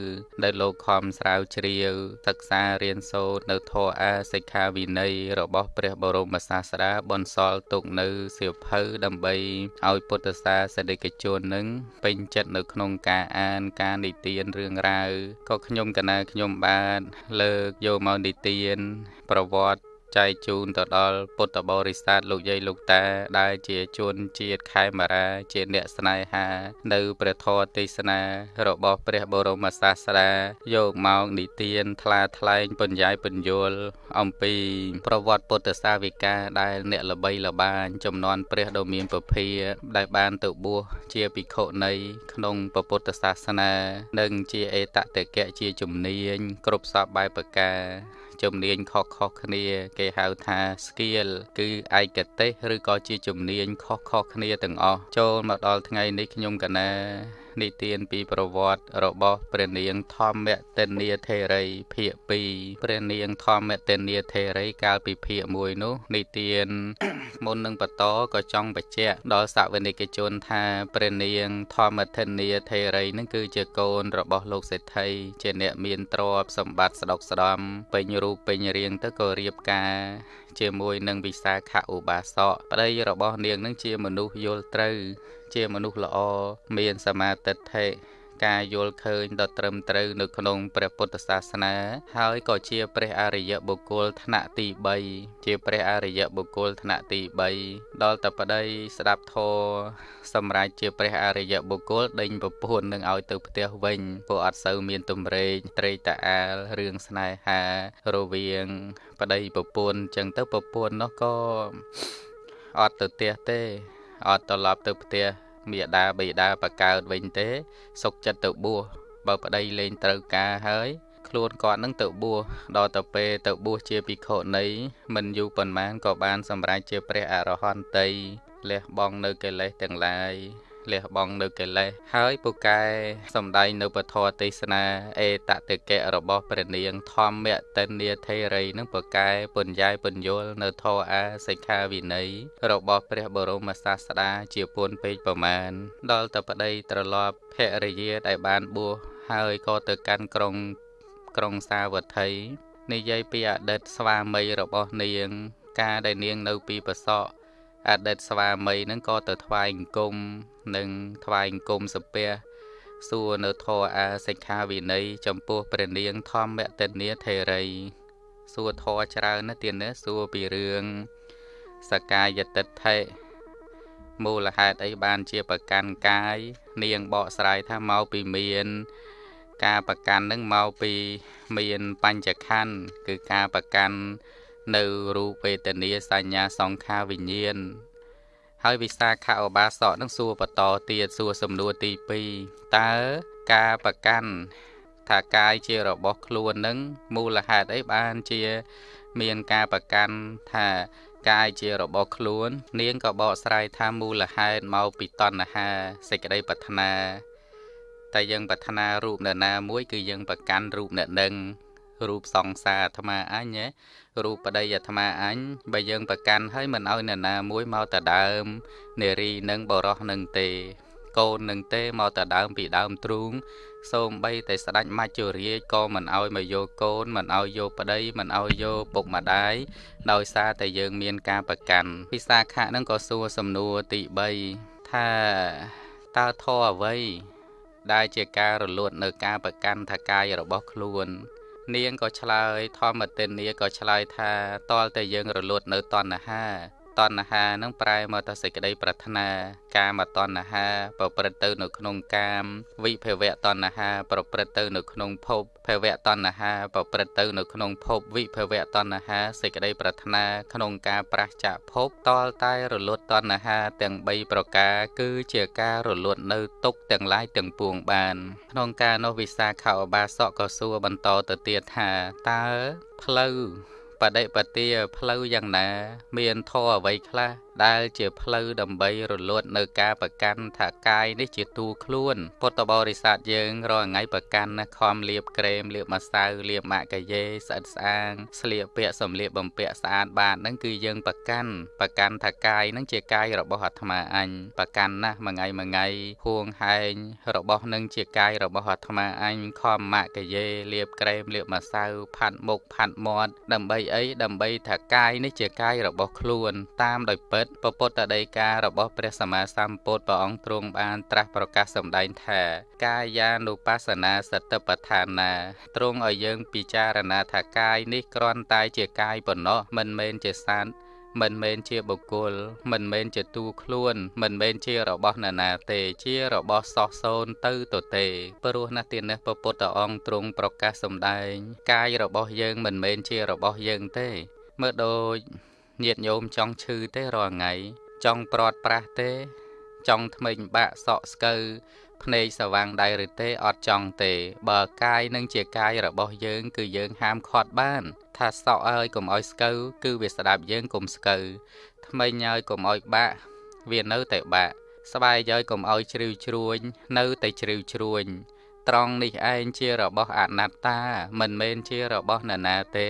ដែលលោកខំស្រាវជ្រាវសិក្សារៀនសូត្រនៅធម៌អាសិក្ខាវិន័យរបស់ព្រះបរមសាស្តាបន្សល់ទុកនៅសៀវភៅដើម្បីឲ្យពុទ្ធសាសនិកជននឹងពេញចិត្តនៅក្នុងការអានការនិទានរឿងរ៉ាវក៏ខ្ញុំកណាខ្ញុំបានលើកយកមកនិទាន ប្រវត្តិ ចែកជូនទៅដល់ពុទ្ធបរិស័ទលោកយាយលោកតា ដែលជាជនជាតិខេមរាជាអ្នកស្នេហា នៅព្រះធម៌ទេសនា របស់ព្រះបរមសាស្តាយកមកនិទានថ្លាថ្លែងពញ្ញៃពញ្យល់អំពី ប្រវត្តិពុទ្ធសាវិកាដែលអ្នកល្បីល្បាញចំនួនព្រះដ៏មានពភាដែលបានទៅបួសជាភិក្ខុនៃក្នុងពុទ្ធសាសនា និងជាអេតតកៈជាជំនាញ គ្រប់សពបែបប្រការ ជំនាញខុសៗគ្នា គេហៅថា skill គឺឯកទេសឬក៏ជាជំនាញខុសៗគ្នាទាំងអស់ចូលមកដល់ថ្ងៃនេះខ្ញុំកណា និទានពីប្រវត្តិរបស់ព្រះនាងធម្មទិនីថេរីភាគ2ព្រះនាងធម្មទិនីថេរីកាលពីភាគ1នោះនិទានមុននឹងបន្តក៏ចង់បញ្ជាក់ដល់សាវនិកជនថាព្រះនាងធម្មទិនីថេរីនឹងគឺជាកូនរបស់លោកសេដ្ឋីជាអ្នកមានទ្រព្យសម្បត្តិស្ដុកស្ដំពេញរូបពេញរាងទៅក៏រៀបការ ជាមួយនឹងវិសាខឧបាសកប្តីរបស់នាងនឹងជាមនុស្សយល់ត្រូវ ជាមនុស្សល្អមានសមាទិដ្ឋិ ការយល់ឃើញដ៏ត្រឹមត្រូវនៅក្នុងព្រះពុទ្ធសាសនា ហើយក៏ជាព្រះអរិយបុគ្គលថ្នាក់ទី3ជាព្រះអរិយបុគ្គលថ្នាក់ទី3ដល់តែប្តីស្ដាប់ធម៌សម្រាប់ជាព្រះអរិយបុគ្គលដេញប្រពន្ធនឹងឲ្យទៅផ្ទះវិញព្រោះអត់សូវមានទំរេកត្រេកតាអាលរឿងស្នេហារវាងប្តីប្រពន្ធចឹងទៅប្រពន្ធនោះក៏អត់ទៅផ្ទះទេអត់ត្រឡប់ទៅផ្ទះ មេដាបេដាបកើតវិញទេ សុកចិត្តទៅបួសបើប្តីលេងត្រូវការហើយខ្លួនគាត់នឹងទៅបួសដល់ទៅពេលទៅបួសជាភិក្ខុនីមិនយូរប៉ុន្មានក៏បានសម្រេចជាព្រះអរហន្តីលះបង់នៅកិលេសទាំងឡាយ លះបង់នៅកិលេសហើយពូកែសំដែងនៅពធទេសនាអេតតិកៈរបស់ព្រះនាងធម្មតិនាធេរីនឹងពូកែពញ្ញៃពញ្ញុលនៅធរអាសិក្ខាវិន័យរបស់ព្រះបរមសាស្តាជាពុនពេកប្រមាណដល់តែប្តីត្រឡប់ភរិយាដែលបានបួសហើយក៏ទៅកាន់ក្រុងក្រុងសាវត្ថីនិយាយពីអតីតស្វាមីរបស់នាង ការដែលនាងនៅពីប្រសក់អតីតស្វាមីនឹងក៏ទៅថ្វាយអង្គម និងថ្វាយអង្គមសុភៈសួរនៅធរអាសិក្ខាវិន័យចំពោះព្រះនាងធម្មតនីថេរីសួរធរច្រើនណាស់ទៀតណាសួរពីរឿងសកាយតិដ្ឋិមូលហេតុអីបានជាប្រកាន់កាយ នាងបកស្រាយថាមកពីមាន ការប្រកាន់នឹងមកពីមានបញ្ចខណ្ឌគឺការប្រកាន់នៅរូបវេទនាសញ្ញាសង្ខារវិញ្ញាណ ហើយវិសាខឧបាសកនឹងសួរបន្តទៀតសួរសំណួរទី2តើការប្រកាន់ថាកាយជារបស់ខ្លួននឹងមូលហេតុអីបានជា មានការប្រកាន់ថាកាយជារបស់ខ្លួន នាងក៏បកស្រាយថាមូលហេតុមកពីតណ្ហាសេចក្តីប្រាថ្នាតែយើងប្រាថ្នារូបអ្នកណាមួយគឺយើងប្រកាន់រូបអ្នកនឹង រូបសង្សារអាត្មាអញរូបប្តីអាត្មាអញបើយើងប្រកាន់ហើយមិនឲ្យអ្នកណាមួយមកតដើមនារីនឹងបរោះនឹងទេកូននឹងទេមកតដើមពីដើមទ្រូងសូមបីតែស្ដេចមច្ចុរាជក៏មិនអោយមកយកកូនមិនអោយយកប្តីមិនអោយយកពុកម្ដាយដោយសារតែយើងមានការប្រកាន់ពិសាខៈនឹងក៏សួរសំណួរទី3ថាតើធរអ្វីដែលជាការរលត់នៅការប្រកាន់ថាកាយរបស់ខ្លួន នាងក៏ឆ្លើយធម្មទិននាក៏ឆ្លើយថាតលតែយើងរលត់នៅតណ្ហា តណ្ហានឹងប្រែមកទៅសេចក្តីប្រាថ្នា កាមតណ្ហាប្រព្រឹត្តទៅនៅក្នុងកាម វិភវៈតណ្ហាប្រព្រឹត្តទៅនៅក្នុងភពភវៈតណ្ហាប្រព្រឹត្តទៅនៅក្នុងភពវិភវៈតណ្ហាសេចក្តីប្រាថ្នាក្នុងការប្រះចាកភពតលតែរលត់តណ្ហាទាំង3ប្រការគឺជាការរលត់នៅទុកទាំងឡាយទាំងពួងបាន ក្នុងការនោះវិសាខោបាសកក៏សួរបន្តទៅទៀតថាតើផ្លូវ បដិបទាផ្លូវយ៉ាងណា មានធម៌អ្វីខ្លះ ដែលជាផ្លូវដើម្បីរលត់នៅការប្រកាន់ថាកាយនេះជាទូខ្លួនពុទ្ធបរិស័ទយើងរាល់ថ្ងៃប្រកាន់ណាខំលៀបក្រែមលៀបម្សៅលៀបម៉ាក់កាយេស្អិតស្អាងស្លៀកពាក់សំលៀកបំពាក់ស្អាតបាតហ្នឹងគឺយើងប្រកាន់ប្រកាន់ថាកាយហ្នឹងជាកាយរបស់អាត្មាអញប្រកាន់ណាស់មួយថ្ងៃមួយថ្ងៃហួងហែងរបស់នឹងជាកាយរបស់អាត្មាអញខំម៉ាក់កាយេលៀបក្រែមលៀបម្សៅផាត់មុខផាត់មាត់ដើម្បីអីដើម្បីថាកាយនេះជាកាយរបស់ខ្លួនតាមដោយពិតពពុទ្ធដីការបស់ព្រះសម្មាសម្ពុទ្ធព្រះអង្គទ្រង់បានត្រាស់ប្រកាសសម្ដែងថា កាយានុបស្សនាសតិប្បដ្ឋានាទ្រង់ឲ្យយើងពិចារណាថាកាយនេះគ្រាន់តែជាកាយប៉ុណ្ណោះមិនមែនជាសត្វមិនមែនជាបុគ្គល មិនមែនជាទូខ្លួន មិនមែនជារបស់នរណាទេជារបស់សោះសូនទៅទៅទេព្រោះណាស់ទៀតនេះពពុទ្ធអង្គទ្រង់ប្រកាសសម្ដែង កាយរបស់យើងមិនមែនជារបស់យើងទេមើលដូច ញាតញោមចង់ឈឺទេរាល់ថ្ងៃចង់ព្រាត់ប្រាស់ទេ ចង់ថ្មិញបាក់សក់ស្កូវភ្នែកសវាងដៃឬទេអត់ចង់ទេ បើកាយនឹងជាកាយរបស់យើង គឺយើងហាមឃាត់បាន ថាសក់ហើយកុំឲ្យស្កូវគឺវាស្ដាប់យើងកុំស្កូវថ្មិញហើយកុំឲ្យបាក់វានៅតែបាក់ស្បែកហើយកុំឲ្យជ្រីវជ្រួញនៅតែជ្រីវជ្រួញត្រង់នេះឯងជារបស់អនត្តា មិនមែនជារបស់នរណាទេ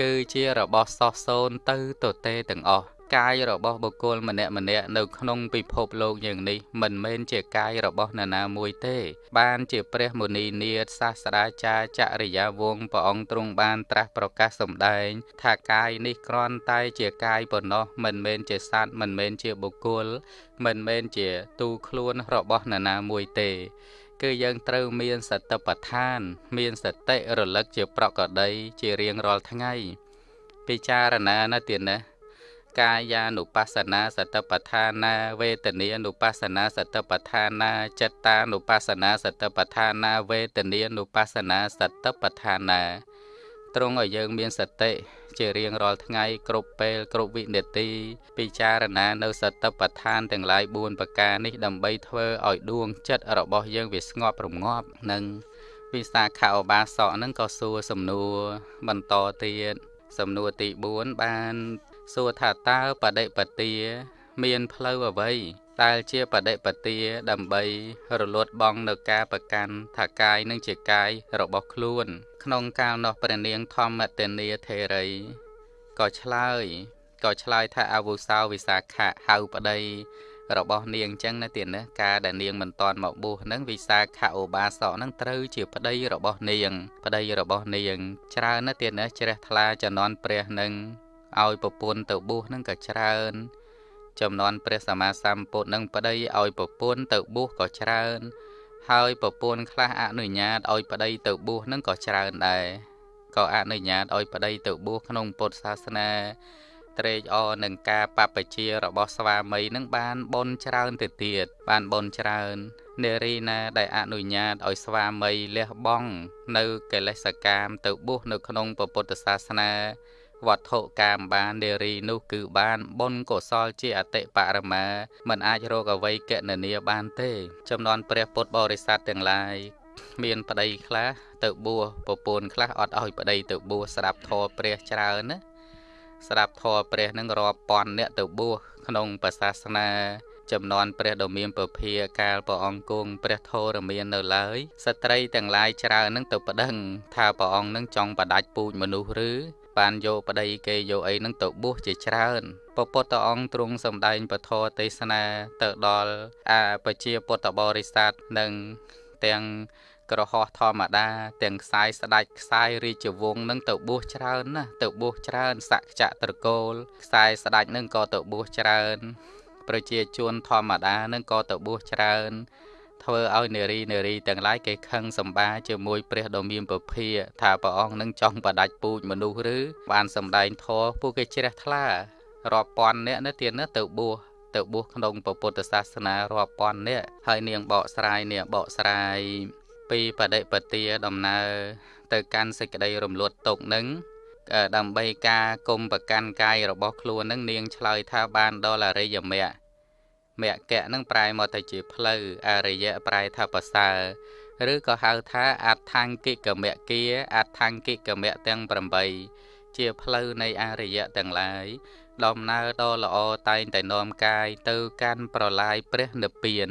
គឺជារបស់សោះសូនទៅទៅទេទាំងអស់កាយរបស់បុគ្គលម្នាក់ម្នាក់នៅក្នុងពិភពលោកយ៉ាងនេះមិនមែនជាកាយរបស់នរណាមួយទេ បានជាព្រះមុនីនាថសាស្ត្រាចារ្យចរិយាវង្សព្រះអង្គទ្រង់បានត្រាស់ប្រកាសសម្ដែង ថាកាយនេះគ្រាន់តែជាកាយប៉ុណ្ណោះមិនមែនជាសត្វមិនមែនជាបុគ្គល មិនមែនជាទូខ្លួនរបស់នរណាមួយទេ គឺយើងត្រូវមានសតិប្បដ្ឋាន មានសតិរលឹកជាប្រកដី ជារៀងរាល់ថ្ងៃ ពិចារណាណាទៀតណាកាយានុបស្សនាសតិប្បដ្ឋានា វេទនានុបស្សនាសតិប្បដ្ឋានាចិត្តានុបស្សនាសតិប្បដ្ឋានាវេទនានុបស្សនាសតិប្បដ្ឋានា ទ្រង់ឲ្យយើងមានសតិជារៀងរាល់ថ្ងៃគ្រប់ពេលគ្រប់វិនាទី ពិចារណានៅសតិប្បដ្ឋានទាំងឡាយ4ប្រការនេះដើម្បីធ្វើឲ្យដួងចិត្តរបស់យើងវាស្ងប់រងាប់និងវិសាខឧបាសកនឹងក៏សួរសំណួរបន្តទៀតសំណួរទី4បានសួរថាតើបដិបទាមានផ្លូវអ្វី ដែលជាបដិបទាដើម្បីរលត់បងនៅការប្រកាន់ថាកាយនឹងជាកាយរបស់ខ្លួន ក្នុងកាលនោះព្រះនាងធម្មតេនីធេរីក៏ឆ្លើយក៏ឆ្លើយថាអវុសោវិសាខៈហៅប្តីរបស់នាងអញ្ចឹងណាទៀតណាការដែលនាងមិនតន់មកបួសហ្នឹងវិសាខឧបាសកហ្នឹងត្រូវជាប្តីរបស់នាង ប្តីរបស់នាង ច្រើនណាទៀតណាជ្រះថ្លាចំនួនព្រះនឹងឲ្យប្រពន្ធទៅបួសហ្នឹងក៏ច្រើន ចំនួនព្រះសម្មាសម្ពុទ្ធនឹងប្តីឲ្យប្រពន្ធទៅបួសក៏ច្រើន ហើយប្រពន្ធខ្លះអនុញ្ញាតឲ្យប្តីទៅបួសនឹងក៏ច្រើនដែរក៏អនុញ្ញាតឲ្យប្តីទៅបួសក្នុងពុទ្ធសាសនាត្រេកអរនឹងការបព្វជិរបស់ស្វាមីនឹងបានបនច្រើនទៅទៀតបានបនច្រើននារីណាដែលអនុញ្ញាតឲ្យស្វាមីលះបង់នៅកិលេសកម្មទៅបួសនៅក្នុងពុទ្ធសាសនា វត្ថុកាមបាននារីនោះគឺបានបុណ្យកុសលជាអតិបរមាមិនអាចរកអ្វីកណនាបានទេ ចំនួនព្រះពុទ្ធបរិស័ទទាំងឡាយមានប្តីខ្លះទៅបួសប្រពន្ធខ្លះអត់ឲ្យប្តីទៅបួសស្ដាប់ធម៌ព្រះច្រើនណាស្ដាប់ធម៌ព្រះនឹងរាប់ពាន់អ្នកទៅបួសក្នុងប្រសាសនាចំនួនព្រះដ៏មានពភាកាលព្រះអង្គគង់ព្រះធរមាននៅឡើយស្ត្រីទាំងឡាយច្រើននឹងទៅប្តឹងថាព្រះអង្គនឹងចង់បដាច់ពូជមនុស្សឬ បានយកប្តីគេយកអីនឹងទៅបួសជាច្រើនពពុទ្ធអង្គទ្រង់សម្ដែងពធទេសនាទៅដល់អាប្រជាពុទ្ធបរិស័ទនិងទាំងក្រហោះធម្មតា ទាំងខ្សែស្ដាច់ខ្សែរាជវង្សនឹងទៅបួសច្រើនណាស់ទៅបួសច្រើនសក្ចត្រកូលខ្សែស្ដាច់នឹងក៏ទៅបួសច្រើន ប្រជាជនធម្មតានឹងក៏ទៅបួសច្រើន ធ្វើឲ្យនារីនារីទាំងឡាយគេខឹងសម្បាជាមួយព្រះដ៏មានពភាថាព្រះអង្គនឹងចង់បដាច់ពូជមនុស្សឬបានសម្ដែងធម៌ពួកគេជ្រះថ្លារាប់ពាន់នាក់នៅទៀតណាទៅបួសទៅបួសក្នុងពុទ្ធសាសនារាប់ពាន់នាក់ហើយនាងបកស្រាយនាងបកស្រាយពីបដិបទាដំណើរទៅកាន់សេចក្តីរំលត់ទុកនឹងដើម្បីការគុំប្រកាន់កាយរបស់ខ្លួននឹងនាងឆ្លើយថាបានដល់អរិយមគ្គ មគ្គនឹងប្រែមកទៅជាផ្លូវអរិយប្រែថាប្រសើរឬក៏ហៅថាអដ្ឋង្គិកមគ្គាអដ្ឋង្គិកមគ្គទាំង8ជាផ្លូវនៃអរិយទាំងឡាយដំណើរដ៏ល្អតែងតែនាំកាយទៅកាន់ប្រឡាយព្រះនិព្វាន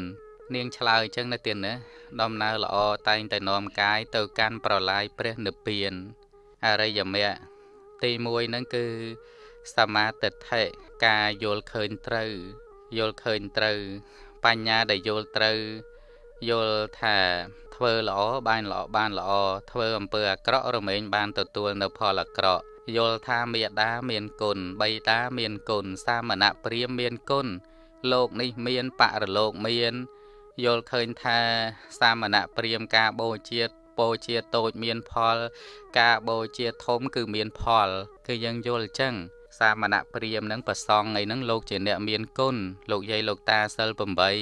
នាងឆ្លើយអញ្ចឹងណាទៀតណាដំណើរល្អតែងតែនាំកាយទៅកាន់ប្រឡាយព្រះនិព្វានអរិយមគ្គទី1ហ្នឹងគឺសមាទិដ្ឋិការយល់ឃើញត្រូវ យល់ឃើញត្រូវ បញ្ញាដែលយល់ត្រូវយល់ថាធ្វើល្អបានល្អបានល្អធ្វើអំពើអាក្រក់រមែងបានទទួលនៅផលអាក្រក់យល់ថាមេដាមានគុណបៃតាមានគុណសាមណៈព្រាមមានគុណលោកនេះមានបរលោកមានយល់ឃើញថាសាមណៈព្រាមការបូជាបូជាតូចមានផល ការបូជាធំគឺមានផល គឺយើងយល់អញ្ចឹង សាមណៈព្រាមនឹងប្រសងអីហ្នឹងលោកជាអ្នកមានគុណលោកយាយលោកតាសិល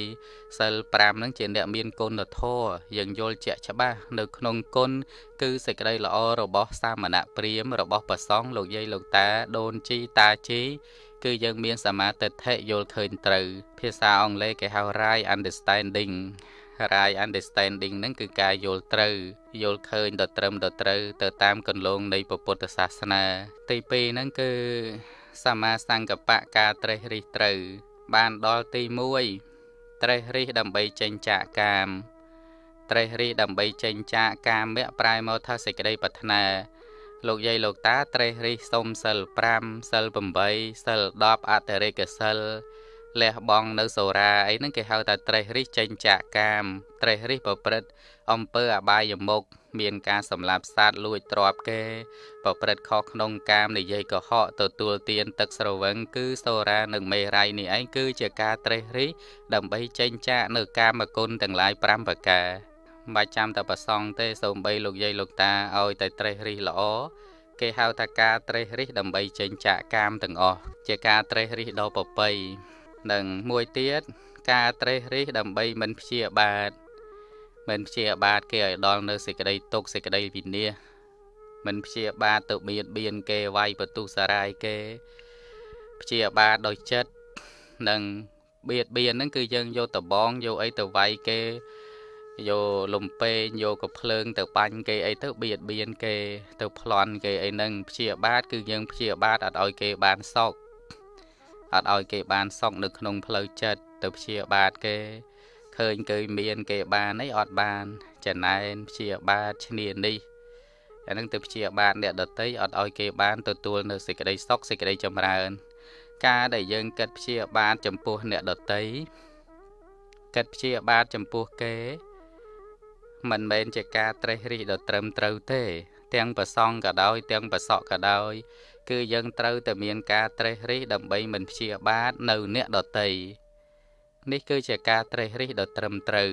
8សិល5ហ្នឹងជាអ្នកមានគុណធម៌យើងយល់ជាក់ច្បាស់នៅក្នុងគុណគឺសេចក្តីល្អរបស់សាមណៈព្រាមរបស់ប្រសងលោកយាយលោកតាដូនជីតាជីគឺយើងមានសមាទិដ្ឋិយល់ឃើញត្រូវភាសាអង់គ្លេសគេហៅ right understanding right understanding ហ្នឹងគឺការយល់ត្រូវយល់ឃើញដល់ត្រឹមដល់ត្រូវទៅតាមគន្លងនៃពុទ្ធសាសនា ទី2ហ្នឹងគឺសម្មាសង្កបៈការត្រេះរិះត្រូវ បានដល់ទី1ត្រេះរិះដើម្បីចេញចាកកាម ត្រេះរិះដើម្បីចេញចាកកាមៈប្រែមកថាសេចក្តីប្រាថ្នាលោកយាយលោកតាត្រេះរិះសុំសិល5សិល8សិល10អតរិកសិល លះបង់នៅសូរាអីហ្នឹងគេហៅថាត្រេះរិះចេញចាកកាម ត្រេះរិះប្រព្រឹត្តអំពើអបាយមុខមានការសម្លាប់សត្វលួចទ្រព្យគេ ប្រព្រឹត្តខុសក្នុងកាមនិយាយកុហកទទួលទានទឹកស្រវឹងគឺសូរានិងមេរ័យនេះឯងគឺជាការត្រេះរិះដើម្បីចេញចាកនៅកាមគុណទាំងឡាយ5ប្រការមិនបាច់ចាំតែប្រសងទេសូម្បីលោកយាយលោកតាឲ្យតែត្រេះរិះល្អគេហៅថាការត្រេះរិះដើម្បីចេញចាកកាមទាំងអស់ជាការត្រេះរិះដ៏ប្រពៃ និងមួយទៀតការត្រេះរិះដើម្បីមិនព្យាបាទមិនព្យាបាទគេឲ្យដល់នៅសេចក្តីទុកសេចក្តីវិនាសមិនព្យាបាទទៅបៀតបៀនគេវាយបន្ទុសារាយគេព្យាបាទដោយចិត្តនិងបៀតបៀនហ្នឹងគឺយើងយកតបងយកអីទៅវាយគេយកលំពេងយកកភ្លើងទៅបាញ់គេអីទៅបៀតបៀនគេទៅប្លន់គេអីហ្នឹងព្យាបាទគឺយើងព្យាបាទអត់ឲ្យគេបានសោក អត់ឲ្យគេបានសុខនៅក្នុងផ្លូវចិត្តទៅព្យាបាទគេឃើញគេមានគេបានអីអត់បានចំណែនព្យាបាទឈ្នានេះអានឹងទៅព្យាបាទអ្នកដតីអត់ឲ្យគេបានទទួលនៅសេចក្តីសុខសេចក្តីចម្រើន ការដែលយើងគិតព្យាបាទចំពោះអ្នកដតីគិតព្យាបាទចំពោះគេ មិនមែនជាការត្រេះរិះដ៏ត្រឹមត្រូវទេ ទាំងប្រសងក៏ដោយទាំងប្រសក់ក៏ដោយ គឺយើងត្រូវតែមានការត្រេះរិះដើម្បីមិនព្យាបាទនៅអ្នកដតីនេះគឺជាការត្រេះរិះដ៏ត្រឹមត្រូវ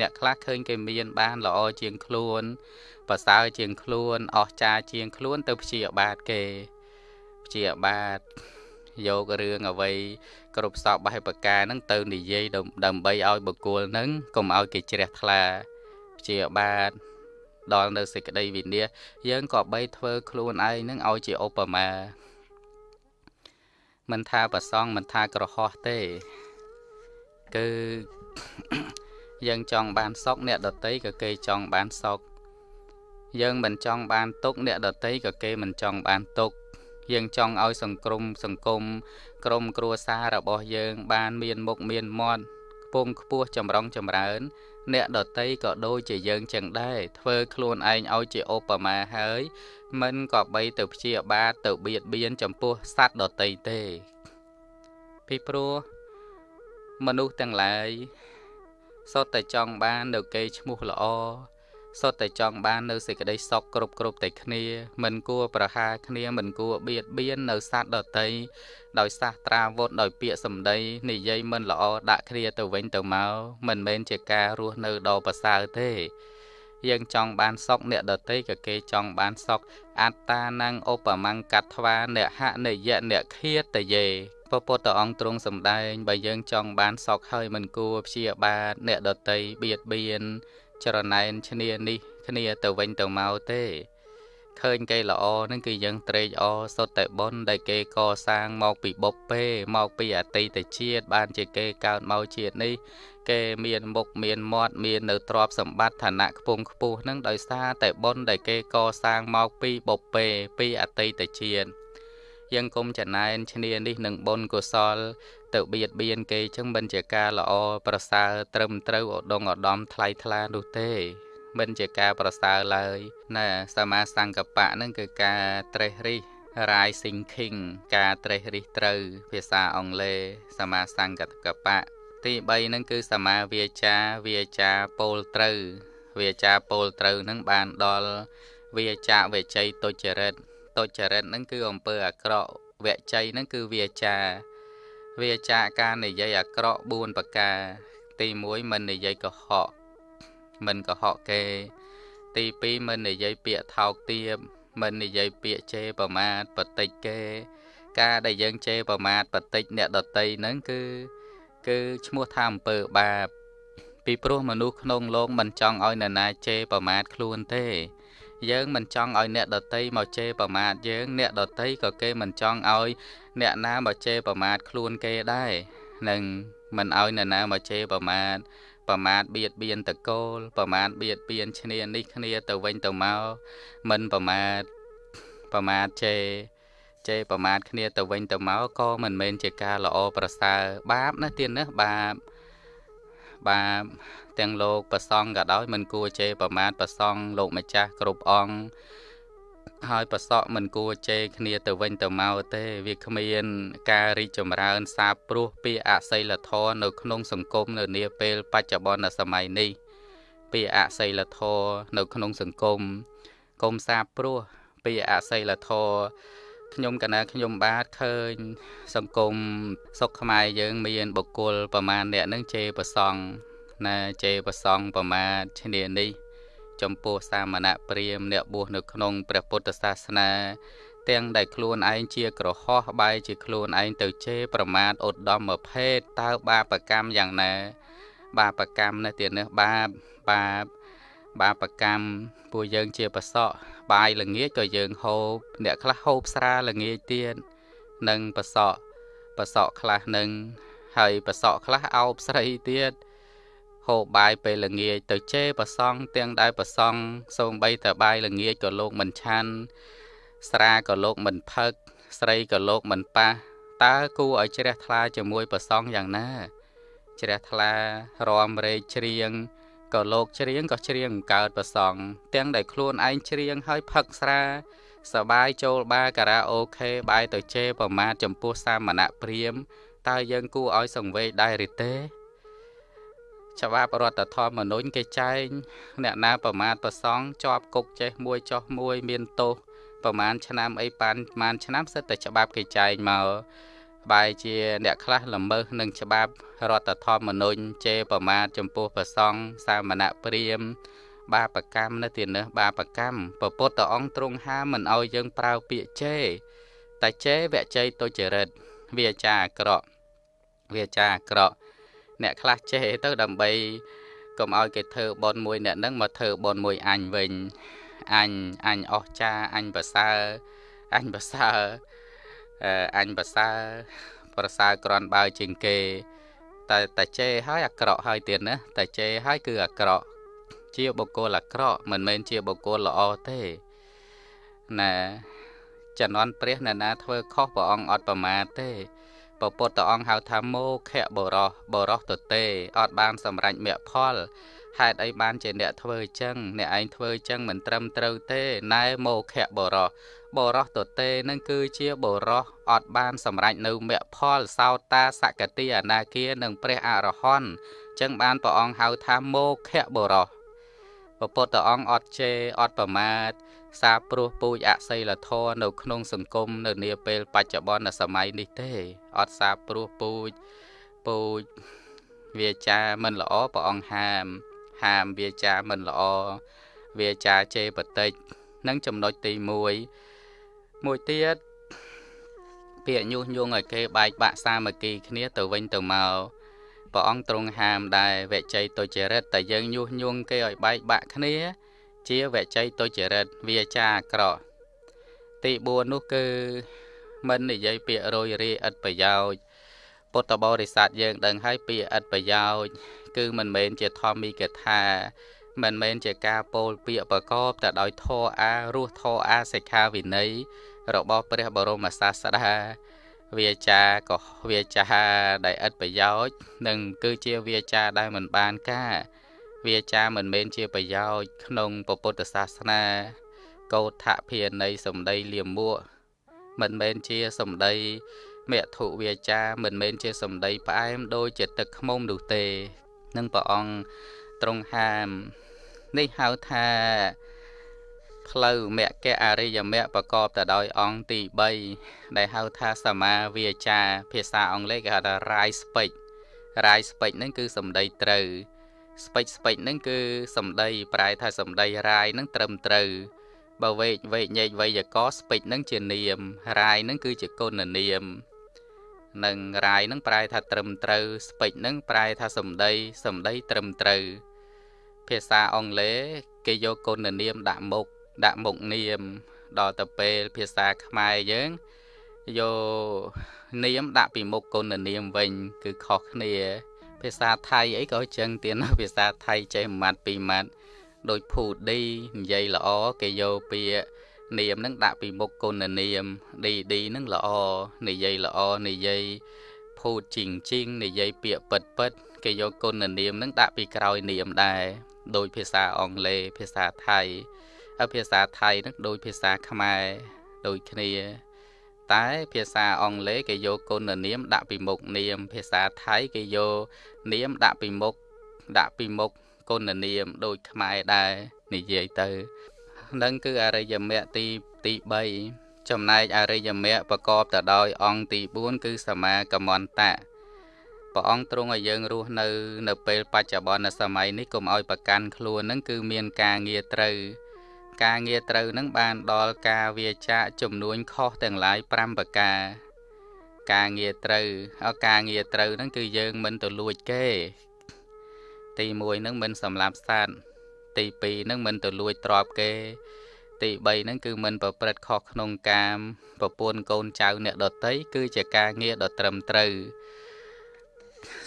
អ្នកខ្លះឃើញគេមានបានល្អជាងខ្លួនប្រសើរជាងខ្លួនអស្ចារ្យជាងខ្លួនទៅព្យាបាទគេព្យាបាទយករឿងអ្វីគ្រប់សពបេះបកាហ្នឹងទៅនិយាយដើម្បីឲ្យបុគ្គលហ្នឹងកុំឲ្យគេជ្រះថ្លាព្យាបាទ ដល់នៅសេចក្តីវិនាសយើងក៏បីធ្វើខ្លួនឯងនឹងឲ្យជាឧបមាមិនថាប្រសងមិនថាក្រហោះទេ គឺយើងចង់បានសុខអ្នកដតីក៏គេចង់បានសុខយើងមិនចង់បានទុកអ្នកដតីក៏គេមិនចង់បានទុកយើងចង់ឲ្យសង្គមសង្គមក្រុមគ្រួសាររបស់យើង បានមានមុខមានមាត់ខ្ពង់ខ្ពស់ចម្រុងចម្រើន អ្នកដតីក៏ដូចជាយើងចឹងដែរធ្វើខ្លួនឯងឲ្យជាឧបមាហើយមិនក៏បីទៅព្យាបាទទៅបៀតបៀនចំពោះសត្វដតីទេពីព្រោះមនុស្សទាំងឡាយសុទ្ធតែចង់បាននៅកេរ្តិ៍ឈ្មោះល្អ សុទ្ធតែចង់បាននៅសេចក្តីសុខគ្រប់គ្រប់តែគ្នា មិនគួរប្រហារគ្នាមិនគួរបៀតបៀននៅសត្វដតីដោយសាសត្រាវុធដោយពាក្យសម្ដីនិយាយមិនល្អដាក់គ្នាទៅវិញទៅមកមិនមែនជាការរស់នៅដ៏ប្រសើរទេយើងចង់បានសុខអ្នកដតីក៏គេចង់បានសុខអត្តានងឧបមង្កត្វាអ្នកហនិយៈអ្នកឃាតយេពពុទ្ធអង្គទ្រង់សម្ដែងបើយើងចង់បានសុខហើយមិនគួរព្យាបាទអ្នកដតីបៀតបៀន ចរណែនឈ្នានេះគ្នាទៅវិញទៅមកទេឃើញគេល្អនឹងគឺយើងត្រេកអរសុទ្ធតែបុណ្យដែលគេកសាងមកពីបុព្វេមកពីអតីតជាតិបានជាគេកើតមកជាតិនេះ គេមានមុខមានមាត់មាននៅទ្រព្យសម្បត្តិឋានៈខ្ពង់ខ្ពស់នឹងដោយសារតែបុណ្យដែលគេកសាងមកពីបុព្វេពីអតីតជាតិយើងគុំចំណែនឈ្នានេះនឹងបុណ្យកុសល ទៅបៀតបៀនគេចឹងមិនជាការល្អប្រសើរត្រឹមត្រូវឧត្តមឧត្តមថ្លៃថ្លានោះទេ មិនជាការប្រសើរឡើយណាសមាសង្កបៈនឹងគឺការត្រេះរិះ rising king ការត្រេះរិះត្រូវ ភាសាអង់គ្លេសសមាសង្កតកបៈទី3នឹងគឺសមាវាចាវាចាពោលត្រូវ វាចាពោលត្រូវនឹងបានដល់វាចាវិជ័យទុច្ចរិតទុច្ចរិតនឹងគឺអំពើអាក្រក់វជ័យនឹងគឺវាចា វាចាការនិយាយអាក្រក់4ប្រការ ទី1មិននិយាយកុហកមិនកុហកគេ ទី2មិននិយាយពាក្យថោកទាបមិននិយាយពាក្យជេរប្រមាថបតិចគេ ការដែលយើងជេរប្រមាថបតិចអ្នកដតីហ្នឹងគឺ គឺឈ្មោះថាអំពើបាបពីព្រោះមនុស្សក្នុងលោកមិនចង់ឲ្យនរណាជេរប្រមាថខ្លួនទេ យើងមិនចង់ឲ្យអ្នកដតីមកជេរប្រមាថយើង អ្នកដតីក៏គេមិនចង់ឲ្យ អ្នកណាមកជេរប្រមាថខ្លួនគេដែរនឹងមិនឲ្យអ្នកណាមកជេរប្រមាថប្រមាថបៀតបៀនតកូលប្រមាថបៀតបៀនឈ្នានេះគ្នាទៅវិញទៅមកមិនប្រមាថប្រមាថជេរជេរប្រមាថគ្នាទៅវិញទៅមកក៏មិនមែនជាការល្អប្រសើរបាបណាទៀតណាបាបបាប ទាំងលោកប្រសងក៏ដោយមិនគួរជេរប្រមាថប្រសងលោកម្ចាស់គ្រប់អង្គហើយប្រសក់មិនគួរជេរគ្នាទៅវិញទៅមកទេ វាគ្មាន ការរីកចម្រើនសាបព្រោះពីអសីលធម៌នៅក្នុងសង្គមនៅនាពេលបច្ចុប្បន្នសម័យនេះពីអសីលធម៌នៅក្នុងសង្គមកុំសាបព្រោះពីអសីលធម៌ខ្ញុំកណាខ្ញុំបាទឃើញ សង្គមសុខខ្មែរយើងមានបុគ្គលប្រមាណអ្នកនឹងជេរប្រសង់ ណាជេរប្រសង់ប្រមាណឈ្នានេះ ចំពោះសាមណៈព្រាមអ្នកបួសនៅក្នុងព្រះពុទ្ធសាសនា ទាំងដែលខ្លួនឯងជាក្រហោះបែរជាខ្លួនឯងទៅជេរប្រមាថឧត្តមភេទតើបាបកម្មយ៉ាងណា បាបកម្មនេះទៀតនេះបាបបាបបាបកម្មពួកយើងជាប្រសក់បាយល្ងាចក៏យើងហូបអ្នកខ្លះហូបស្រាល្ងាចទៀតនិងប្រសក់ប្រសក់ខ្លះនឹងហើយប្រសក់ខ្លះអោបស្រីទៀត ហូបបាយពេលល្ងាចទៅជេរប្រសង់ទាំងដែលប្រសង់សូម្បីតែបាយល្ងាចក៏លោកមិនឆាន់ស្រាក៏លោកមិនផឹក ស្រីក៏លោកមិនប៉ះតើគួរឲ្យជ្រះថ្លាជាមួយប្រសង់យ៉ាងណា ជ្រះថ្លារំរែកច្រៀងក៏លោកច្រៀងក៏ច្រៀងកើតប្រសង់ទាំងដែលខ្លួនឯងច្រៀងហើយផឹកស្រាសបាយចូលបារការ៉ាអូខេបាយទៅជេរប្រមាថចំពោះសាមណៈព្រាមតើយើងគួរឲ្យសង្វេគដែរឬទេ ច្បាប់រដ្ឋធម្មនុញ្ញគេចែងអ្នកណាប្រមាថប្រសងជាប់គុកចេះមួយចោះមួយ មានទោសប្រមាណឆ្នាំអីប៉ានប្រមាណឆ្នាំសិតតែច្បាប់គេចែងមកបែរជាអ្នកខ្លះល្មើសនឹងច្បាប់រដ្ឋធម្មនុញ្ញជេរប្រមាថចំពោះប្រសងសាមណៈព្រាមបាបកម្មនៅទីនេះបាបកម្មពពុទ្ធអង្គទ្រង់ហាមមិនឲ្យយើងប្រើពាក្យជេរតែជេរវជ័យទុច្ចរិតវាចាអាក្រក់វាចាអាក្រក់ អ្នកខ្លះចេះទៅដើម្បីកុំឲ្យគេធ្វើបនមួយអ្នកនឹងមកធ្វើបនមួយអញវិញអញអញអស់ចាអញប្រសើរអញប្រសើរអញប្រសើរប្រសើរក្រនបើជាងគេតែតែចេហើយអាក្រក់ហើយទៀតណាតែចេហើយគឺអាក្រក់ជាបុគ្គលអាក្រក់មិនមែនជាបុគ្គលល្អទេណាចំនួនព្រះអ្នកណាធ្វើខុសព្រះអង្គអត់ប្រមាទទេ ពពុទ្ធអង្គហៅថាមោខៈបរោះបរោះទទេអត់បានសម្រេចមគ្គផលហេតុអីបានជាអ្នកធ្វើអញ្ចឹងអ្នកឯងធ្វើអញ្ចឹងមិនត្រឹមត្រូវទេណែមោខៈបរោះបរោះទទេនឹងគឺជាបរោះអត់បានសម្រេចនៅមគ្គផលសោតាសកតិអនាគានិងព្រះអរហន្តចឹងបានព្រះអង្គហៅថាមោខៈបរោះពពុទ្ធអង្គអត់ជេរអត់ប្រមាទ សាព្រោះពូជអសីលធម៌នៅក្នុងសង្គមនៅនាពេលបច្ចុប្បន្នសម័យនេះទេអត់សាព្រោះពូជពូជវាចាមិនល្អព្រះអង្គហាម ហាមវាចាមិនល្អវាចាជេរបតិចនឹងចំណុចទី1មួយទៀតពាក្យញុះញង់ឲ្យគេបែកបាក់សាមគ្គីគ្នាទៅវិញទៅមកព្រះអង្គទ្រង់ហាមដែរវជ័យទុច្ចរិតតែយើងញុះញង់គេឲ្យបែកបាក់គ្នា ជាវជ័យទុច្ចរិតវាចាអាក្រក់ទី4នោះគឺមិននិយាយពាក្យរយរាឥតប្រយោជន៍ពុទ្ធបរិស័ទយើងដឹងហើយពាក្យឥតប្រយោជន៍គឺមិនមែនជាធម្មីកថា មិនមែនជាការពោលពាក្យប្រកបតែដោយធរអារសធរអាសិក្ខាវិន័យរបស់ព្រះបរមសាស្តាវាចាក៏វាចាដែលឥតប្រយោជន៍និងគឺជាវាចាដែលមិនបានការ វាចាមិនមែនជាប្រយោជន៍ក្នុងពុទ្ធសាសនា កោដ្ឋភានៃសម្ដីលៀមមួកមិនមែនជាសម្ដីមធុវាចាមិនមែនជាសម្ដីផ្អែមដូចជាទឹកខ្មុំនោះទេនឹងព្រះអង្គទ្រង់ហាមនេះហៅថាផ្លូវមគ្គអរិយមគ្គប្រកបទៅដោយអង្គទី3ដែលហៅថាសមាវាចា ភាសាអង់គ្លេសគេហៅថា right speech right speech ហ្នឹងគឺសម្ដីត្រូវ speech speech ហ្នឹងគឺសម្ដីប្រែថាសម្ដី right ហ្នឹងត្រឹមត្រូវបើវេកវេកញែកវេយក speech ហ្នឹងជានាម right ហ្នឹងគឺជាគុណនាមនិងរាយនឹងប្រែថាត្រឹមត្រូវស្ពេចនឹងប្រែថាសំដីសំដីត្រឹមត្រូវភាសាអង់គ្លេសគេយកគុណនាមដាក់មុខដាក់មុខនាម ដល់ទៅពេលភាសាខ្មែរយើងយកនាមដាក់ពីមុខគុណនាមវិញ គឺខុសគ្នា ភាសាថៃអីក៏ចឹងទៀតណាភាសាថៃចេះមួយម៉ាត់ពីរម៉ាត់ដូចភូឌីនិយាយល្អគេយកពាក្យនាមនឹងដាក់ពីមុខគុណនាមឌីឌីនឹងល្អនិយាយល្អនិយាយភូតជីងជីងនិយាយពាក្យពិតពិតគេយកគុណនាមនឹងដាក់ពីក្រោយនាមដែរដោយភាសាអង់គ្លេសភាសាថៃហើយភាសាថៃនឹងដូចភាសាខ្មែរដូចគ្នា តែភាសាអង់គ្លេសគេយកគុណនាមដាក់ពីមុខនាម ភាសាថៃគេយកនាមដាក់ពីមុខដាក់ពីមុខគុណនាមដូចខ្មែរដែរនិយាយទៅនឹងគឺអរិយមគ្គទីទី3ចំណែកអរិយមគ្គប្រកបទៅដោយអង្គទី4គឺសមាកមន្តៈព្រះអង្គទ្រង់ឲ្យយើងរស់នៅ នៅពេលបច្ចុប្បន្នសម័យនេះកុំឲ្យប្រកាន់ខ្លួននឹងគឺមានការងារត្រូវ ការងារត្រូវនឹងបានដល់ការវាចាកចំនួនខុសទាំងឡាយ5ប្រការ ការងារត្រូវហើយការងារត្រូវនឹងគឺយើងមិនទៅលួចគេ ទី1នឹងមិនសម្លាប់សត្វទី2នឹងមិនទៅលួចទ្រព្យគេ ទី3នឹងគឺមិនប្រព្រឹត្តខុសក្នុងកាមប្រពន្ធកូនចៅអ្នកដតីគឺជាការងារដ៏ត្រឹមត្រូវ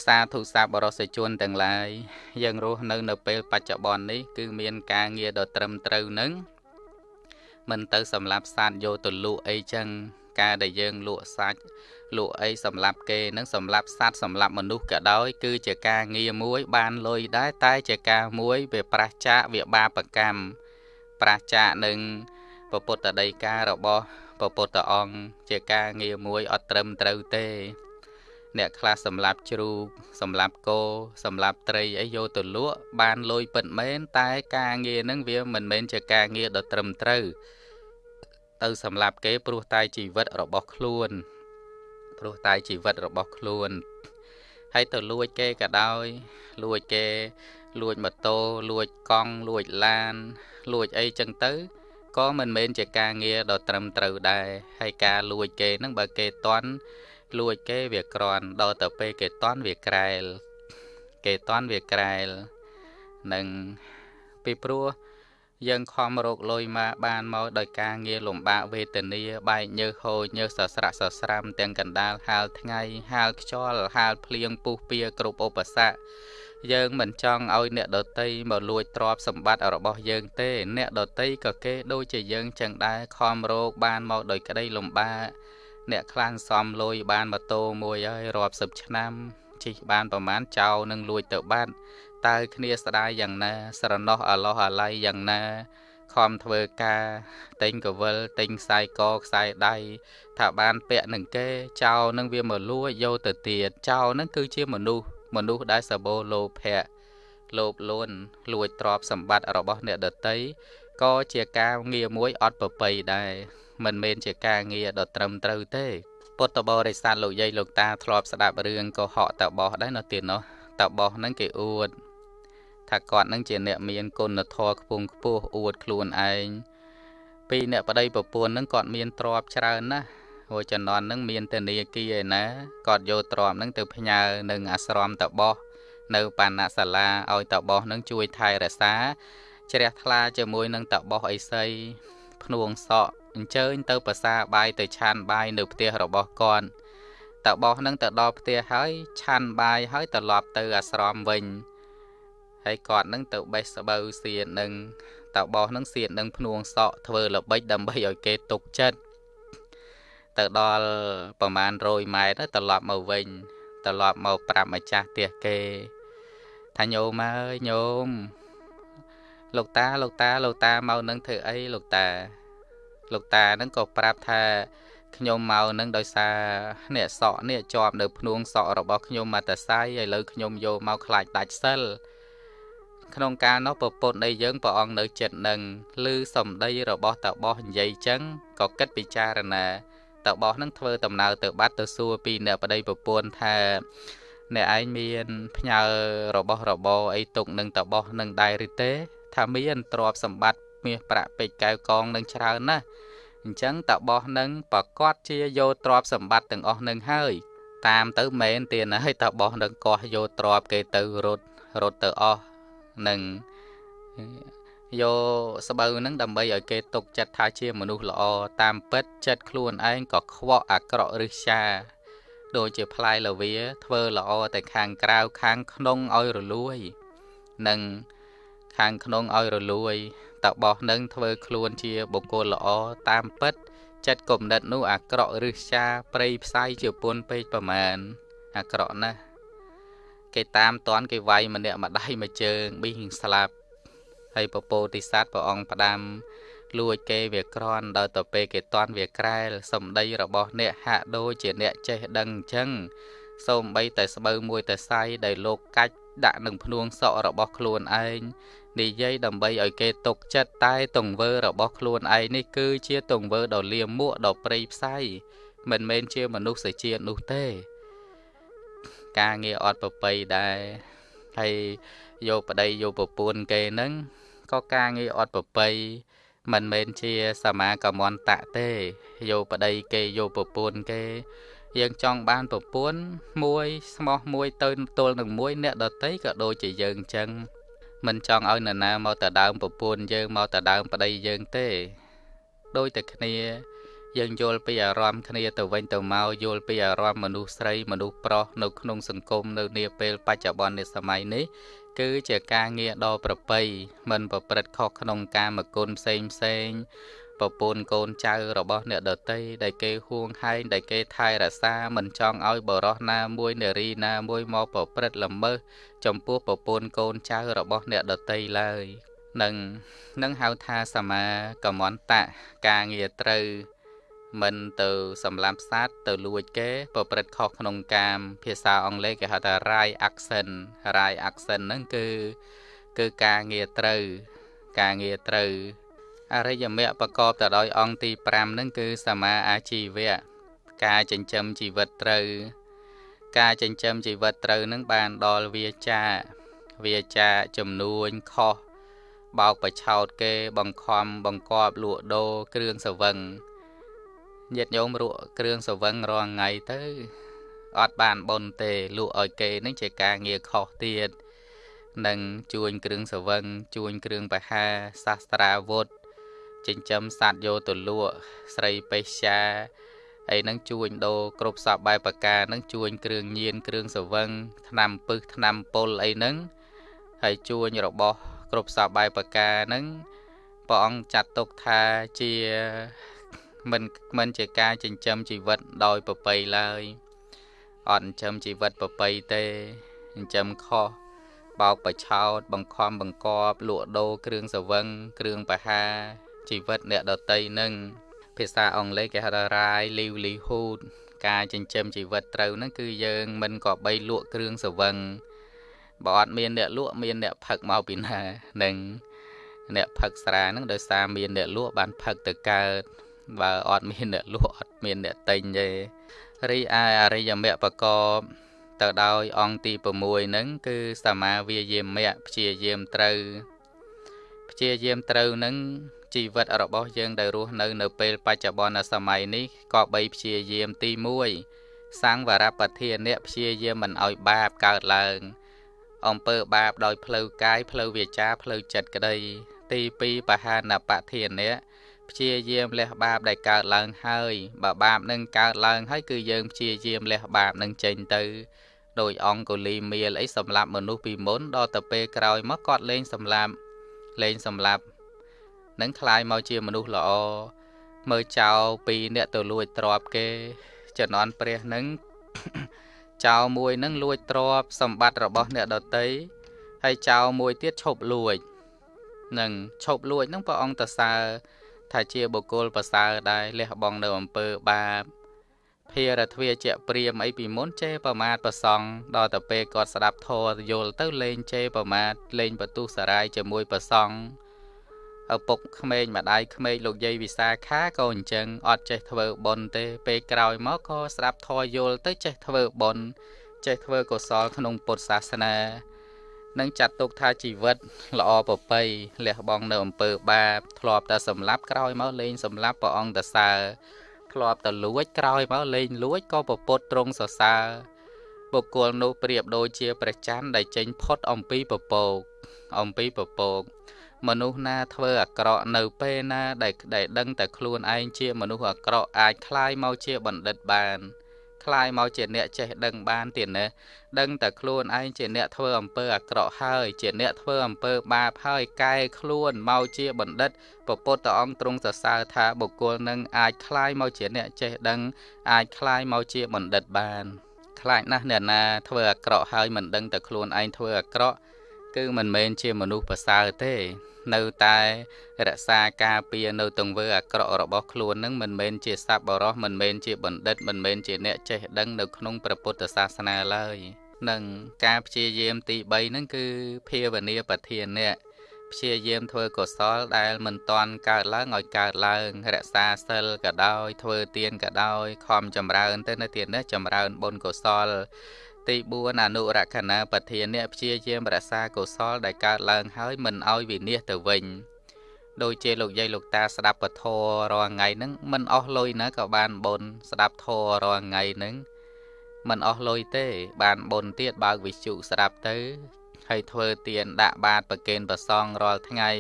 សាធុសាបរសជនទាំងឡាយយើងរស់នៅនៅពេលបច្ចុប្បន្ននេះគឺមានការងារដ៏ត្រឹមត្រូវនឹងមិនទៅសម្លាប់សត្វយកទៅលក់អីចឹងការដែលយើងលក់សាច់លក់អីសម្រាប់គេនឹងសម្រាប់សត្វសម្រាប់មនុស្សក៏ដោយ គឺជាការងារមួយ បានលុយដែរតែជាការមួយវាប្រះចាកវាបាបកម្មប្រះចាកនឹងពុទ្ធដីការបស់ពុទ្ធអង្គជាការងារមួយអត់ត្រឹមត្រូវទេ អ្នកខ្លះសម្លាប់ជ្រូកសម្លាប់គោសម្លាប់ត្រីអីយកទៅលក់បានលុយពិតមែនតែការងារហ្នឹងវាមិនមែនជាការងារដ៏ត្រឹមត្រូវទៅសម្លាប់គេព្រោះតែជីវិតរបស់ខ្លួនព្រោះតែជីវិតរបស់ខ្លួនហើយទៅលួចគេក៏ដោយលួចគេ លួចម៉ូតូលួចកង់លួចឡាន លួចអីចឹងទៅក៏មិនមែនជាការងារដ៏ត្រឹមត្រូវដែរហើយការលួចគេនឹងបើគេតន់ លួចគេវាក្រន់ដល់ទៅពេលគេតន់វាក្រែល គេតន់វាក្រែលនឹងពីព្រោះយើងខំរកលុយមកបានមកដោយការងារលំបាកវេទនាបែកញើសហូចញើសសស្រាក់សស្រាំទាំងកណ្ដាលហាលថ្ងៃហាលខ្យល់ហាលភ្លៀងពុះពៀគ្រប់ឧបសគ្គយើងមិនចង់ឲ្យអ្នកដតីមកលួចទ្រព្យសម្បត្តិរបស់យើងទេ អ្នកដតីក៏គេដូចជាយើងចឹងដែរខំរកបានមកដោយក្តីលំបាក អ្នកខ្លាំងសំលុយបានម៉ូតូមួយហើយរាប់សិបឆ្នាំជិះបានប្រមាណចោលនឹងលួចទៅបាត់តើគ្នាស្ដាយយ៉ាងណា ស្រណោះអាឡោះអាល័យយ៉ាងណាខំធ្វើការទិញកវិលទិញខ្សែកខ្សែដៃថាបានពាក់នឹងគេចោលនឹងវាមកលួចយកទៅទៀតចោលនឹងគឺជាមនុស្សមនុស្សដែលសបោលោភៈលោភលន់លួចទ្រព្យសម្បត្តិរបស់អ្នកដតីក៏ជាការងារមួយអត់ប្រពៃដែរ មិនមែនជាការងារដ៏ត្រឹមត្រូវទេពុទ្ធបរិស័ទលោកយាយលោកតាធ្លាប់ស្ដាប់រឿងកុហកតបោះដែរនៅទីនោះតបោះហ្នឹងគេអួតថាគាត់នឹងជាអ្នកមានគុណធម៌ខ្ពង់ខ្ពស់អួតខ្លួនឯងពីអ្នកប្តីប្រពន្ធនឹងគាត់មានទ្រព្យច្រើនណាស់ហួចំណន់នឹងមានតនីគីឯណាគាត់យកទ្រព្យនឹងទៅផ្ញើនឹងអាស្រមតបោះនៅបាណសាលាឲ្យតបោះនឹងជួយថែរក្សាជ្រះថ្លាជាមួយនឹងតបោះអីសី ភ្នួងសក់អញ្ជើញទៅប្រសាបាយទៅឆានបាយនៅផ្ទះរបស់គាត់តបោះនឹងទៅដល់ផ្ទះហើយឆានបាយហើយត្រឡប់ទៅអាស្រមវិញហើយគាត់នឹងទៅបេះស្បូវសៀននឹងតបោះនឹងសៀននឹងភ្នួងសក់ធ្វើល្បិចដើម្បីឲ្យគេទុកចិត្តទៅដល់ប្រមាណ100ម៉ែត្រត្រឡប់មកវិញត្រឡប់មកប្រាប់ម្ចាស់ផ្ទះគេថាញោមអើយញោម លោកតាលោកតាលោកតាមកនឹងធ្វើអីលោកតា លោកតានឹងក៏ប្រាប់ថាខ្ញុំមកនឹងដោយសារអ្នកសក់នេះជាប់នៅភ្នួងសក់របស់ខ្ញុំមកតសៃឥឡូវខ្ញុំយកមកខ្លាចដាច់សិលក្នុងការនោះប្រពន្ធនៃយើងព្រះអង្គនៅចិត្តនឹងឮសំដីរបស់តាបោះនិយាយចឹងក៏គិតពិចារណាតាបោះនឹងធ្វើដំណើរទៅបាត់ទៅសួរពីអ្នកប្តីប្រពន្ធថាអ្នកឯងមានផ្ញើរបស់របរអីទុកនឹងតាបោះនឹងដែរឬទេ ថាមានទ្រព្យសម្បត្តិមាសប្រាក់ពេជ្រកែវកងនឹងច្រើនណាស់អញ្ចឹងតាបោះនឹងប្រកាសជាយកទ្រព្យសម្បត្តិទាំងអស់នឹងហើយ តាមទៅមែនទៀតហើយតាបោះនឹងកោះយកទ្រព្យគេទៅរត់រត់ទៅអស់នឹងយកស្បូវនឹងដើម្បីឲ្យគេទុកចិត្តថាជាមនុស្សល្អតាមពិតចិត្តខ្លួនឯងក៏ខ្វក់អាក្រក់រឹស្ចាដូចជាផ្លែលវា ធ្វើល្អតែខាងក្រៅខាងក្នុងឲ្យរលួយនិង ខាងក្នុងឲ្យរលួយតបោះនឹងធ្វើខ្លួនជាបុគ្គលល្អតាមពិត ចិត្តគំនិតនោះអាក្រក់រឹស្ចាប្រៃផ្សាយជាពុនពេកប្រមាណអាក្រក់ណាស់គេតាមតន់គេវាយម្នាក់ម្ដាយមួយជើងប៊ីងស្លាប់ហើយពពោតិស័តព្រះអង្គផ្ដាំលួចគេវាក្រន់ដល់ទៅពេលគេតន់វាក្រែលសំដីរបស់អ្នកហាក់ដូចជាអ្នកចេះដឹងអញ្ចឹងសូមបីតែស្បូវមួយតែសៃដែលលោកកាច់ដាក់នឹងភ្នួងសក់របស់ខ្លួនឯង និយាយដើម្បីឲ្យគេទុកចិត្តតែទង្វើរបស់ខ្លួនឯងនេះគឺជាទង្វើដ៏លាមួកដ៏ព្រៃផ្សៃមិនមែនជាមនុស្សជាតិនោះទេ ការងារអត់ប្រប្រៃដែរហើយយកប្តីយកប្រពន្ធគេហ្នឹងក៏ការងារអត់ប្រប្រៃមិនមែនជាសមាកមន្តៈទេយកប្តីគេយកប្រពន្ធគេយើងចង់បានប្រពន្ធមួយស្មោះមួយទៅទល់នឹងមួយអ្នកដតីក៏ដូចជាយើងអញ្ចឹង មិនចង់ឲ្យនរណាមកតដើមប្រពន្ធយើងមកតដើមប្តីយើងទេដូចតែគ្នា យើងយល់ពីអារម្មណ៍គ្នាទៅវិញទៅមកយល់ពីអារម្មណ៍មនុស្សស្រីមនុស្សប្រុសនៅក្នុងសង្គមនៅនាពេលបច្ចុប្បន្ននៃសម័យនេះគឺជាការងារដ៏ប្រពៃមិនប្រព្រឹត្តខុសក្នុងកាមគុណផ្សេងផ្សេង ប្រពន្ធកូនចៅរបស់អ្នកដតីដែលគេហួងហែងដែលគេថែរក្សាមិនចង់ឲ្យបរោះណាមួយនារីណាមួយមកប្រព្រឹត្តល្មើសចំពោះប្រពន្ធកូនចៅរបស់អ្នកដតីឡើយនឹងនឹងហៅថាសមាកមន្តៈការងារត្រូវមិនទៅសម្លាប់សត្វទៅលួចគេប្រព្រឹត្តខុសក្នុងកាម ភាសាអង់គ្លេសគេហៅថា right action right action ហ្នឹងគឺគឺការងារត្រូវការងារត្រូវ អរិយមគ្គប្រកបទៅដោយអង្គទី5ហ្នឹងគឺសមាអាជីវៈការចិញ្ចឹមជីវិតត្រូវ ការចិញ្ចឹមជីវិតត្រូវនឹងបានដល់វាចាវាចាចំនួនខុសបោកបឆោតគេបង្ខំបង្កប់លក់ដូរគ្រឿងសវឹងញាតិញោមរក់គ្រឿងសវឹងរាល់ថ្ងៃទៅអត់បានបុនទេលក់ឲ្យគេនឹងជាការងារខុសទៀតនឹងជួញគ្រឿងសវឹងជួញគ្រឿងបហាសាស្ត្រាវុធ ចិញ្ចឹមសត្វយកទៅលក់ស្រីបេសាអីហ្នឹងជួញដូរគ្រប់សពបែបប្រការហ្នឹងជួញគ្រឿងញៀនគ្រឿងសវឹងថ្នាំពឹសថ្នាំពុលអីហ្នឹងហើយជួញរបស់គ្រប់សពបែបប្រការហ្នឹងព្រះអង្គចាត់ទុកថាជាមិនមិនជាការចិញ្ចឹមជីវិតដោយប្រពៃឡើយអត់ចិញ្ចឹមជីវិតប្រពៃទេចិញ្ចឹមខុសបោកបឆោតបង្ខំបង្កប់លក់ដូរគ្រឿងសវឹងគ្រឿងបហា ជីវិតអ្នកដតីនឹងភាសាអង់គ្លេសគេហៅថា right livelihood ការចិញ្ចឹមជីវិតត្រូវហ្នឹងគឺយើងមិនក៏បីលក់គ្រឿងសវឹងបើអត់មានអ្នកលក់មានអ្នកផឹកមកពីណានឹងអ្នកផឹកស្រាហ្នឹងដោយសារមានអ្នកលក់បានផឹកទៅកើតបើអត់មានអ្នកលក់អត់មានអ្នកទិញទេរីឯអរិយមគ្គបកបទៅដោយអង្គទី6ហ្នឹងគឺសមាវាយាមៈព្យាយាមត្រូវព្យាយាមត្រូវហ្នឹង ជីវិតរបស់យើងដែលរស់នៅនៅពេលបច្ចុប្បន្នសម័យនេះក៏បីព្យាយាមទី1សង្វរបធានៈព្យាយាមមិនឲ្យបាបកើតឡើងអំពើបាបដោយផ្លូវកាយផ្លូវវាចាផ្លូវចិត្តក្តី ទី2បហានបធានៈព្យាយាមលះបាបដែលកើតឡើងហើយបើបាបនឹងកើតឡើងហើយគឺយើងព្យាយាមលះបាបនឹងចេញទៅដោយអង្គុលីមៀលអីសម្រាប់មនុស្សពីមុនដល់ទៅពេលក្រោយមកគាត់លេងសម្លាប់លេងសម្លាប់ នឹងคลายមកជាមនុស្សល្អមើលចោលពីអ្នកទៅលួចទ្រពគេជំនន់ព្រះនឹងចោលមួយនឹងលួចទ្រពសម្បត្តិរបស់អ្នកដតីហើយចោលមួយទៀតឈប់លួចនឹងឈប់លួចនឹងព្រះអង្គតសើថាជាបុគ្គលប្រសើរដែរលះបង់នៅអំពើបាបភារទ្វាជាព្រាមអីពីមុនចេប្រមាថប្រសង់ដល់ទៅពេលគាត់ស្ដាប់ធម៌យល់ទៅលេងចេប្រមាថលេងបទុសរាយជាមួយប្រសង់ ឪពុកក្មេងម្ដាយក្មេងលោកយាយវិសាខាក៏អញ្ចឹងអត់ចេះធ្វើបុណ្យទេ ពេលក្រោយមកក៏ស្ដាប់ធម៌យល់ទៅចេះធ្វើបុណ្យចេះធ្វើកុសលក្នុងពុទ្ធសាសនានឹងចាត់ទុកថាជីវិតល្អប្រពៃលះបង់នៅអំពើបាបធ្លាប់តែសម្លាប់ក្រោយមកលេងសម្លាប់ព្រះអង្គតសើធ្លាប់តែលួចក្រោយមកលេងលួចក៏ប្រពុតត្រង់សរសើរបុគ្គលនោះប្រៀបដូចជាព្រះច័ន្ទដែលចេញផុតអំពីពពកអំពីពពក មនុស្សណាធ្វើអាក្រក់នៅពេលណាដែលដែលដឹងតែខ្លួនឯងជាមនុស្សអាក្រក់អាចคลายមកជាបណ្ឌិតបានคลายមកជាអ្នកចេះដឹងបានទៀតណាដឹងតែខ្លួនឯងជាអ្នកធ្វើអំពើអាក្រក់ហើយជាអ្នកធ្វើអំពើបាបហើយកែខ្លួនមកជាបណ្ឌិតពពុទ្ធអង្គទ្រង់សរសើរថាបុគ្គលនឹងអាចคลายមកជាអ្នកចេះដឹងអាចคลายមកជាបណ្ឌិតបានខ្លាចណាស់អ្នកណាធ្វើអាក្រក់ហើយមិនដឹងតែខ្លួនឯងធ្វើអាក្រក់ គឺមិនមែនជាមនុស្សប្រសើរទេ នៅតែរក្សាការពារនៅទង្វើអាក្រក់របស់ខ្លួននឹងមិនមែនជាសប្បុរសមិនមែនជាបណ្ឌិតមិនមែនជាអ្នកចេះដឹងនៅក្នុងព្រះពុទ្ធសាសនាឡើយនឹងការព្យាយាមទី3ហ្នឹងគឺភាវនាប្រធានៈព្យាយាមធ្វើកុសលដែលមិនតាន់កើតឡើងឲ្យកើតឡើង រក្សាសិលក៏ដោយធ្វើទានក៏ដោយខំចម្រើនទៅនៅទៀតនេះចម្រើនបុណ្យកុសល ទី4អនុរខណាបធានៈព្យាយាមរក្សាកុសលដែលកើតឡើងហើយមិនឲ្យវិនិច្ឆ័យទៅវិញដូចជាលោកយាយលោកតាស្ដាប់ពធរាល់ថ្ងៃហ្នឹងមិនអស់លុយណាក៏បានបុណ្យស្ដាប់ធររាល់ថ្ងៃហ្នឹងមិនអស់លុយទេ បានបុណ្យទៀតបើកវិជុស្ដាប់ទៅហើយធ្វើទានដាក់បាតប្រគេនប្រសងរាល់ថ្ងៃ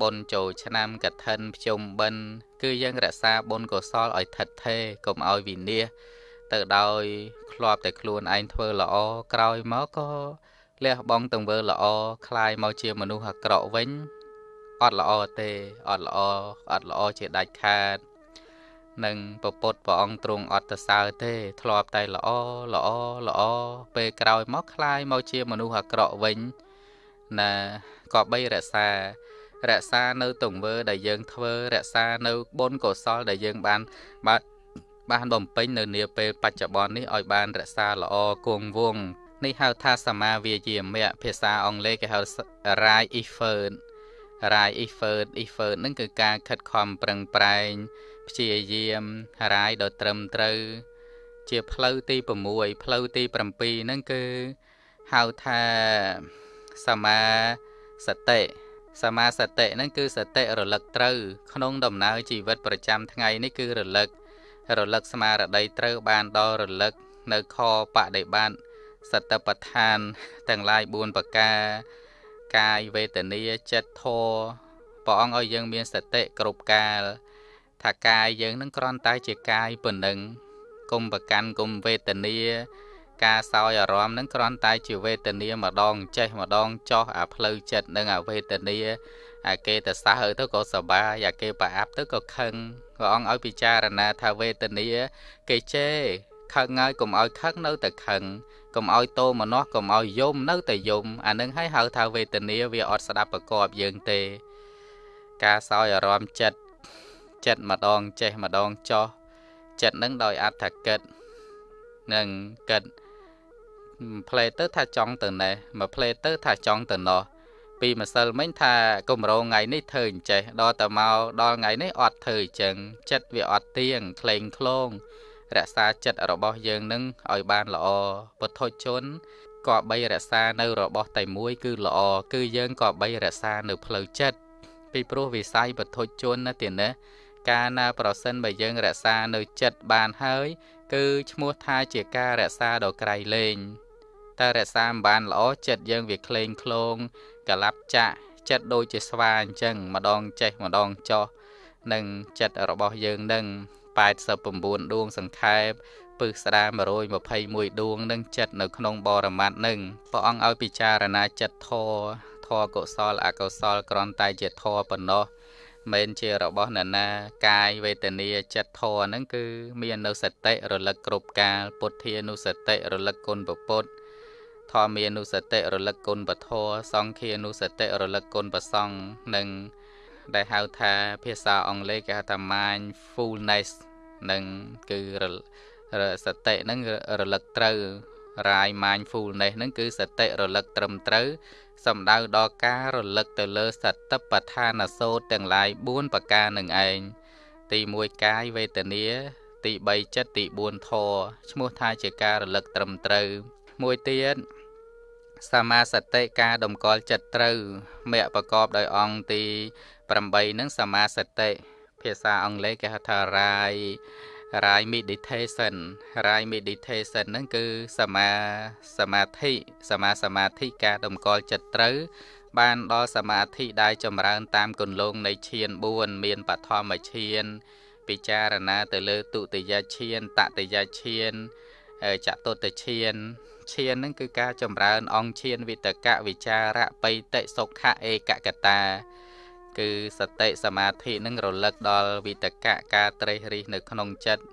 បុណ្យចូលឆ្នាំកឋិនភ្ជុំបិណ្ឌគឺយើងរក្សាបុណ្យកុសលឲ្យថិតថេរកុំឲ្យវិនិច្ឆ័យ ទៅដោយធ្លាប់តែខ្លួនឯងធ្វើល្អក្រោយមកក៏លះបង់ទង្វើល្អคลายមកជាមនុស្សអាក្រក់វិញអត់ល្អទេអត់ល្អអត់ល្អជាដាច់ខាតនឹងពពុទ្ធព្រះអង្គទ្រង់អត់ទៅសើទេ ធ្លាប់តែល្អល្អល្អពេលក្រោយមកคลายមកជាមនុស្សអាក្រក់វិញណាក៏បីរក្សារក្សានៅទង្វើដែលយើងធ្វើរក្សានៅបុណ្យកុសលដែលយើងបានបាន បានបំពេញនៅនាពេលបច្ចុប្បន្ននេះឲ្យបានរក្សាល្អគង់វង្សនេះហៅថាសមាវាយាមៈភាសាអង់គ្លេសគេហៅ right effort right effort effort នឹងគឺការខិតខំប្រឹងប្រែងព្យាយាម right ដល់ត្រឹមត្រូវ ជាផ្លូវទី6ផ្លូវទី7ហ្នឹងគឺហៅថាសមាសតិសមាសតិហ្នឹងគឺសតិរលឹកត្រូវ ក្នុងដំណើរជីវិតប្រចាំថ្ងៃនេះគឺរលឹករ លឹកស្មារតីត្រូវបានដល់រលឹកនៅខបដិបត្តិសតបដ្ឋានទាំងឡាយ4ប្រការកាយវេទនាចិត្តធម៌ព្រះអង្គឲ្យយើងមានសតិគ្រប់កាលថាកាយយើងនឹងគ្រាន់តែជាកាយប៉ុណ្ណឹងគុំប្រកាន់គុំវេទនា ការសោយអារម្មណ៍នឹងគ្រាន់តែជាវេទនាម្ដងចេះម្ដងចោះអាផ្លូវចិត្តនិងអាវេទនា អាគេទៅសះទៅក៏សបាយអាគេប្រអាប់ទៅក៏ខឹងព្រះអង្គឲ្យពិចារណាថាវេទនាគេជេរខឹងហើយកុំឲ្យខឹងនៅតែខឹងកុំឲ្យតោមនោះកុំឲ្យយំនៅតែយំអានឹងឲ្យហៅថាវេទនាវាអត់ស្ដាប់ប្រកបយើងទេ ការសោយអារម្មណ៍ចិត្តចិត្តម្ដងចេះម្ដងចោះចិត្តនឹងដោយអត្ថកិតនឹងកិតផ្លេទៅថាចង់ទៅណេះមកផ្លេទៅថាចង់ទៅណោះ ពីម្សិលមិញថាគម្រោងថ្ងៃនេះធ្វើអញ្ចេះដល់តែមកដល់ថ្ងៃនេះអត់ធ្វើអញ្ចឹងចិត្តវាអត់ទៀងក្លែងក្លងរក្សាចិត្តរបស់យើងនឹងឲ្យបានល្អពុទ្ធជនក៏បីរក្សានៅរបស់តែមួយគឺល្អគឺយើងក៏បីរក្សានៅផ្លូវចិត្តពីព្រោះវិស័យពុទ្ធជនណាទៀតណាកាលណាប្រសិនបើយើងរក្សានៅចិត្តបានហើយ គឺឈ្មោះថាជាការរក្សាដ៏ក្រៃលែងតែរក្សាមិនបានល្អចិត្តយើងវាក្លែងក្លង កលាប់ចាក់ចិត្តដូចជាស្វាអញ្ចឹងម្ដងចេះម្ដងចោះនឹងចិត្តរបស់យើងនឹង89ដួងសង្ខេបពឹសស្ដា121ដួងនឹងចិត្តនៅក្នុងបរមត្តនឹងព្រះអង្គឲ្យពិចារណាចិត្តធរធរកុសលអកុសលគ្រាន់តែជាធរប៉ុណ្ណោះមិនជារបស់នរណាកាយវេទនាចិត្តធរហ្នឹងគឺ មាននៅសតិរលឹកគ្រប់កាលពុទ្ធានុសតិរលឹកគុណពុទ្ធធ ម្មានុសតិរលឹកគុណពធសង្ឃានុសតិរលឹកគុណប្រសង្ឃនិងដែលហៅថាភាសាអង់គ្លេសគេហៅថា mindfulness នឹងគឺសតិហ្នឹងរលឹកត្រូវ រាយ mindfulness ហ្នឹងគឺសតិរលឹកត្រឹមត្រូវសំដៅដល់ការរលឹកទៅលើសតិប្បដ្ឋានសូត្រទាំងឡាយ4ប្រការនឹងឯងទី1កាយវេទនា ទី3ចិត្តទី4ធម៌ឈ្មោះថាជាការរលឹកត្រឹមត្រូវមួយទៀត សមាសតិការតម្កល់ចិត្តត្រូវមគ្គប្រកបដោយអង្គទី8នឹងសមាសតិភាសាអង់គ្លេសគេហៅថា rai rai meditation rai meditation ហ្នឹងគឺសមាសមាធិសមាសមាធិការតម្កល់ចិត្តត្រូវបានដល់សមាធិដែលចម្រើនតាមគន្លងនៃឈាន4មានបឋមឈាន ពិចារណាទៅលើទុតិយឈានតតិយឈានចតុតឈាន ឈានហ្នឹងគឺការចម្រើន អង្គឈានវិតកវិចារៈបៃតិសុខៈឯកកតា គឺសតិសមាធិនឹងរលឹកដល់វិតកៈការត្រេះរិះនៅក្នុងចិត្ត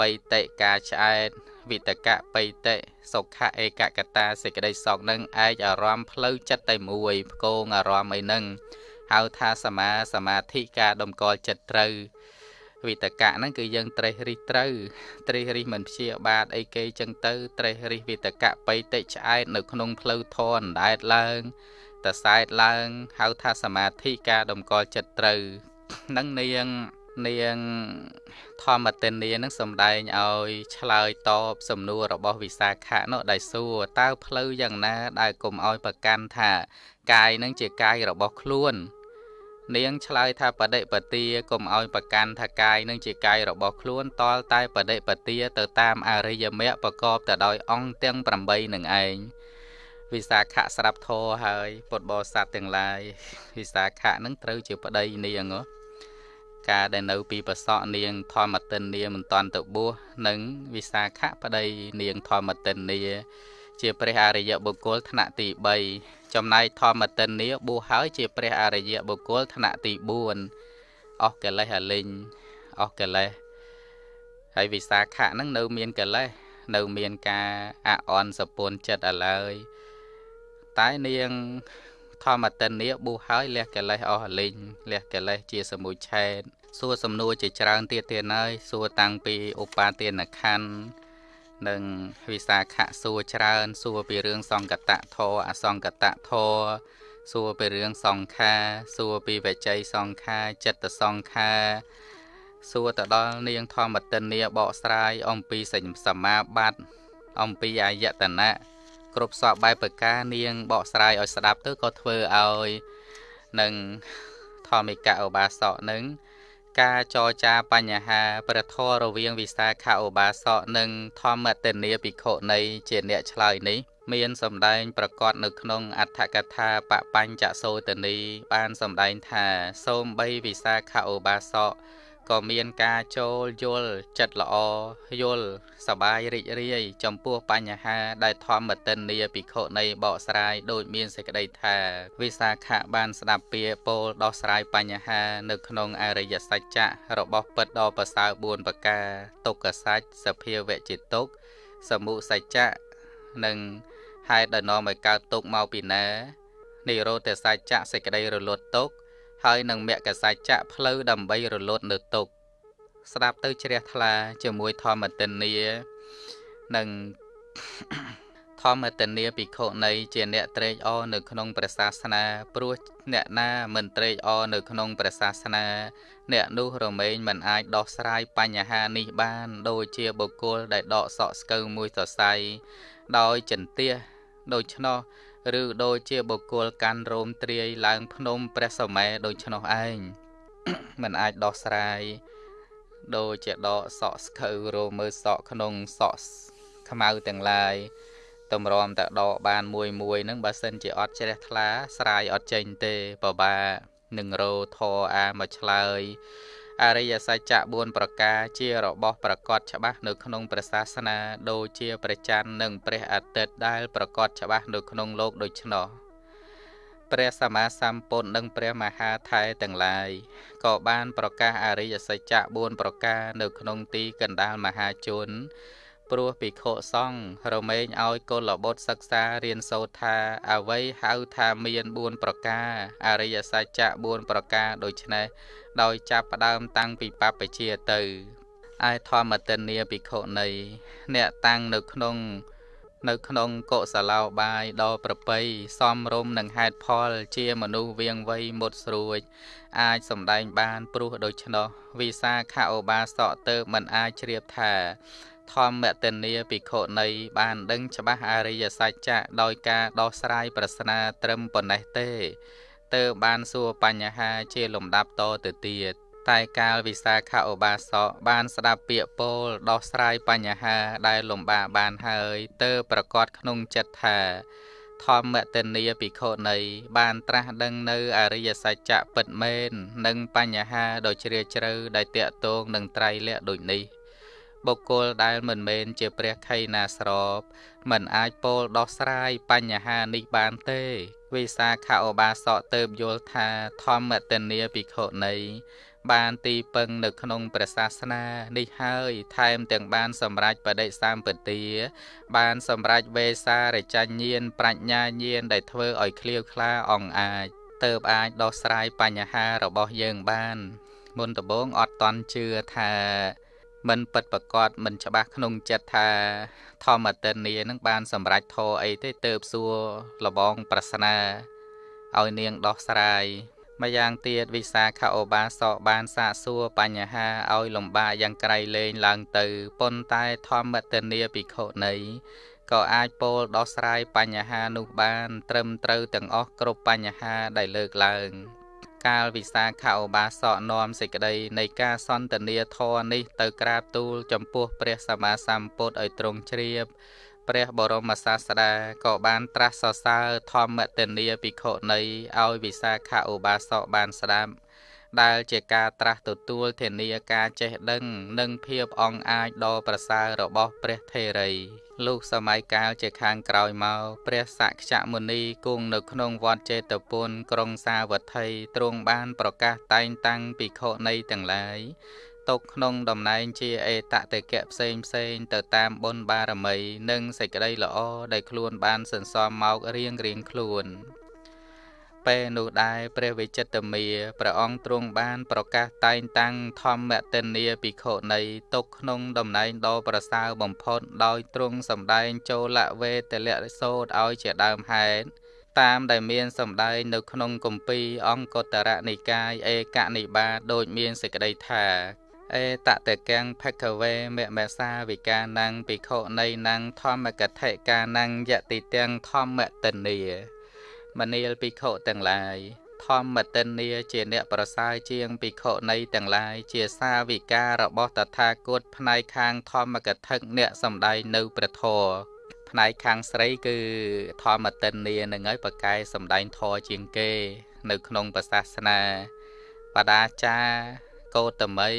បៃតិការឆ្អែតវិតកៈបៃតិសុខៈឯកកតាសេចក្តីសុខនឹងឯកអារម្មណ៍ផ្លូវចិត្តតែមួយផ្គងអារម្មណ៍អីនឹងហៅថាសមាសមាធិការដំកល់ចិត្តត្រូវ វិតកៈហ្នឹងគឺយើងត្រេះរិះត្រូវត្រេះរិះមិនព្យាបាទអីគេចឹងទៅត្រេះរិះវិតកៈបៃតិឆ្អែតនៅក្នុងផ្លូវធនអណ្ដែតឡើងតសែតឡើងហៅថាសមាធិការតម្កល់ចិត្តត្រូវនឹងនាងនាងធម្មតិនីនឹងសំដែងឲ្យឆ្លើយតបសំណួររបស់វិសាខៈនោះដែលសួរតើផ្លូវយ៉ាងណាដែលគុំឲ្យប្រកាន់ថា កាយនឹងជាកាយរបស់ខ្លួន នាងឆ្លើយថាបដិបទាកុំឲ្យប្រកាន់ថាកាយនឹងជាកាយរបស់ខ្លួនតលតែបដិបទាទៅតាមអរិយមគ្គប្រកបទៅដោយអង្គទាំង8នឹងឯងវិសាខៈស្រាប់ធរហើយពុទ្ធបរិស័ទទាំងឡាយវិសាខៈនឹងត្រូវជាប្តីនាងការដែលនៅពីប្រសក់នាងធម្មតិននាមិនតាន់ទៅបួសនិងវិសាខៈប្តីនាងធម្មតិននាជាព្រះអរិយបុគ្គលថ្នាក់ទី3 ចំណែកធម្មតិននាបួសហើយជាព្រះអរិយបុគ្គលថ្នាក់ទី4អស់កិលេសអលិញអស់កិលេសហើយវិសាខៈហ្នឹងនៅមានកិលេសនៅមានការអអន់សពុនចិត្តឥឡូវតែនាងធម្មតិននាប៊ូហើយលះកិលេសអស់លិញលះកិលេសជាសមុឆេតសួរសំណួរជាច្រើនទៀតទៀតហើយសួរតាំងពីឧបាទានខណ្ឌ និងវិសាខៈសួរច្រើន សួរពីរឿងសង្កតៈធរអសង្កតៈធរសួរពីរឿងសង្ខា សួរពីវជ័យសង្ខាចិត្តសង្ខាសួរទៅដល់នាងធម្មតិននាបកស្រាយអំពីសញ្ញសមាបត្តិអំពីអាយតនៈគ្រប់សពបែបប្រការនាងបកស្រាយឲ្យស្ដាប់ទៅក៏ធ្វើឲ្យនឹងធម្មិកឧបាសកនឹង ការចរចាបញ្ហាព្រះធម៌រវាងវិសាខឧបាសកនិងធម្មតនីភិក្ខុនៃជាអ្នកឆ្លើយនេះ មានសម្ដែងប្រកាសនៅក្នុងអដ្ឋកថាបបញ្ចសោតនីបានសម្ដែងថាសូមបីវិសាខឧបាសក ក៏មានការចូលយល់ចិត្តល្អយល់សបាយរីករាយចំពោះបញ្ហាដែលធម្មតិននីភិក្ខុនៃបកស្រាយដោយមានសេចក្តីថាវិសាខៈបានស្ដាប់ពាក្យពោលដោះស្រាយបញ្ហា នៅក្នុងអរិយសច្ចៈរបស់ពិតដ៏ប្រសើរ4ប្រការទុក្ខសច្ចសភាវៈជាទុក្ខសមុសច្ចៈនិងហេតុដែលនាំឲ្យកើតទុក្ខមកពីណានិរោធសច្ចៈសេចក្តីរលត់ទុក្ខ ហើយនឹងមគ្គសច្ចៈផ្លូវដើម្បីរលត់នៅទុក្ខស្ដាប់ទៅជ្រះថ្លា ជាមួយធម្មទិនីនិងធម្មទនីភិក្ខុនៃជាអ្នកត្រេកអរនៅក្នុងព្រះសាសនា ព្រោះអ្នកណាមិនត្រេកអរនៅក្នុងព្រះសាសនា អ្នកនោះរមែងមិនអាចដោះស្រាយបញ្ហានេះបាន ដូចជាបុគ្គលដែលដកសក់ស្កូវមួយសរសៃដោយចន្ទះដូច្នោះ ឬដូចជាបុគ្គលកាន់រោមត្រាយឡើងភ្នំព្រះសម័យដូច្នោះឯងมันអាចដោះស្រាយដូចជាដកសក់ស្ខៅរោមើសក់ក្នុងសក់ខ្មៅទាំងឡាយតម្រាំតែដកបានមួយមួយហ្នឹងបើសិនជាអត់ជ្រះថ្លាស្រាយអត់ចេញទេបបានឹងរោធរអាមកឆ្លើយ អរិយសច្ចៈ4ប្រការជារបស់ប្រកបច្បាស់នៅក្នុងព្រះសាសនាដូចជាព្រះច័ន្ទនិងព្រះអាទិត្យដែលប្រកបច្បាស់នៅក្នុងលោកដូច្នោះព្រះសម្មាសម្ពុទ្ធនិងព្រះមហាថែទាំងឡាយក៏បានប្រកាសអរិយសច្ចៈ4ប្រការនៅក្នុងទីកណ្ដាលមហាជន ព្រោះភិក្ខុសង្ឃរមែងឲ្យកុលបុត្រសិក្សារៀនសូត្រថាអ្វីហៅថាមាន4ប្រការអរិយសច្ចៈ4ប្រការដូច្នេះដោយចាប់ផ្ដើមតាំងពីបព្វជិទៅឯធម្មទិនីភិក្ខុនៃអ្នកតាំងនៅក្នុងនៅក្នុងកុសលោបាយដ៏ប្រពៃសំរុំនឹងហេតុផល ជាមនុស្សវៀងវៃមុតស្រួច អាចសំដែងបានព្រោះដូច្នោះវិសាខឧបាសកទៅមិនអាចជ្រាបថាធម្មតនីភិក្ខុនៃបានដឹងច្បាស់អរិយសច្ចៈដោយការដោះស្រាយប្រស្នាត្រឹមប៉ុណ្ណេះទេទើបបានសួរបញ្ហាជាលំដាប់តទៅទៀតតែកាលវិសាខឧបាសកបានស្ដាប់ពាក្យពោលដោះស្រាយបញ្ហាដែលលំបាកបានហើយទើបប្រកាសក្នុងចិត្តថាធម្មតនីភិក្ខុនៃបានត្រាស់ដឹងនៅអរិយសច្ចៈពិតមែននិងបញ្ហាដ៏ជ្រាលជ្រៅដែលតាក់ទងនឹងត្រៃលក្ខដូចនេះ បុគ្គលដែលមិនមែនជាព្រះខៃណាស្របមិនអាចពោលដោះស្រាយបញ្ហានេះបានទេវិសាខឧបាសកទៅបយល់ថាធម្មតនីភិក្ខុនៃបានទីពឹងនៅក្នុងព្រះសាសនានេះហើយថែមទាំងបានសម្រេចបដិសម្បទាបានសម្រេចវេសារចញ្ញាណប្រាជ្ញាញាណដែលធ្វើឲ្យឃ្លាវខ្លាអង្អាចទៅអាចដោះស្រាយបញ្ហារបស់យើងបានមុនដំបូងអត់តន់ជឿថា មិនពិតប្រកបមិនច្បាស់ក្នុងចិត្តថា ធម្មទិនីនឹងបានសម្រេចធរអីទេទៅបសួរលបងប្រស្នាឲ្យនាងដោះស្រាយម្យ៉ាងទៀតវិសាខឧបាសកបានសាកសួរបញ្ហាឲ្យលំបាកយ៉ាងក្រៃលែងឡើងទៅប៉ុន្តែធម្មទនីភិក្ខុនៃក៏អាចពោលដោះស្រាយបញ្ហានោះបាន ត្រឹមត្រូវទាំងអស់គ្រប់បញ្ហាដែលលើកឡើង កាលវិសាខឧបាសកនាំសេចក្តីនៃការសន្ទនាធរនេះទៅក្រាបទូលចំពោះព្រះសម្មាសម្ពុទ្ធឲ្យទ្រង់ជ្រាបព្រះបរមសាស្តាក៏បានត្រាស់សរសើរធម្មទនីភិក្ខុនៃឲ្យវិសាខឧបាសកបានស្ដាប់ ដែលជាការត្រាស់ទទួលធានាការចេះដឹង និងភាពអង្អាចដ៏ប្រសើររបស់ព្រះថេរីលុះសម័យកាលជាខាងក្រោយមកព្រះសក្យមុនីគង់នៅក្នុងវត្តចេតពុនក្រុងសាវត្ថីទ្រង់បានប្រកាសតែងតាំងភិក្ខុនៃទាំងឡាយទុកក្នុងតំណែងជាអេតតេកៈផ្សេងផ្សេងទៅតាមបុណ្យបារមី និងសេចក្តីល្អដែលខ្លួនបានសន្សំមករៀងរៀងខ្លួន ពេលនោះដែរព្រះវិចិត្រមាព្រះអង្គទ្រង់បាន ប្រកាសតែងតាំងធម្មទនីភិក្ខុនៃទុកក្នុងតំណែងដ៏ប្រសើរបំផុតដោយទ្រង់សម្ដែងចូលវេទលៈសោតឲ្យជាដើមហេតុតាមដែលមានសម្ដែងនៅក្នុងគម្ពីរអង្គតរនិកាយឯកនិបាតដូចមានសេចក្តីថាអេតតកាំងភគវេមមេសាវិកានੰភិក្ខុនៃណੰធម្មកថិកានੰយតិទាំងធម្មតនី មនាលភិក្ខុទាំងឡាយធម្មតិនីជាអ្នកប្រសើរជាងភិក្ខុនៃទាំងឡាយជាសាវិការបស់តថាគតផ្នែកខាងធម្មកថាអ្នកសំដែងនៅព្រះធម៌ផ្នែកខាងស្រីគឺធម្មតិនីនឹងឲ្យប្រកែសំដែងធម៌ជាងគេ នៅក្នុងសាសនាបដាចាកោតមី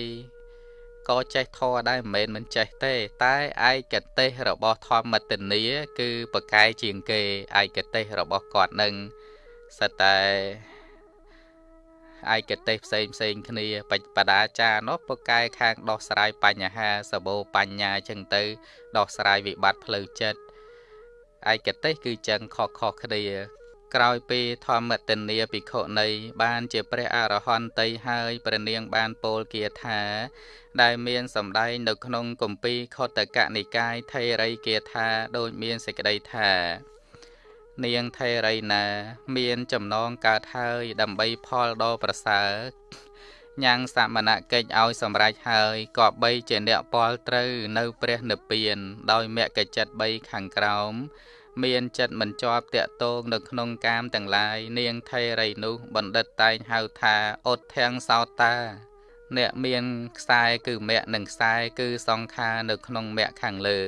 ក៏ចេះធរដែរមិនមែនមិនចេះទេ តែឯកទេសរបស់ធម្មតនី គឺប្រកែជាងគេឯកទេសរបស់គាត់នឹងសិតតែឯកទេសផ្សេងផ្សេងគ្នាបដាចារនោះប្រកែខាងដោះស្រាយបញ្ហាសបោបញ្ញាចឹងទៅ ដោះស្រាយវិបត្តិផ្លូវចិត្តឯកទេសគឺចឹងខុសខុសគ្នា ក្រោយពីធម្មទនីភិក្ខុនីបានជាព្រះអរហន្តីហើយព្រះនាងបានពោលគាថា ដែលមានសម្ដែងនៅក្នុងគម្ពីរខតកនិកាយថេរីគាថាដូចមានសេចក្តីថានាងថេរីណា មានចំណងកើតហើយដើម្បីផលដ៏ប្រសើរញ៉ាំងសមណកិច្ចឲ្យសម្រេចហើយក៏បីជាអ្នកពលត្រូវនៅព្រះនិព្វាន ដោយមគ្គចិត្ត3ខាងក្រោម មានចិត្តមិនជាប់តាក់ទងនៅក្នុងកាមទាំងឡាយនាងថេរីនោះបណ្ឌិតតែងហៅថាអុតធាំងសោតា អ្នកមានខ្សែគឺមគ្គនិងខ្សែគឺសង្ខារនៅក្នុងមគ្គខាងលើ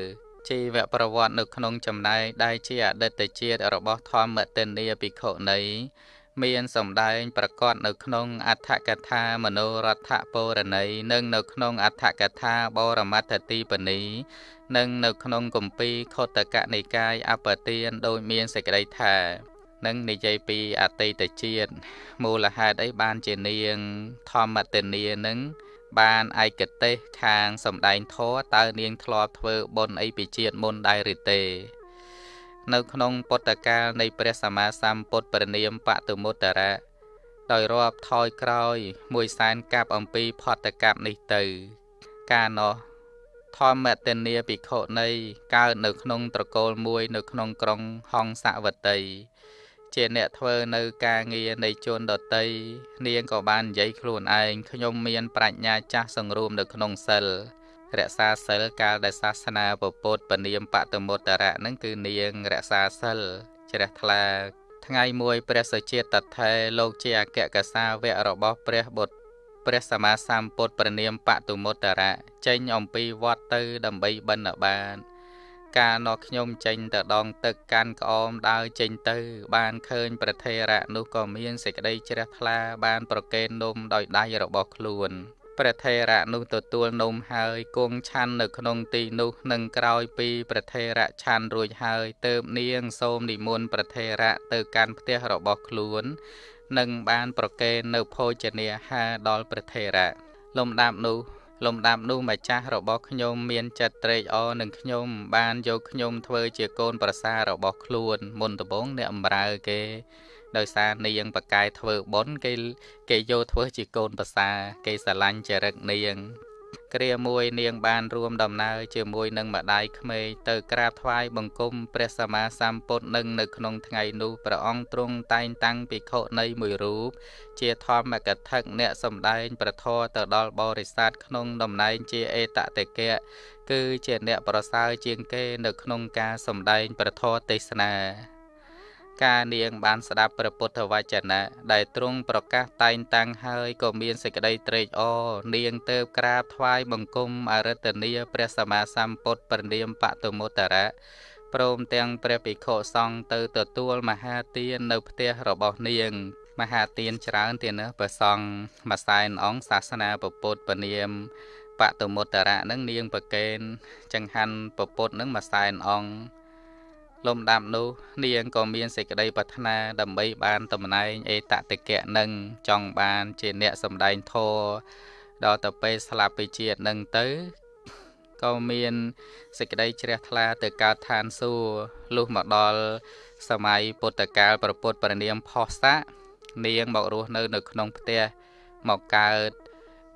ជីវប្រវត្តិនៅក្នុងចំណែកដែលជាអតីតជាតិរបស់ធម្មទិនីភិក្ខុនី មានសម្ដែងប្រកាសនៅក្នុងអដ្ឋកថាមនោរដ្ឋពរណីនិងនៅក្នុងអដ្ឋកថាបរមត្ថទីបនីនិងនៅក្នុងគម្ពីរខុតកនិកាយអបទានដោយមានសេចក្តីថានឹងនិយាយពីអតីតជាតិមូលហេតុអីបានជានាងធម្មទនីនឹងបានឯកទេសខាងសំដែងធរតើនាងធ្លាប់ធ្វើបុណ្យអីពីជាតិមុនដែរឬទេ នៅក្នុងពុទ្ធកាលនៃព្រះសម្មាសម្ពុទ្ធព្រះនាមបតុមុត្តរៈដោយរាប់ថយក្រោយមួយសែនកាប់អំពីផតកັບនេះទៅ កាលនោះធម្មតនីភិក្ខុនៃកើតនៅក្នុងត្រកូលមួយ នៅក្នុងក្រុងហង្សវតី ជាអ្នកធ្វើនៅការងារនៃជនដតីនាងក៏បាននិយាយខ្លួនឯងខ្ញុំមានប្រាជ្ញាចាស់សង្រួមនៅក្នុងសិល រក្សាសិលកាលដែលសាសនាពុទ្ធពនាមបតមុត្តរៈនឹងគឺនាងរក្សាសិលជ្រះថ្លា ថ្ងៃមួយព្រះសុជាតថេលោកជាអគ្គកសាវៈរបស់ព្រះបុត្រព្រះសម្មាសម្ពុទ្ធព្រះនាមបតុមុត្តរៈចេញអំពីវត្តទៅដើម្បីបិណ្ឌបាតកាលនោះខ្ញុំចេញទៅដងទឹកកាន់ក្អមដើរចេញទៅ បានឃើញប្រធេរៈនោះក៏មានសេចក្តីជ្រះថ្លាបានប្រកេននំដោយដៃរបស់ខ្លួន ព្រះថេរៈនោះទទួលនំហើយគង់ឆាន់នៅក្នុងទីនោះនឹងក្រោយពីព្រះថេរៈឆាន់រួចហើយទើបនាងសូមនិមន្តព្រះថេរៈទៅកាន់ផ្ទះរបស់ខ្លួននិងបានប្រគេននៅភោជនាហារដល់ព្រះថេរៈលំដាប់នោះលំដាប់នោះម្ចាស់របស់ខ្ញុំមានចិត្តត្រេកអរនឹងខ្ញុំបានយកខ្ញុំធ្វើជាកូនប្រសាររបស់ខ្លួនមុនដំបូងអ្នកអំរើគេ ដោយសារនាងបកាយធ្វើបុណ្យគេគេយកធ្វើជាកូនប្រសា គេស្រឡាញ់ចរិតនាង គ្រាមួយនាងបានរួមដំណើរជាមួយនឹងម្ដាយក្មេកទៅក្រាបថ្វាយបង្គំព្រះសម្មាសម្ពុទ្ធនឹងនៅក្នុងថ្ងៃនោះព្រះអង្គទ្រង់តែងតាំងភិក្ខុនៃមួយរូប ជាធម្មកថាអ្នកសម្ដែងប្រធរទៅដល់បរិស័ទក្នុងតំណែងជាអេតតេកៈគឺជាអ្នកប្រសើរជាងគេនៅក្នុងការសម្ដែងប្រធរទេសនា ការនាងបានស្ដាប់ព្រះពុទ្ធវចនៈដែលទ្រង់ប្រកាសតែងតាំងហើយក៏មានសេចក្តីត្រេកអរនាងទៅក្រាបថ្វាយបង្គំអរិទ្ធនីព្រះសម្មាសម្ពុទ្ធប្រនាមបតុមុត្តរៈព្រមទាំងព្រះភិក្ខុសង្ឃទៅទទួលមហាទាននៅផ្ទះរបស់នាង មហាទានច្រើនទៀតណាព្រះសង្ឃមួយសែនអង្គសាសនាពុទ្ធពនាមបតុមុត្តរៈនឹងនាងប្រកេនចង្ហាន់ពុទ្ធនឹងមួយសែនអង្គ លំដាប់នោះ នាងក៏មានសេចក្តីប្រាថ្នាដើម្បីបានតំណែងអេតតិកៈនឹងចង់បានជាអ្នកសម្ដែងធម៌ដល់ទៅពេលស្លាប់ពីជាតិនឹងទៅក៏មានសេចក្តីជ្រះថ្លាទៅកើតឋានសួគ៌លុះមកដល់សម័យពុទ្ធកាលប្រពុតប្រនាមផោះស័កនាងមករស់នៅ នៅក្នុងផ្ទះមកកើត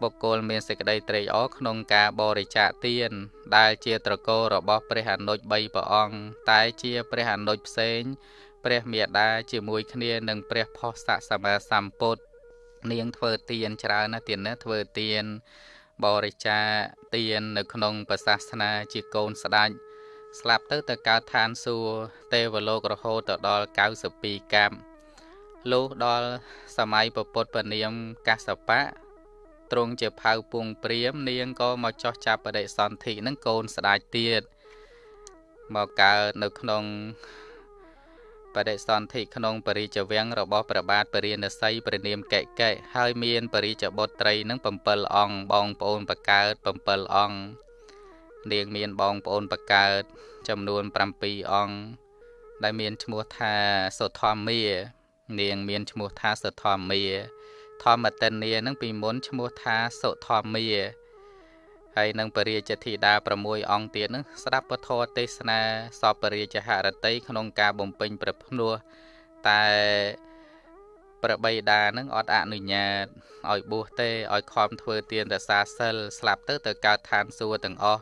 បុគ្គលមានសេចក្តីត្រេកអរក្នុងការបរិច្ចាគទាន ដែលជាត្រកូលរបស់ព្រះអនុជ3ព្រះអង្គតែជាព្រះអនុជផ្សេង ព្រះមេដាជាមួយគ្នានឹងព្រះផោះស័កសម្មាសម្ពុទ្ធនាងធ្វើទានច្រើនណាស់ទានណាធ្វើទាន បរិច្ចាគទាននៅក្នុងព្រះសាសនាជាកូនស្ដេចស្លាប់ទៅទៅកើតឋានសួគ៌ទេវលោករហូតទៅដល់92កម្មលុះដល់សម័យពពុទ្ធពនាមកសបៈ ទ្រង់ជាផៅពងព្រាម នាងក៏មកចោះចាប់បដិសន្ធិនឹងកូនស្ដាច់ទៀតមកកើតនៅក្នុងបដិសន្ធិក្នុងបរិជ្ជវាំងរបស់ព្រះបាទពរាណសីព្រះនាមកែកែហើយមានបរិជ្ជបុត្រីនឹង7អង្គបងប្អូនបកើត7អង្គនាងមានបងប្អូនបកើតចំនួន7អង្គដែលមានឈ្មោះថាសុធម្មានាងមានឈ្មោះថាសុធម្មា ធម្មតិនានឹងពីមុនឈ្មោះថាសុធម្មាហើយនឹងពរាជធីតា6អង្គទៀតនឹងស្ដាប់ពធទេសនាសពពរាជហរតីក្នុងការបំពេញប្រភ្នោះតែព្រះបិតានឹងអត់អនុញ្ញាតឲ្យបួសទេឲ្យខំធ្វើទានរសាសិលស្លាប់ទៅទៅកើតឋានសួគ៌ទាំងអស់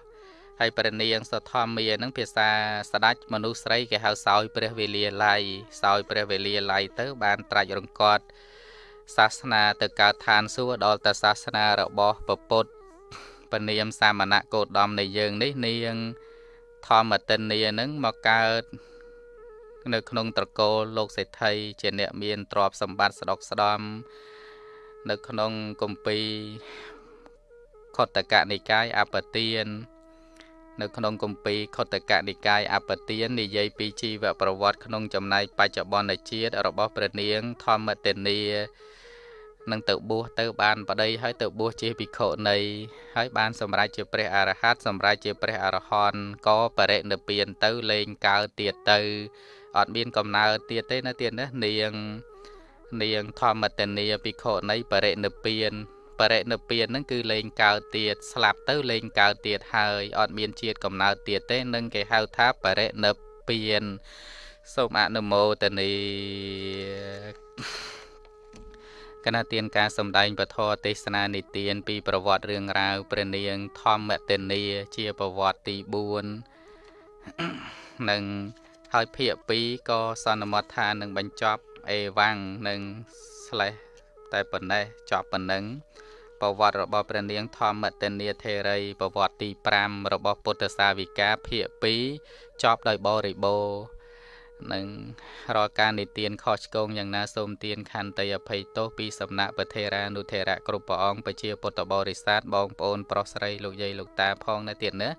ហើយព្រះនាងសធម្មានឹងភាសាស្ដេចមនុស្សស្រីគេហៅសោយព្រះវេលាល័យសោយព្រះវេលាល័យទៅបានត្រាច់រង្កត់ សាសនាទៅកើតឋានសួគ៌ដល់តែសាសនារបស់ពពុទ្ធពនាមសាមណៈកោតមនៃយើងនេះនាងធម្មតិនីនឹងមកកើតនៅក្នុងត្រកូលលោកសេដ្ឋីជាអ្នកមានទ្រព្យសម្បត្តិស្ដុកស្ដំនៅក្នុងគម្ពីរខតកនិកាយអបទាននៅក្នុងគម្ពីរខុទ្ទកនិកាយអបទាននិយាយពីជីវប្រវត្តិក្នុង ចំណែកបច្ចុប្បន្នជាតិរបស់ព្រះនាងធម្មតេនី នឹងទៅបួសទៅបានប្តីហើយទៅបួសជាភិក្ខុនីហើយបានសម្រេចជាព្រះអរហន្តសម្រេចជាព្រះអរហន្តក៏បរិនិព្វានទៅលេងកើតទៀតទៅអត់មានកំណើតទៀតទេនៅទៀតនេះនាង នាងធម្មតនីភិក្ខុនីបរិនិព្វានបរិនិព្វានហ្នឹងគឺលែងកើតទៀតស្លាប់ទៅលែងកើតទៀតហើយអត់មានជាតិកំណើតទៀតទេនឹងគេហៅថាបរិនិព្វានសូមអនុមោទនី គណៈទានការសម្ដែងពធទេសនានិទានពីប្រវត្តិរឿងរ៉ាវព្រះនាងធម្មតេនី ជាប្រវត្តិទី4និងហើយភាគ2ក៏សន្មតថានឹងបញ្ចប់អេវ៉ាំងនិងស្លេះតែប៉ុណ្ណេះចប់ប៉ុណ្ណឹងប្រវត្តិរបស់ព្រះនាងធម្មតនីធេរីប្រវត្តិទី5របស់ពុទ្ធសាវិកាភាគ2ចប់ដោយបរិបូរ នឹងរាល់ការនិទានខុសឆ្គងយ៉ាងណាសូមទានខន្តីអភ័យទោសពីសំណាក់ពធេរានុធេរៈគ្រប់ព្រះអង្គប្រជាពុទ្ធបរិស័ទបងប្អូន ប្រុសស្រីលោកយាយលោកតាផងនៅទៀតណា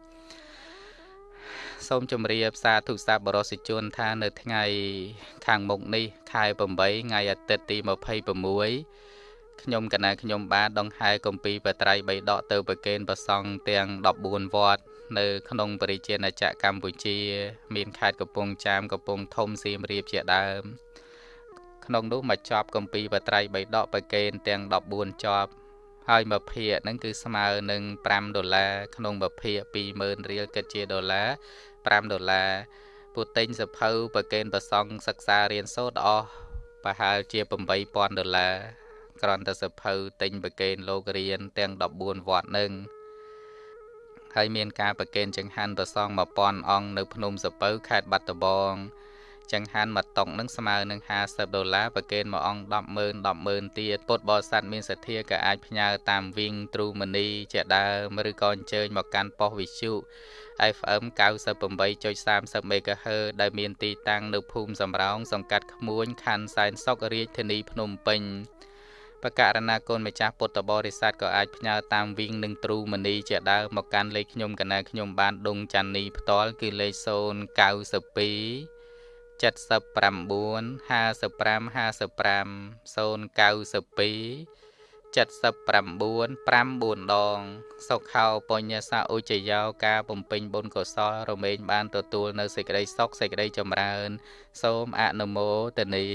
សូមជម្រាបសាធុសាបរិសជនថានៅថ្ងៃខាងមុខនេះខែ8ថ្ងៃអាទិត្យទី26ខ្ញុំកណាខ្ញុំបានដង្ហែកំពីបត្រៃបីដកទៅប្រកេនប្រសង់ទាំង14វត្ត នៅ ក្នុងបរិជាណាចក្រកម្ពុជា មានខេត្តកំពង់ចាមកំពង់ធំសៀមរាបជាដើម ក្នុងនោះមកចប់កំពីបត្រៃបីដកប្រកេនទាំង14ជាប់ហើយមួយភាគហ្នឹងគឺស្មើនឹង5ដុល្លារក្នុងមួយភាគ20000រៀលគិតជាដុល្លារ5ដុល្លារពុទិញសភៅប្រកេនប្រសង់សិក្សារៀនសូត្រអស់ប្រហែលជា8000ដុល្លារក្រន្តសភៅទិញប្រកេនលោករៀនទាំង14វត្តនឹង ហើយមានការប្រកេនចង្ហាន់ប្រសង1000អង្គនៅភ្នំសពៅខេត្តបាត់ដំបងចង្ហាន់មួយតុកនឹងស្មើនឹង50ដុល្លារប្រកេនមួយអង្គ100000 100000ទៀតពុទ្ធបរិស័ទមានសទ្ធាក៏អាចផ្ញើតាមវិញទ្រូមនីជាដើមឬក៏អញ្ជើញមកកាន់ប៉ុស្តិ៍វិទ្យុ FM 98.30 MHz ដែលមានទីតាំងនៅភូមិសំរោងសង្កាត់ក្មួយខណ្ឌសែនសុខរាជធានីភ្នំពេញ បកករណាកូនម្ចាស់ពុទ្ធបរិស័ទក៏អាចផ្ញើតាមវិញនឹងទ្រូមនីជាដើមមកកាន់លេខខ្ញុំកណាខ្ញុំបានដងច័ន្ទនីផ្ទាល់គឺលេខ092 79 55 55 092 79 9ដង សុខោបញ្ញសាឧជយោការបំពេញបុណ្យកុសលរមែងបានទទួលនៅសេចក្តីសុខសេចក្តីចម្រើន សូមអនុមោទនី